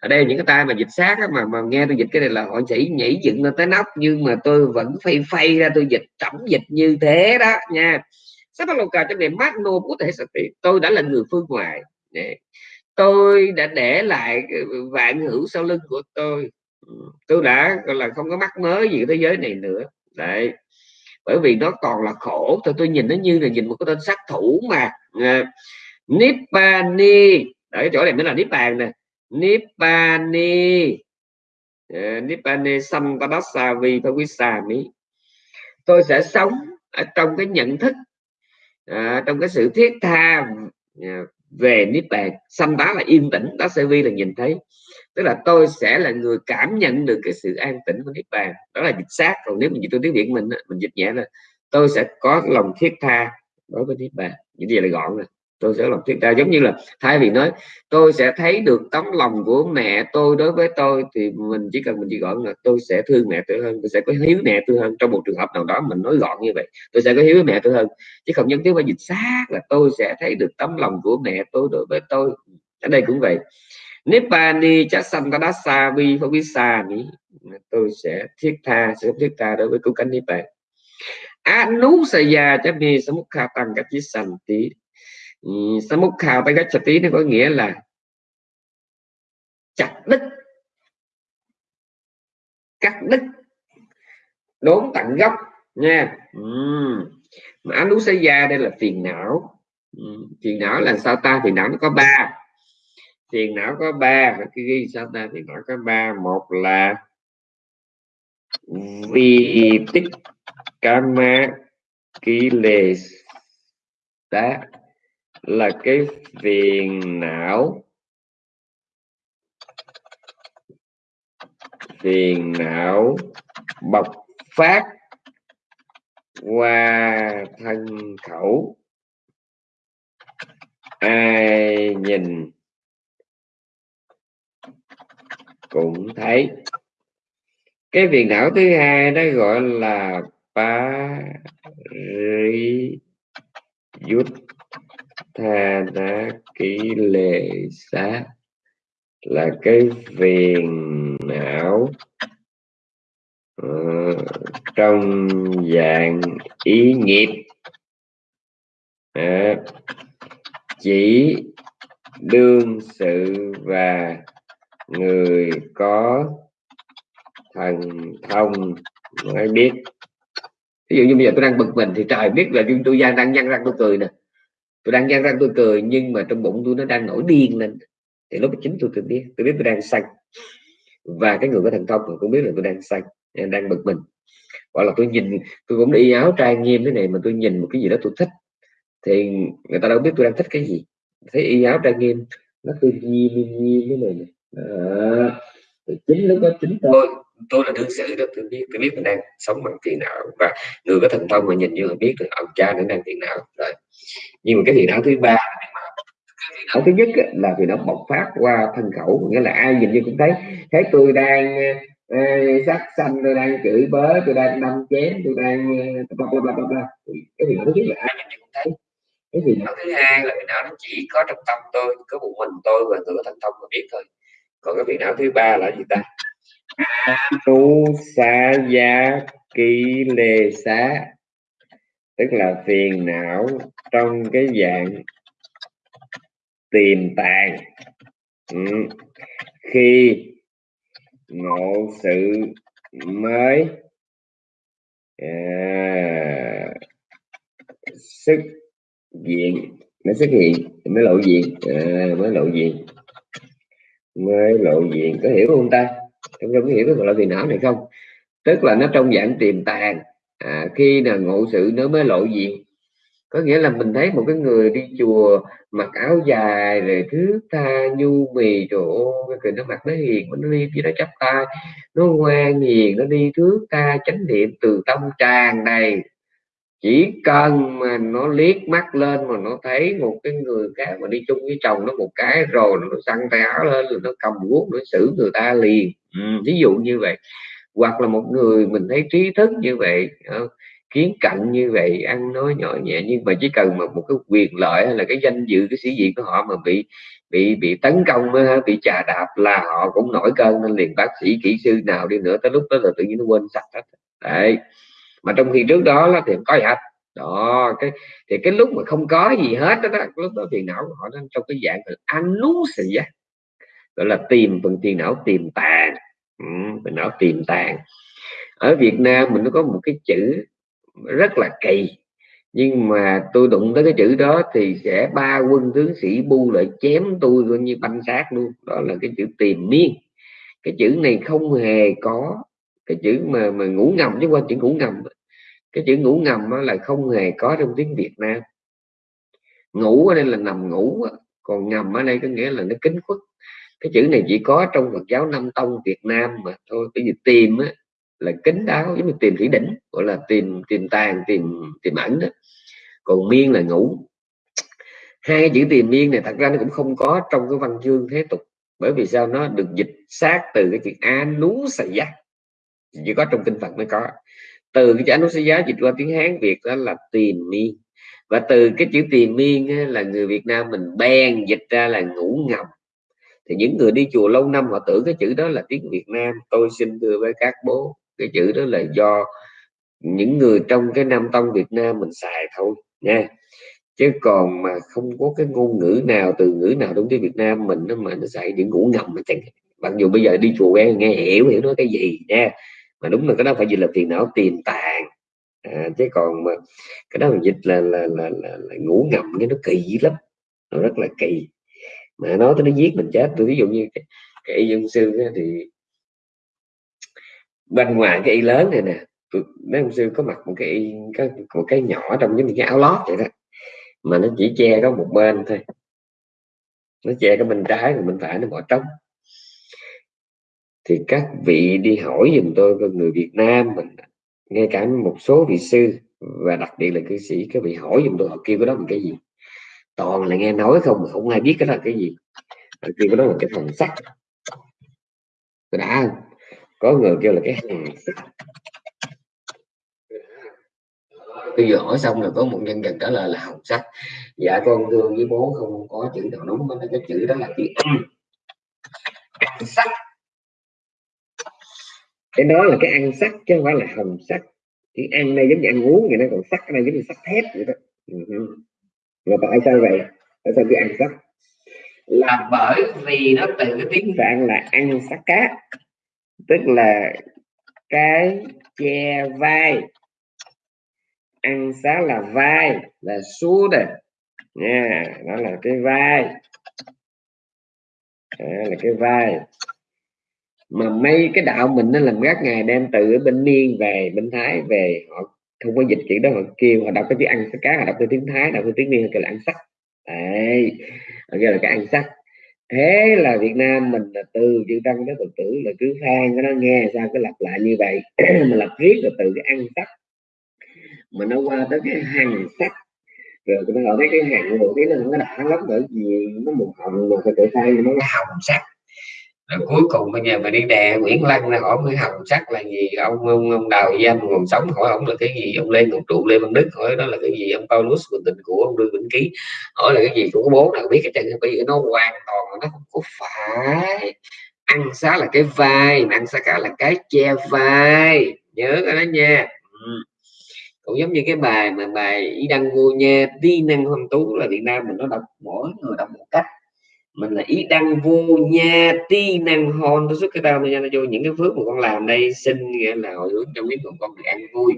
Ở đây những cái tay mà dịch sát á, mà mà nghe tôi dịch cái này là họ chỉ nhảy dựng lên tới nóc nhưng mà tôi vẫn phay phay ra tôi dịch tổng dịch như thế đó nha. Sắp bắt cà trong này magno có thể tôi đã là người phương ngoại tôi đã để lại vạn hữu sau lưng của tôi. Ừ, tôi đã gọi là không có mắc mới gì thế giới này nữa. Đấy bởi vì nó còn là khổ. Thôi tôi nhìn nó như là nhìn một cái tên sát thủ mà à, Nibbani ở chỗ này mới là Nibbana nè. Nibbani uh, à, Nibbani Sampadassavi Pavisami tôi sẽ sống ở trong cái nhận thức à, trong cái sự thiết tha à, về niết bàn xăm là yên tĩnh. Đó sẽ vi là nhìn thấy tức là tôi sẽ là người cảm nhận được cái sự an tĩnh của niết bàn. Đó là dịch sát. Còn nếu mình dịch tôi tiếng việt mình mình dịch nhẹ là tôi sẽ có lòng thiết tha đối với niết bàn. Những gì là gọn rồi tôi sẽ lòng thiết tha. Giống như là thay vì nói, tôi sẽ thấy được tấm lòng của mẹ tôi đối với tôi, thì mình chỉ cần mình chỉ gọn là, tôi sẽ thương mẹ tôi hơn. Tôi sẽ có hiếu mẹ tôi hơn. Trong một trường hợp nào đó mình nói gọn như vậy, tôi sẽ có hiếu với mẹ tôi hơn. Chứ không nhất thiết phải dịch xác là tôi sẽ thấy được tấm lòng của mẹ tôi đối với tôi. Ở đây cũng vậy. Nibbani Chasantadasa Vi Phavisani tôi sẽ thiết tha, sẽ thiết tha đối với cứu cánh Nibbana Anusaya Chami Samukha Tăng Kachi Santi ừ, Samukha tí nó có nghĩa là chặt đứt, cắt đứt, đốn tận gốc, nha. Uhm. mà Anusaya đây là phiền não. Ừ, phiền não là sao ta? Phiền não nó có ba phiền não có ba cái ghi sao ta? Phiền não có ba. Một là vi tích kama ký lệ tá là cái phiền não. Phiền não bộc phát qua thân khẩu. Ai nhìn cũng thấy. Cái phiền não thứ hai đó gọi là pari yut tha ký lệ xá là cái phiền não uh, trong dạng ý nghiệp. Uh, chỉ đương sự và người có thần thông mới biết. Ví dụ như bây giờ tôi đang bực mình thì trời biết là tôi đang đang nhăn răng tôi cười nè. Tôi đang nhăn răng tôi cười, nhưng mà trong bụng tôi nó đang nổi điên lên. Thì lúc chính tôi tôi biết tôi biết tôi đang xanh và cái người có thần thông cũng biết là tôi đang xanh đang bực mình. Gọi là tôi nhìn, tôi cũng đi áo trai nghiêm thế này mà tôi nhìn một cái gì đó tôi thích, thì người ta đâu biết tôi đang thích cái gì. Thấy y áo trai nghiêm, nó tôi nghiêm nghiêm thế này đó. chính lúc đó chính tôi. Tôi là đương sự đó tôi biết tôi biết mình đang sống bằng tiền não và người có thần thông mà nhìn như là biết được ông cha nó đang tiền não rồi. Nhưng mà cái tiền não thứ ba ở thứ nhất là vì nó bộc phát qua thân khẩu nghĩa là ai nhìn như cũng thấy. Thấy tôi đang uh, sắc xanh tôi đang chửi bớ tôi đang đâm chém tôi đang bla bla bla bla bla. Cái gì thứ nhất là ai nhìn như cũng thấy. Cái gì não thứ hai là não nó chỉ có trong tâm tôi có một mình tôi và người có thần thông mà biết thôi còn cái vị não thứ ba là gì ta? Tu xa gia kỳ lê xá. Tức là phiền não trong cái dạng tiềm tàng. Ừ. khi ngộ sự mới à, xuất diện mới xuất hiện mới lộ diện à, mới lộ diện mới lộ diện có hiểu không ta? Không có hiểu cái gọi là phiền não này không? Tức là nó trong dạng tiềm tàng. À, khi là ngộ sự nó mới lộ diện. Có nghĩa là mình thấy một cái người đi chùa mặc áo dài rồi thứ tha nhu mì trời ơi nó mặc nó hiền nó đi chỉ nó chắp tay nó ngoan hiền nó đi thước tha chánh niệm từ tâm tràn đầy chỉ cần mà nó liếc mắt lên mà nó thấy một cái người khác mà đi chung với chồng nó một cái rồi nó săn tay áo lên rồi nó cầm guốc nó xử người ta liền. Ừ, ví dụ như vậy. Hoặc là một người mình thấy trí thức như vậy ờ, kiến cạnh như vậy ăn nói nhỏ nhẹ nhưng mà chỉ cần mà một cái quyền lợi hay là cái danh dự cái sĩ diện của họ mà bị bị bị tấn công ờ, bị trà đạp là họ cũng nổi cơn nên liền bác sĩ kỹ sư nào đi nữa tới lúc đó là tự nhiên nó quên sạch hết. Đấy mà trong khi trước đó là thì có hết. Đó cái thì cái lúc mà không có gì hết đó, đó lúc đó tiền não của họ đang trong cái dạng là ăn xì á gọi là tìm phần tiền não tiềm tàng ừ, phần não tiềm tàng ở Việt Nam mình nó có một cái chữ rất là kỳ nhưng mà tôi đụng tới cái chữ đó thì sẽ ba quân tướng sĩ bu lại chém tôi coi như banh xác luôn. Đó là cái chữ tìm miên. Cái chữ này không hề có cái chữ mà mà ngủ ngầm chứ qua chữ ngủ ngầm cái chữ ngủ ngầm đó là không hề có trong tiếng Việt Nam. Ngủ ở đây là nằm ngủ còn ngầm ở đây có nghĩa là nó kính khuất. Cái chữ này chỉ có trong Phật giáo Nam Tông Việt Nam mà thôi cái gì tìm á, là kính đáo giống như tìm thủy đỉnh gọi là tìm tìm tàng tìm tìm ẩn đó. Còn miên là ngủ. Hai cái chữ tìm miên này thật ra nó cũng không có trong cái văn chương thế tục bởi vì sao? Nó được dịch sát từ cái chữ a nú sài giác. Chỉ có trong kinh Phật mới có từ cái chữ a nú dịch qua tiếng Hán Việt đó là tiền miên. Và từ cái chữ tiền miên là người Việt Nam mình bèn dịch ra là ngủ ngầm. Thì những người đi chùa lâu năm họ tưởng cái chữ đó là tiếng Việt Nam. Tôi xin thưa với các bố cái chữ đó là do những người trong cái Nam Tông Việt Nam mình xài thôi nha chứ còn mà không có cái ngôn ngữ nào từ ngữ nào đúng tiếng Việt Nam mình nó mà nó xài những ngủ ngầm mà chẳng mặc dù bây giờ đi chùa nghe, nghe hiểu hiểu nói cái gì nha mà đúng là cái đó phải dịch là tiền não tiền tàng à, chứ còn mà cái đó mình dịch là là, là, là, là ngủ ngầm cái nó kỳ lắm. Nó rất là kỳ. Mà nói tới nó giết mình chết. Tôi ví dụ như cái, cái dân sư thì bên ngoài cái y lớn này nè mấy ông sư có mặc một cái y có một cái nhỏ trong giống như cái áo lót vậy đó. Mà nó chỉ che có một bên thôi. Nó che cái bên trái và bên phải nó bỏ trống thì các vị đi hỏi dùm tôi người Việt Nam mình, ngay cả một số vị sư và đặc biệt là cư sĩ, các vị hỏi dùm tôi, họ kêu cái đó là cái gì? Toàn là nghe nói không, mà không ai biết cái đó là cái gì. Họ kêu cái đó là cái phần sắt đã không? Có người kêu là cái hàng bây giờ hỏi xong là có một nhân vật trả lời là hồng sắc. Dạ con thương với bố không có chữ nào đúng cái chữ đó là chữ sắc cái đó là cái ăn sắc chứ không phải là hồng sắc. Cái ăn đây giống như ăn uống vậy nó còn sắc đây giống như sắc thép vậy đó. Mà tại sao vậy? Tại sao cái ăn sắc? Là bởi vì nó từ cái tiếng phạn là ăn sắc cá tức là cái che vai. Ăn xá là vai là số đây nha đó là cái vai. Đó là cái vai mà mấy cái đạo mình nó làm các ngày đem từ bên miên về, bên thái về, họ không có dịch chuyện đó, họ kêu, họ đọc cái chữ ăn sắc cá, họ đọc cái tiếng thái, đọc cái tiếng miên kêu là ăn sắc. Đấy, họ kêu là cái ăn sắc. Thế là Việt Nam mình là từ chữ tăng tới Phật tử là cứ phan cái nó nghe, sao cứ lặp lại như vậy. Mà lặp riết là từ cái ăn sắc. Mà nó qua tới cái hàng sắc. Rồi nó gọi cái hàng đầu tiên nó nó đã lắm bởi vì nó màu hồng mà cái tự thay nó hồng sắc rồi cuối cùng bây giờ mà đi đè Nguyễn Lăng ra hỏi cái hồng sắc là gì. Ông ông, ông đào giam còn sống hỏi ông là cái gì. Ông Lê Ngọc Trụ Lê Văn Đức hỏi đó là cái gì. Ông Paulus bình tình của ông đương Vĩnh Ký hỏi là cái gì của bố nào biết cái chân bởi vì nó hoàn toàn nó không có phải. Ăn xá là cái vai mà ăn xá cá là cái che vai. Nhớ cái đó nha. Ừ. cũng giống như cái bài mà bài y đăng vô nha đi năng hoàng tú là Việt Nam mình nó đọc mỗi người đọc một cách là ý đăng vô nha, ti, năng hôn tôi xuất cái tao nha nó vô những cái phước mà con làm đây, xin nghĩa là hồi hướng cho biết con được ăn vui.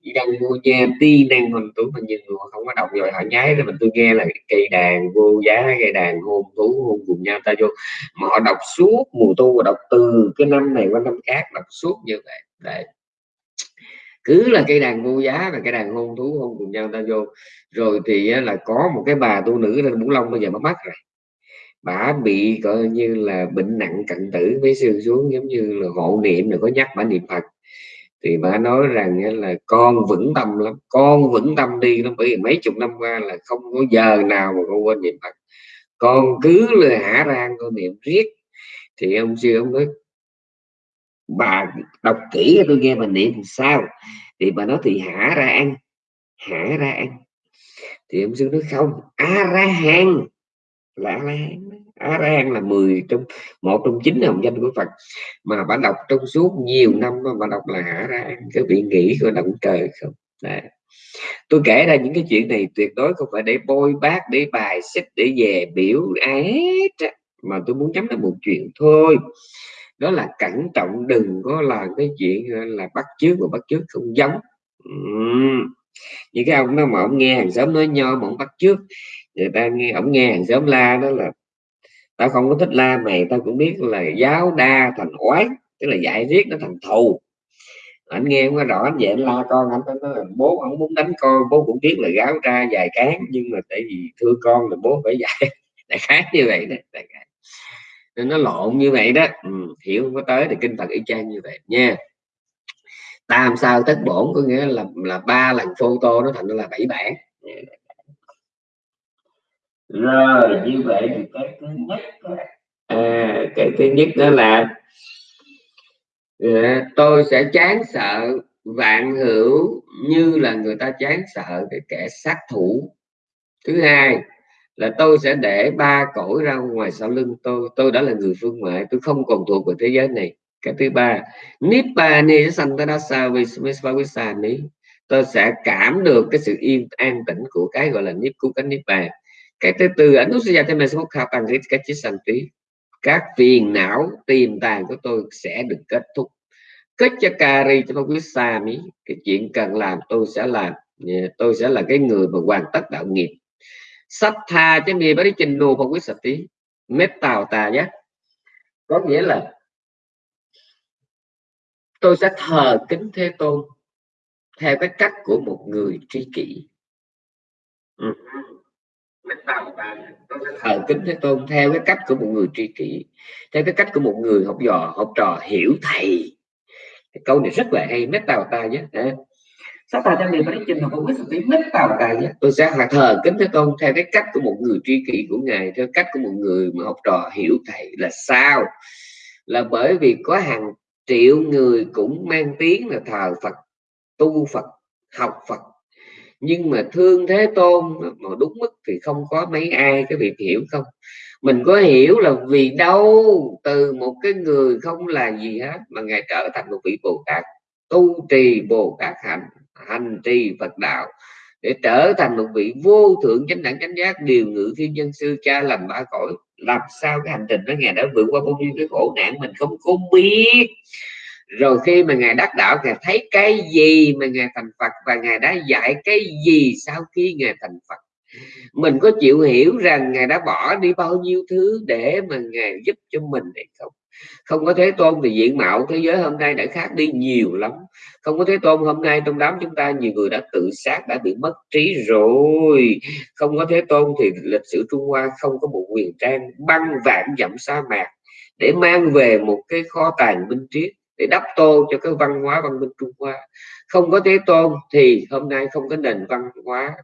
Ý đăng vô nha, ti, năng hôn tú mà nhiều người không có đọc rồi, họ nhái rồi mình tôi nghe là cây đàn vô giá, cây đàn hôn thú hôn cùng nhau ta vô. Mà họ đọc suốt mùa tu và đọc từ cái năm này qua năm khác, đọc suốt như vậy. Đấy. Cứ là cây đàn vô giá và cây đàn hôn thú hôn cùng nhau ta vô. Rồi thì là có một cái bà tu nữ lên Bủ Long bây giờ mất mắt rồi bà bị coi như là bệnh nặng cận tử với sư xuống, giống như là hộ niệm rồi có nhắc bà niệm phật. Thì bà nói rằng là con vững tâm lắm, con vững tâm đi lắm, bởi vì mấy chục năm qua là không có giờ nào mà con quên niệm phật. Con cứ là hả rang con niệm riết. Thì ông sư ông nói, bà đọc kỹ tôi nghe bà niệm sao? Thì bà nói thì hả ra ăn hả ra ăn thì ông sư nói, không a ra hàng là a la hán Á la là 10 trong, một trong chín hồng danh của phật. Mà bạn đọc trong suốt nhiều năm mà đọc là Á ra cái vị nghĩ của động trời không? Đấy. tôi kể ra những cái chuyện này tuyệt đối không phải để bôi bác để bài xích, để về biểu ai hết mà tôi muốn nhắm đến một chuyện thôi. Đó là cẩn trọng, đừng có làm cái chuyện là, bắt chước và bắt chước không giống. Uhm. những cái ông nó mà ông nghe hàng xóm nói nho mà ông bắt chước, người ta nghe, ông nghe hàng xóm la đó là tao không có thích la mày tao cũng biết là giáo đa thành oán tức là dạy riết nó thành thù. Anh nghe không có rõ anh vậy anh la con anh nói là bố không muốn đánh con bố cũng biết là gáo ra dài cán nhưng mà tại vì thương con là bố phải dạy. Đại khái như vậy đó đại khái. nên nó lộn như vậy đó. Ừ, hiểu không có tới thì kinh phật y chang như vậy nha. Tam sao tất bổn có nghĩa là là ba lần photo nó thành là bảy bản. Dạ, rồi như vậy thì cái thứ nhất à, cái thứ nhất đó là à, tôi sẽ chán sợ vạn hữu như là người ta chán sợ cái kẻ sát thủ. Thứ hai là tôi sẽ để ba cõi ra ngoài sau lưng tôi. Tôi đã là người phương ngoại tôi không còn thuộc về thế giới này. Cái thứ ba nibbani santadasa visvavissani tôi sẽ cảm được cái sự yên an tĩnh của cái gọi là niết cú cánh niết bàn cái thứ tư ảnh sẽ cho mình khả sanh các phiền não tiềm tàng của tôi sẽ được kết thúc. Kết cho kari cho quý xa mỹ cái chuyện cần làm tôi sẽ làm tôi sẽ là cái người mà hoàn tất đạo nghiệp. Sách tha cho mi bari trình nô và quý sạch tí. Mét tàu tà nhé. Có nghĩa là tôi sẽ thờ kính thế tôn theo cái cách của một người tri kỷ. Ừ thờ kính thế tôn theo cái cách của một người tri kỷ theo cái cách của một người học trò học trò hiểu thầy. Cái câu này rất là hay mét tàu ta nhé. Tôi sẽ thờ kính thế tôn theo cái cách của một người tri kỷ của ngài theo cách của một người mà học trò hiểu thầy là sao? Là bởi vì có hàng triệu người cũng mang tiếng là thờ Phật tu Phật học Phật nhưng mà thương thế tôn mà đúng mức thì không có mấy ai cái việc hiểu không? Mình có hiểu là vì đâu, từ một cái người không là gì hết mà ngài trở thành một vị bồ tát, tu trì bồ tát hành hành trì phật đạo, để trở thành một vị vô thượng chánh đẳng chánh giác, điều ngự thiên nhân sư cha làm ba cõi. Làm sao cái hành trình đó ngài đã vượt qua bao nhiêu cái khổ nạn mình không có biết rồi khi mà ngài đắc đạo, ngài thấy cái gì mà ngài thành phật và ngài đã dạy cái gì sau khi ngài thành phật? Mình có chịu hiểu rằng ngài đã bỏ đi bao nhiêu thứ để mà ngài giúp cho mình hay không? Không có thế tôn thì diện mạo thế giới hôm nay đã khác đi nhiều lắm. Không có thế tôn hôm nay trong đám chúng ta, nhiều người đã tự sát, đã bị mất trí rồi. Không có thế tôn thì lịch sử trung hoa không có một quyền trang băng vạn dặm sa mạc để mang về một cái kho tàng minh triết để đắp tô cho cái văn hóa văn minh Trung Hoa không có Thế Tôn thì hôm nay không có nền văn hóa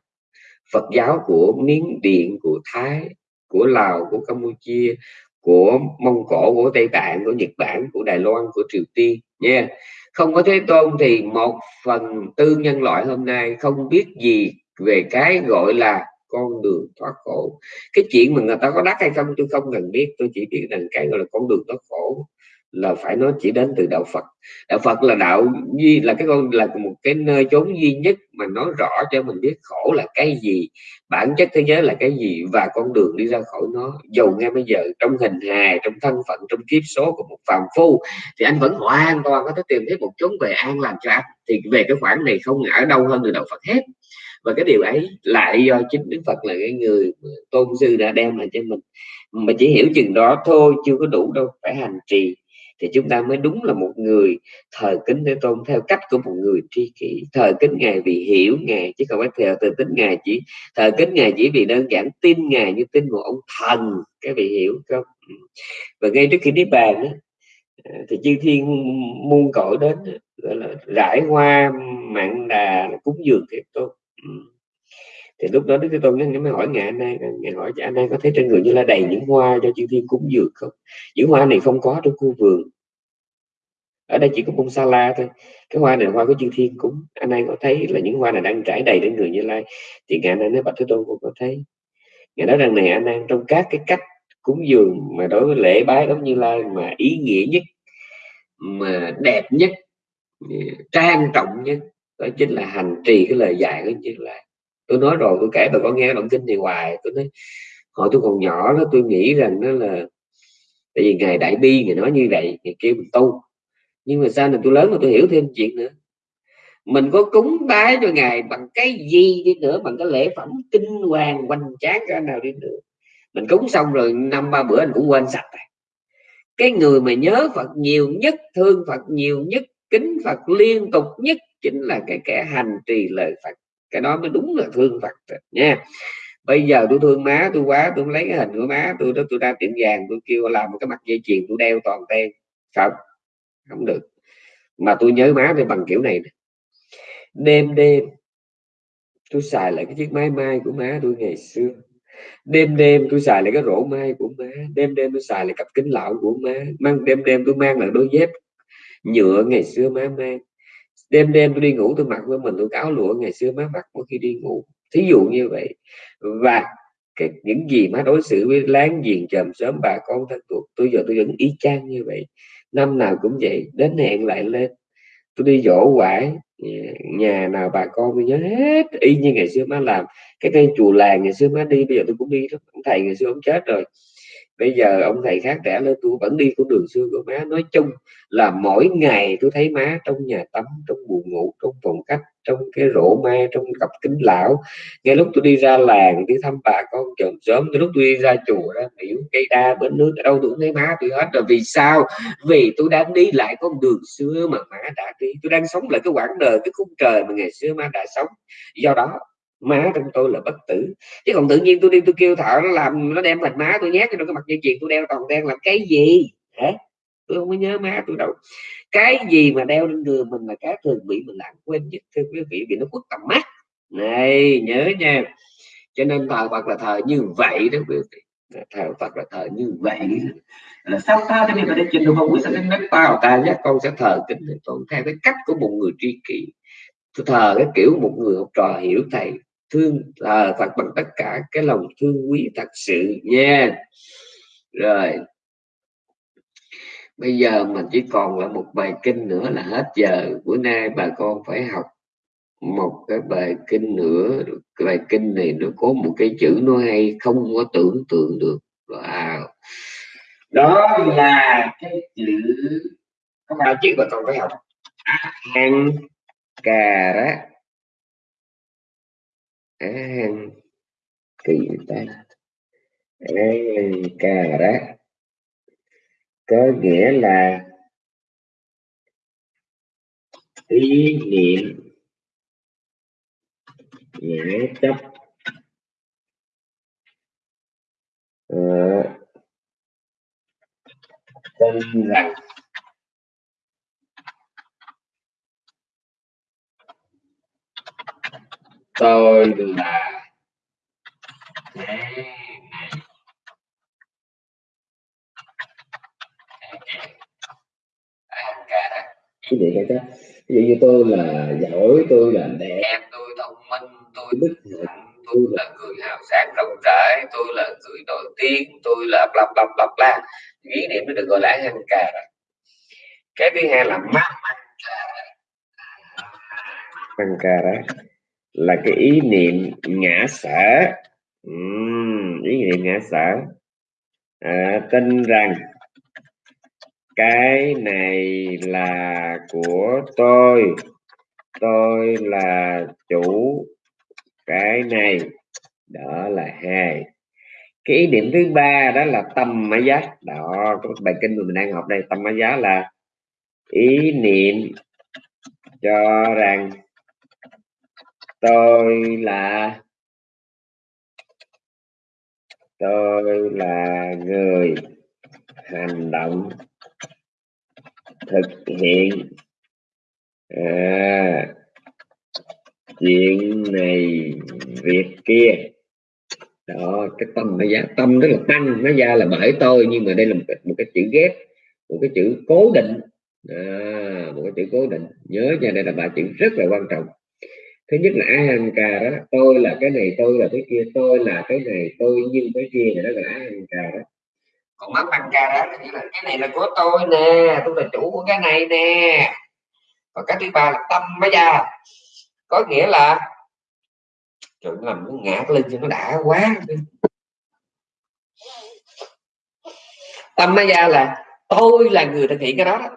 Phật giáo của Miến Điện của Thái, của Lào, của Campuchia, của Mông Cổ, của Tây Tạng, của Nhật Bản, của Đài Loan, của Triều Tiên, nha yeah. không có Thế Tôn thì một phần tư nhân loại hôm nay không biết gì về cái gọi là con đường thoát khổ cái chuyện mà người ta có đắc hay không, tôi không cần biết, tôi chỉ biết rằng cái gọi là con đường thoát khổ là phải nói chỉ đến từ đạo Phật. Đạo Phật là đạo duy, là cái con, là một cái nơi chốn duy nhất mà nói rõ cho mình biết khổ là cái gì, bản chất thế giới là cái gì, và con đường đi ra khỏi nó. Dù ngay bây giờ trong hình hài, trong thân phận, trong kiếp số của một phàm phu, thì anh vẫn hoàn toàn có thể tìm thấy một chốn về an làm cho anh. Thì về cái khoản này không ở đâu hơn từ đạo Phật hết. Và cái điều ấy lại do chính Đức Phật là cái người tôn sư đã đem lại cho mình. Mà chỉ hiểu chừng đó thôi, chưa có đủ đâu, phải hành trì thì chúng ta mới đúng là một người thờ kính thế tôn theo cách của một người tri kỷ. Thờ kính ngài vì hiểu ngài chứ không phải theo từ tính ngài chỉ thờ kính ngài chỉ vì đơn giản tin ngài như tin một ông thần cái vị hiểu không? Ừ. Và ngay trước khi đi bàn đó, à, thì chư thiên muôn cõi đến gọi là rải hoa mạng đà cúng dường thế tôn. Ừ thì lúc đó đức thế tôn mới hỏi ngài anh nay ngài hỏi anh nay có thấy trên người như là đầy những hoa cho chư thiên cúng dường không? Những hoa này không có trong khu vườn. Ở đây chỉ có bông sa la thôi. Cái hoa này hoa của chư thiên cúng. Anh nay có thấy là những hoa này đang trải đầy trên người như lai? Thì ngài anh nói, bạch thế tôn cũng có thấy. Ngài nói rằng này, anh đang trong các cái cách cúng dường mà đối với lễ bái giống như lai mà ý nghĩa nhất, mà đẹp nhất trang trọng nhất, đó chính là hành trì cái lời dạy của như lai tôi nói rồi, tôi kể bà con nghe động kinh này hoài. Tôi nói, hồi tôi còn nhỏ đó, tôi nghĩ rằng đó là, tại vì ngày đại bi người nói như vậy ngài kêu mình tu. Nhưng mà sao này tôi lớn mà tôi hiểu thêm chuyện nữa? Mình có cúng bái cho ngài bằng cái gì đi nữa, bằng cái lễ phẩm kinh hoàng hoành tráng cái nào đi nữa? Mình cúng xong rồi, năm ba bữa anh cũng quên sạch rồi. Cái người mà nhớ Phật nhiều nhất, thương Phật nhiều nhất, kính Phật liên tục nhất chính là cái kẻ hành trì lời Phật cái đó mới đúng là thương Phật nha. Bây giờ tôi thương má tôi quá, tôi lấy cái hình của má tôi đó, tôi ra tiệm vàng, tôi kêu làm một cái mặt dây chuyền, tôi đeo toàn ten không không được. Mà tôi nhớ má thì bằng kiểu này đêm đêm, tôi xài lại cái chiếc máy mai của má tôi ngày xưa. Đêm đêm tôi xài lại cái rổ mai của má, đêm đêm tôi xài lại cặp kính lão của má. Mang, đêm đêm tôi mang lại đôi dép nhựa ngày xưa má mang đêm đêm tôi đi ngủ, tôi mặc với mình, tôi cáo lụa, ngày xưa má mặc mỗi khi đi ngủ. Thí dụ như vậy. Và cái, những gì má đối xử với láng giềng chòm sớm bà con thân thuộc, tôi giờ tôi vẫn y chang như vậy. Năm nào cũng vậy, đến hẹn lại lên. Tôi đi dỗ quải, nhà nào bà con tôi nhớ hết, y như ngày xưa má làm. Cái cây chùa làng ngày xưa má đi, bây giờ tôi cũng đi đó thầy ngày xưa ông chết rồi bây giờ ông thầy khác trẻ lên tôi vẫn đi con đường xưa của má. Nói chung là mỗi ngày tôi thấy má trong nhà tắm, trong buồng ngủ, trong phòng khách, trong cái rổ mai trong cặp kính lão. Ngay lúc tôi đi ra làng, đi thăm bà con chồng sớm tới lúc tôi đi ra chùa đó biểu cây đa bến nước ở đâu tôi cũng thấy má tôi hết rồi. Vì sao? Vì tôi đang đi lại con đường xưa mà má đã đi. Tôi đang sống lại cái quãng đời, cái khung trời mà ngày xưa má đã sống. Do đó má trong tôi là bất tử. Chứ còn tự nhiên tôi đi, tôi kêu thợ nó làm, nó đem hình má tôi nhét cho cái mặt dây chuyền, tôi đeo toàn đen làm cái gì? Hả? Tôi không có nhớ má tôi đâu. Cái gì mà đeo lên người mình là cái thường bị mình lãng quên nhất, thưa quý vị, vì nó khuất tầm mắt. Này, nhớ nha. Cho nên thờ Phật là thờ như vậy đó quý vị. Thờ Phật là thờ như vậy. Là sao ta cho nên là để trình độ không quý sẽ đến nước tao ta giác con sẽ thờ kính tôn theo cái cách của một người tri kỷ. Tôi thờ cái kiểu một người học trò hiểu thầy thương à, thật bằng tất cả cái lòng thương quý thật sự nha. Rồi. Bây giờ mình chỉ còn là một bài kinh nữa là hết giờ. Bữa nay bà con phải học một cái bài kinh nữa. Cái bài kinh này nó có một cái chữ nó hay không có tưởng tượng được. Wow. Đó là cái chữ các bao chữ bà con phải học. An cà rá an kỳ ta? An cà rá. Có nghĩa là ý niệm ngã chấp. Ờ, Tên tin rằng tôi là thế này. Cái gì cái đó ví dụ như tôi là giỏi tôi là đẹp. Tôi thông minh tôi đức hạnh tôi là người hào sáng rộng rãi tôi là người nổi tiếng tôi là bla bla bla bla. Ý niệm nó được gọi là hăng cà. Cái thứ hai là mát măng cà. Đó là cái ý niệm ngã sở uhm, ý niệm ngã sở à, tin rằng cái này là của tôi. Tôi là chủ cái này. Đó là hai. Cái ý niệm thứ ba đó là tâm mã giá. Đó cái bài kinh mà mình đang học đây. Tâm mã giá là ý niệm cho rằng tôi là tôi là người hành động thực hiện à, chuyện này việc kia. Đó cái tâm nó giá tâm đó là tăng nó ra là bởi tôi nhưng mà đây là một cái, một cái chữ ghép một cái chữ cố định. À, một cái chữ cố định. Nhớ nha đây là ba chữ rất là quan trọng thứ nhất là ahanka đó tôi là cái này tôi là cái kia tôi là cái này tôi nhưng cái kia thì đó là ahanka đó. Còn mắt bằng cà đó thì là cái này là của tôi nè tôi là chủ của cái này nè. Và cái thứ ba là tâm bây giờ có nghĩa là trời làm nó ngạt lên cho nó đã quá tâm bây giờ là tôi là người thực hiện cái đó, đó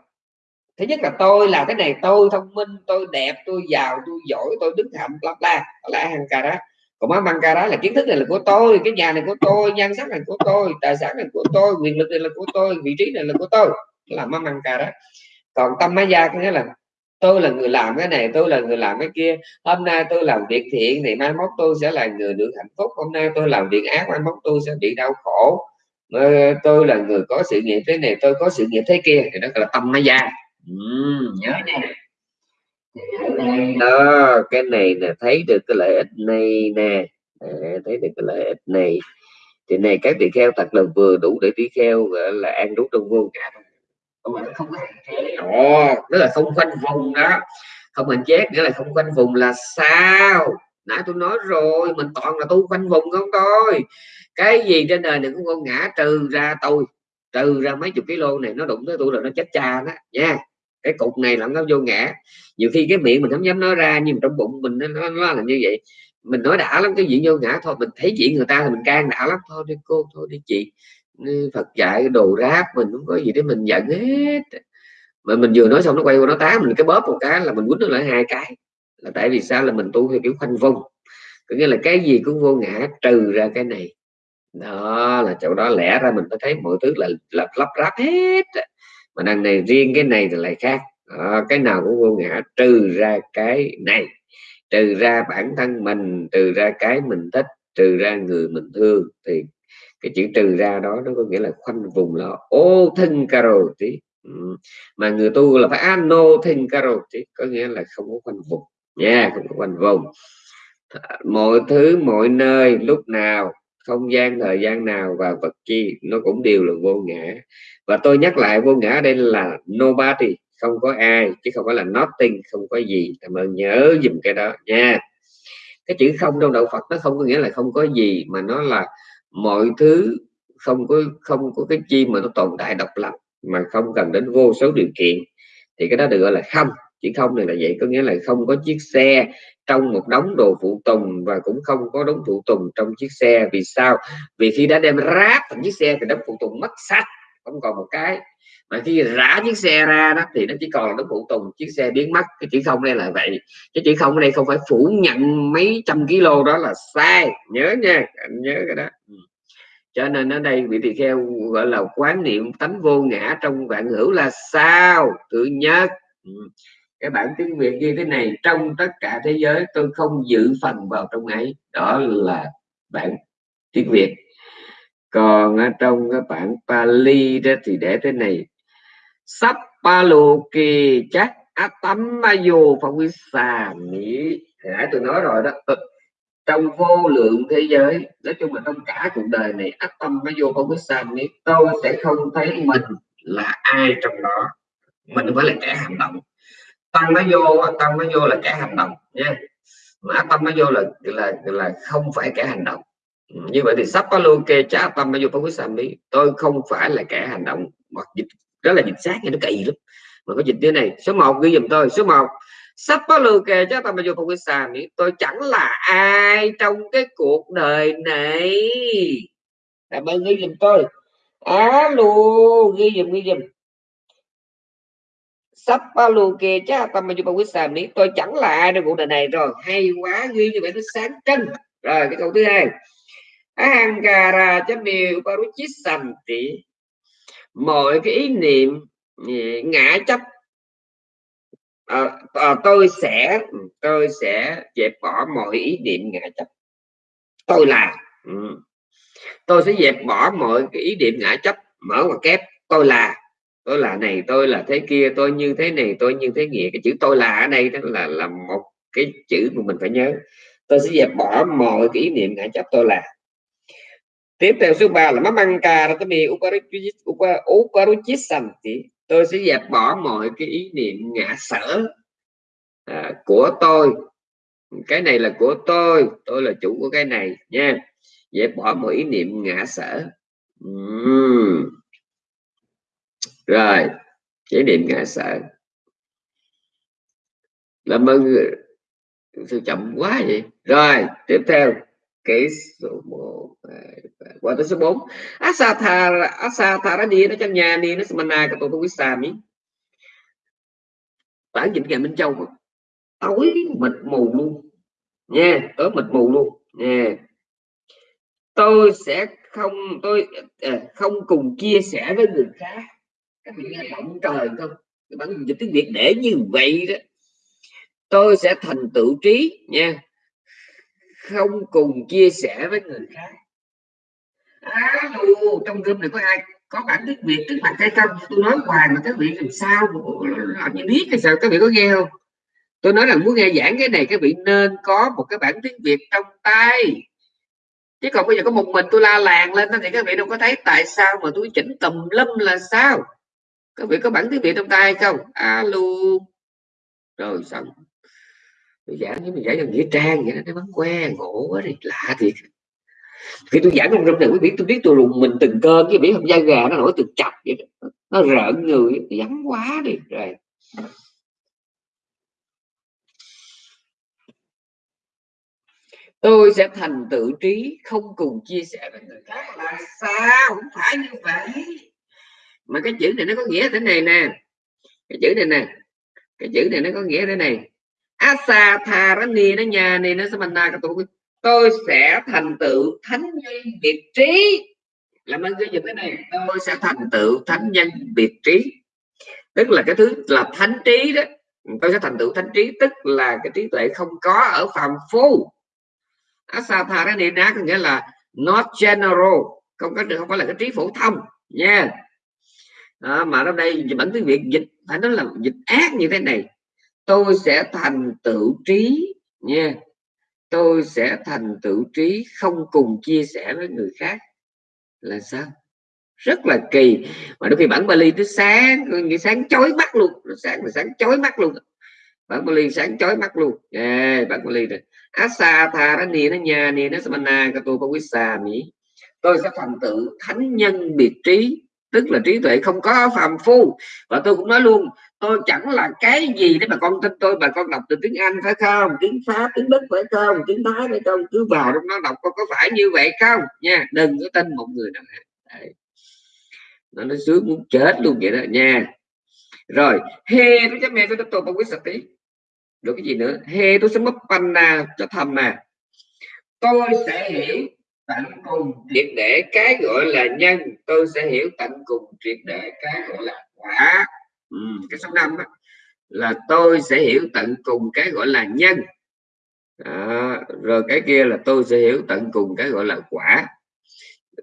thứ nhất là tôi là cái này tôi thông minh, tôi đẹp, tôi giàu, tôi giỏi, tôi đứng hạnh bla bla. Là hàng cà đó còn má băng ca đó là kiến thức này là của tôi, cái nhà này của tôi, nhan sắc này của tôi, tài sản này của tôi, quyền lực này là của tôi, vị trí này là của tôi. Là má băng ca đó còn tâm má gia có nghĩa là tôi là người làm cái này, tôi là người làm cái kia. Hôm nay tôi làm việc thiện thì mai mốt tôi sẽ là người được hạnh phúc. Hôm nay tôi làm việc ác, mai mốt tôi sẽ bị đau khổ. Ờ, tôi là người có sự nghiệp thế này, tôi có sự nghiệp thế kia. Thì đó là tâm má gia ừ, nhớ nha. đó cái này là thấy được cái lợi ích này nè. À, thấy được cái lợi ích này. Thì này các tỳ kheo thật là vừa đủ để tỳ kheo gọi là ăn rút trong vô ngã không không có Ồ, đó là không khoanh vùng đó. Không hành chết nghĩa là không khoanh vùng là sao? Nãy tôi nói rồi mình toàn là tu khoanh vùng không thôi. Cái gì trên đời này cũng con ngã trừ ra tôi trừ ra mấy chục kg này nó đụng tới tôi là nó chết cha đó nha cái cục này là nó vô ngã. Nhiều khi cái miệng mình không dám nói ra nhưng trong bụng mình nó, nó, nó là như vậy. Mình nói đã lắm cái chuyện vô ngã thôi. Mình thấy chuyện người ta thì mình can đã lắm. Thôi đi cô thôi đi chị. Phật dạy đồ ráp mình không có gì để mình giận hết. Mà mình vừa nói xong nó quay qua nó tá mình cái bóp một cái là mình quýnh nó lại hai cái. Là tại vì sao? Là mình tu theo kiểu khoanh vùng. Có nghĩa là cái gì cũng vô ngã trừ ra cái này. Đó là chỗ đó lẽ ra mình mới thấy mọi thứ là là lắp ráp hết mà đằng này riêng cái này thì lại khác. À, cái nào cũng vô ngã trừ ra cái này. Trừ ra bản thân mình trừ ra cái mình thích trừ ra người mình thương thì cái chữ trừ ra đó nó có nghĩa là khoanh vùng là ô thân caro tí. Ừ. mà người tu là phải ano thân caro tí có nghĩa là không có khoanh vùng. Nha yeah, không có khoanh vùng. Mọi thứ mọi nơi lúc nào không gian, thời gian nào và vật chi, nó cũng đều là vô ngã. Và tôi nhắc lại, vô ngã đây là nobody, không có ai, chứ không phải là nothing, không có gì. Cảm ơn nhớ dùm cái đó nha. Cái chữ không trong đạo Phật nó không có nghĩa là không có gì, mà nó là mọi thứ không có không có cái chi mà nó tồn tại độc lập, mà không cần đến vô số điều kiện. Thì cái đó được gọi là không chỉ không này là vậy, có nghĩa là không có chiếc xe trong một đống đồ phụ tùng và cũng không có đống phụ tùng trong chiếc xe. Vì sao? Vì khi đã đem ráp thành chiếc xe thì đống phụ tùng mất sạch, không còn một cái. Mà khi rã chiếc xe ra đó thì nó chỉ còn là đống phụ tùng, chiếc xe biến mất. Cái chữ không đây là vậy. Cái chữ không ở đây không phải phủ nhận mấy trăm kg đó là sai. Nhớ nha, anh nhớ cái đó. Ừ. Cho nên ở đây vị tỳ kheo gọi là quán niệm tánh vô ngã trong vạn hữu là sao? Tự nhất. Ừ cái bản tiếng việt như thế này, trong tất cả thế giới tôi không giữ phần vào trong ấy. Đó là bản tiếng việt. Còn ở trong cái bản Pali đó thì để thế này. Sắp paluki chắc atamayo xà mỹ nãy tôi nói rồi đó. Ừ. Trong vô lượng thế giới, nói chung là trong cả cuộc đời này atamayo phawisa mỹ tôi sẽ không thấy mình là ai trong đó. Mình phải là kẻ hành động tâm nó vô, tâm nó vô là kẻ hành động, nha. Mà tâm nó vô là là là không phải kẻ hành động. Như vậy thì sắp có luôn kê trả tâm nó vô phong quyết sàm đi tôi không phải là kẻ hành động, hoặc dịch đó là dịch sát nha nó kỳ lắm. Mà có dịch thế này, số 1 ghi dùm tôi, số 1 sắp có lưu kê cho tâm vô không biết sàm đi tôi chẳng là ai trong cái cuộc đời này. Cảm ơn, ghi dùm tôi. Á luôn ghi dùm ghi dùm sắp Sapaluke cha xàm đi tôi chẳng là ai trong cuộc đời này rồi. Hay quá ghi như vậy nó sáng trân rồi cái câu thứ hai. Ahankara chami uparuchisanti mọi cái ý niệm ừ, ngã chấp. À, à, tôi sẽ ừ, tôi sẽ dẹp bỏ mọi ý niệm ngã chấp. Tôi là ừ. tôi sẽ dẹp bỏ mọi cái ý niệm ngã chấp mở ngoặc kép. Tôi là tôi là này tôi là thế kia tôi như thế này tôi như thế nghĩa. Cái chữ tôi là ở đây đó là là một cái chữ mà mình phải nhớ. Tôi sẽ dẹp bỏ mọi cái ý niệm ngã chấp tôi là. Tiếp theo số 3 là mamanka ratami thì tôi sẽ dẹp bỏ mọi cái ý niệm ngã sở à, của tôi. Cái này là của tôi tôi là chủ của cái này nha. Dẹp bỏ mọi ý niệm ngã sở. Uhm rồi chỉ niệm ngã sợ. Làm ơn sao chậm quá vậy? Rồi tiếp theo cái số 1 qua tới số 4 asatha asatha đi nó trong nhà đi nó samana cái tôi sa mi bản dịch ngày minh châu tối mịt mù luôn. Nha tối mịt mù luôn. Nha. Tôi sẽ không tôi à, không cùng chia sẻ với người khác các vị nghe động trời không? Cái bản dịch tiếng việt để như vậy đó tôi sẽ thành tựu trí nha. Không cùng chia sẻ với người khác. À, dù, trong room này có ai có bản tiếng việt trước mặt hay không tôi nói hoài mà các vị làm sao làm như biết hay sao các vị có nghe không? Tôi nói là muốn nghe giảng cái này các vị nên có một cái bản tiếng việt trong tay. Chứ còn bây giờ có một mình tôi la làng lên thì các vị đâu có thấy tại sao mà tôi chỉnh tùm lum là sao? Các vị có bản tiếng việt trong tay không? Alo. Rồi, xong. Tôi giảng với mình giảng cho nghĩa trang vậy đó nó bắn que, ngộ quá đi, lạ thiệt. Khi tôi giảng trong rung này, quý vị, tôi biết tôi rùng mình từng cơn, cái biết không da gà nó nổi từ chập vậy đó. nó rợn người vắng quá đi. Rồi. Tôi sẽ thành tự trí, không cùng chia sẻ với người khác. Là sao? Không phải như vậy mà cái chữ này nó có nghĩa thế này nè. Cái chữ này nè. Cái chữ này nó có nghĩa thế này. Asa tharani nó nhà này nó samana tôi. Tôi sẽ thành tựu thánh nhân biệt trí. Làm ơn cái gì thế này? Tôi sẽ thành tựu thánh nhân biệt trí. Tức là cái thứ là thánh trí đó. Tôi sẽ thành tựu thánh trí, tức là cái trí tuệ không có ở phàm phu. Asatharani có nghĩa là not general, không có được không phải là cái trí phổ thông nha. yeah đó, mà ở đây bản tiếng việt dịch phải nói là dịch ác như thế này. Tôi sẽ thành tựu trí nha. Tôi sẽ thành tựu trí không cùng chia sẻ với người khác. Là sao? Rất là kỳ. Mà đôi khi bản Bali tới sáng như sáng chói mắt luôn. Nó sáng là sáng chói mắt luôn. Bản Bali sáng chói mắt luôn. Yeah, bản Bali này asa tha nó nì nó nhà nì nó samana ka tu sa mỹ tôi sẽ thành tựu thánh nhân biệt trí tức là trí tuệ không có phàm phu. Và tôi cũng nói luôn, tôi chẳng là cái gì để mà con tin tôi bà con đọc từ tiếng Anh phải không? Tiếng Pháp, tiếng Đức phải không? Tiếng Thái phải không? Cứ vào trong nó đọc con có phải như vậy không? Nha, đừng có tin một người nào Đấy. nó nó sướng muốn chết luôn vậy đó, nha. Rồi, he, tôi chấp mẹ tôi tiếp tục bằng quyết sạch tí. Được cái gì nữa? He, tôi sẽ mất panna cho thầm mà. Tôi sẽ hiểu tận cùng. Triệt để cái gọi là nhân tôi sẽ hiểu tận cùng triệt để cái gọi là quả. Ừ, cái số năm đó, là tôi sẽ hiểu tận cùng cái gọi là nhân. À, rồi cái kia là tôi sẽ hiểu tận cùng cái gọi là quả.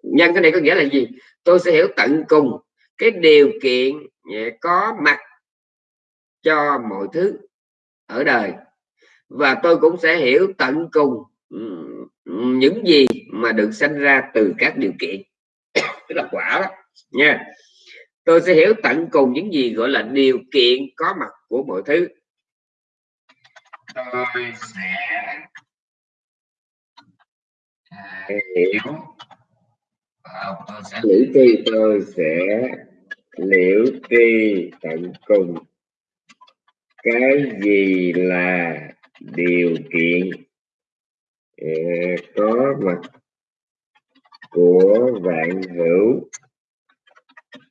Nhân cái này có nghĩa là gì? Tôi sẽ hiểu tận cùng cái điều kiện có mặt cho mọi thứ ở đời. Và tôi cũng sẽ hiểu tận cùng ừ, những gì mà được sinh ra từ các điều kiện. Tức là quả đó nha. Tôi sẽ hiểu tận cùng những gì gọi là điều kiện có mặt của mọi thứ. Tôi sẽ hiểu. Tôi sẽ liễu tri tôi sẽ liễu tri tận cùng. Cái gì là điều kiện? Có mặt của vạn hữu.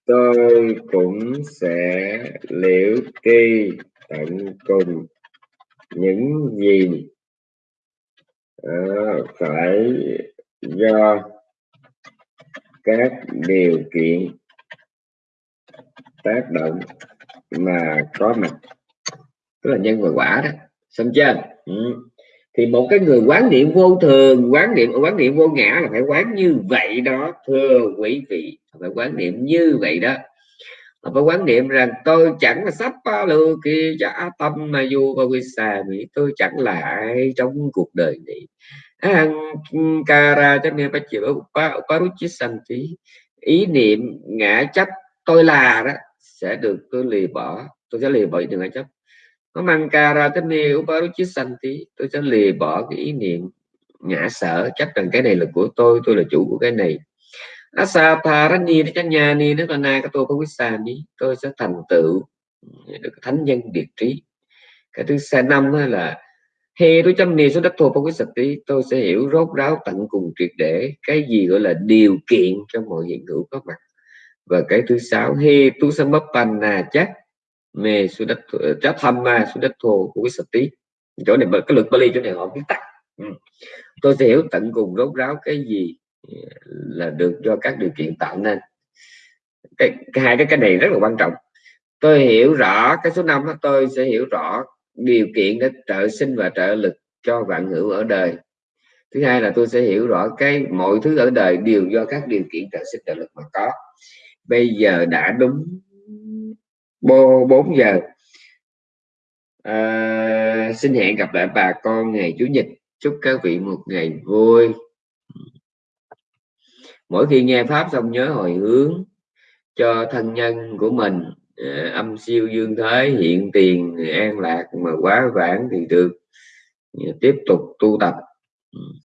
Tôi cũng sẽ liễu tri tận cùng những gì uh, phải do các điều kiện tác động mà có mặt. Tức là nhân và quả đó. Xong chưa? Ừ thì một cái người quán niệm vô thường, quán niệm quán niệm vô ngã là phải quán như vậy đó. Thưa quý vị, phải quán niệm như vậy đó. Phải quán niệm rằng, tôi chẳng là sắp ba lư kia cho tâm mà dù và quy xà mỹ, tôi chẳng là ai trong cuộc đời này. Ankara cho nên bắt chịu Paruchisanti ý niệm ngã chấp tôi là đó, sẽ được tôi lì bỏ, tôi sẽ lì bỏ được ngã chấp nó mang ca ra tới nê uparuchisanti tôi sẽ lìa bỏ cái ý niệm ngã sở. Chắc rằng cái này là của tôi tôi là chủ của cái này. Asatharani nó nhà ni nó là na cái tôi có quyết xa đi tôi sẽ thành tựu được thánh nhân điệt trí. Cái thứ xa năm là he tôi chăm ni số đất thô có quyết sạch tí. Tôi sẽ hiểu rốt ráo tận cùng triệt để cái gì gọi là điều kiện cho mọi hiện hữu có mặt. Và cái thứ sáu he tu samappanna chắc mê su đất ờ, chát tham ma su đất thô của cái sự tí chỗ này cái lực Bali chỗ này họ viết tắt. Ừ. tôi sẽ hiểu tận cùng rốt ráo cái gì ờ, là được do các điều kiện tạo nên. Cái, cái hai cái cái này rất là quan trọng. Tôi hiểu rõ cái số năm tôi sẽ hiểu rõ điều kiện để trợ sinh và trợ lực cho vạn hữu ở đời. Thứ hai là tôi sẽ hiểu rõ cái mọi thứ ở đời đều do các điều kiện trợ sinh trợ lực mà có. Bây giờ đã đúng 4 giờ. À, xin hẹn gặp lại bà con ngày chủ nhật. Chúc các vị một ngày vui. Mỗi khi nghe pháp xong nhớ hồi hướng cho thân nhân của mình. À, âm siêu dương thế hiện tiền an lạc mà quá vãng thì được. Tiếp tục tu tập. Ừ.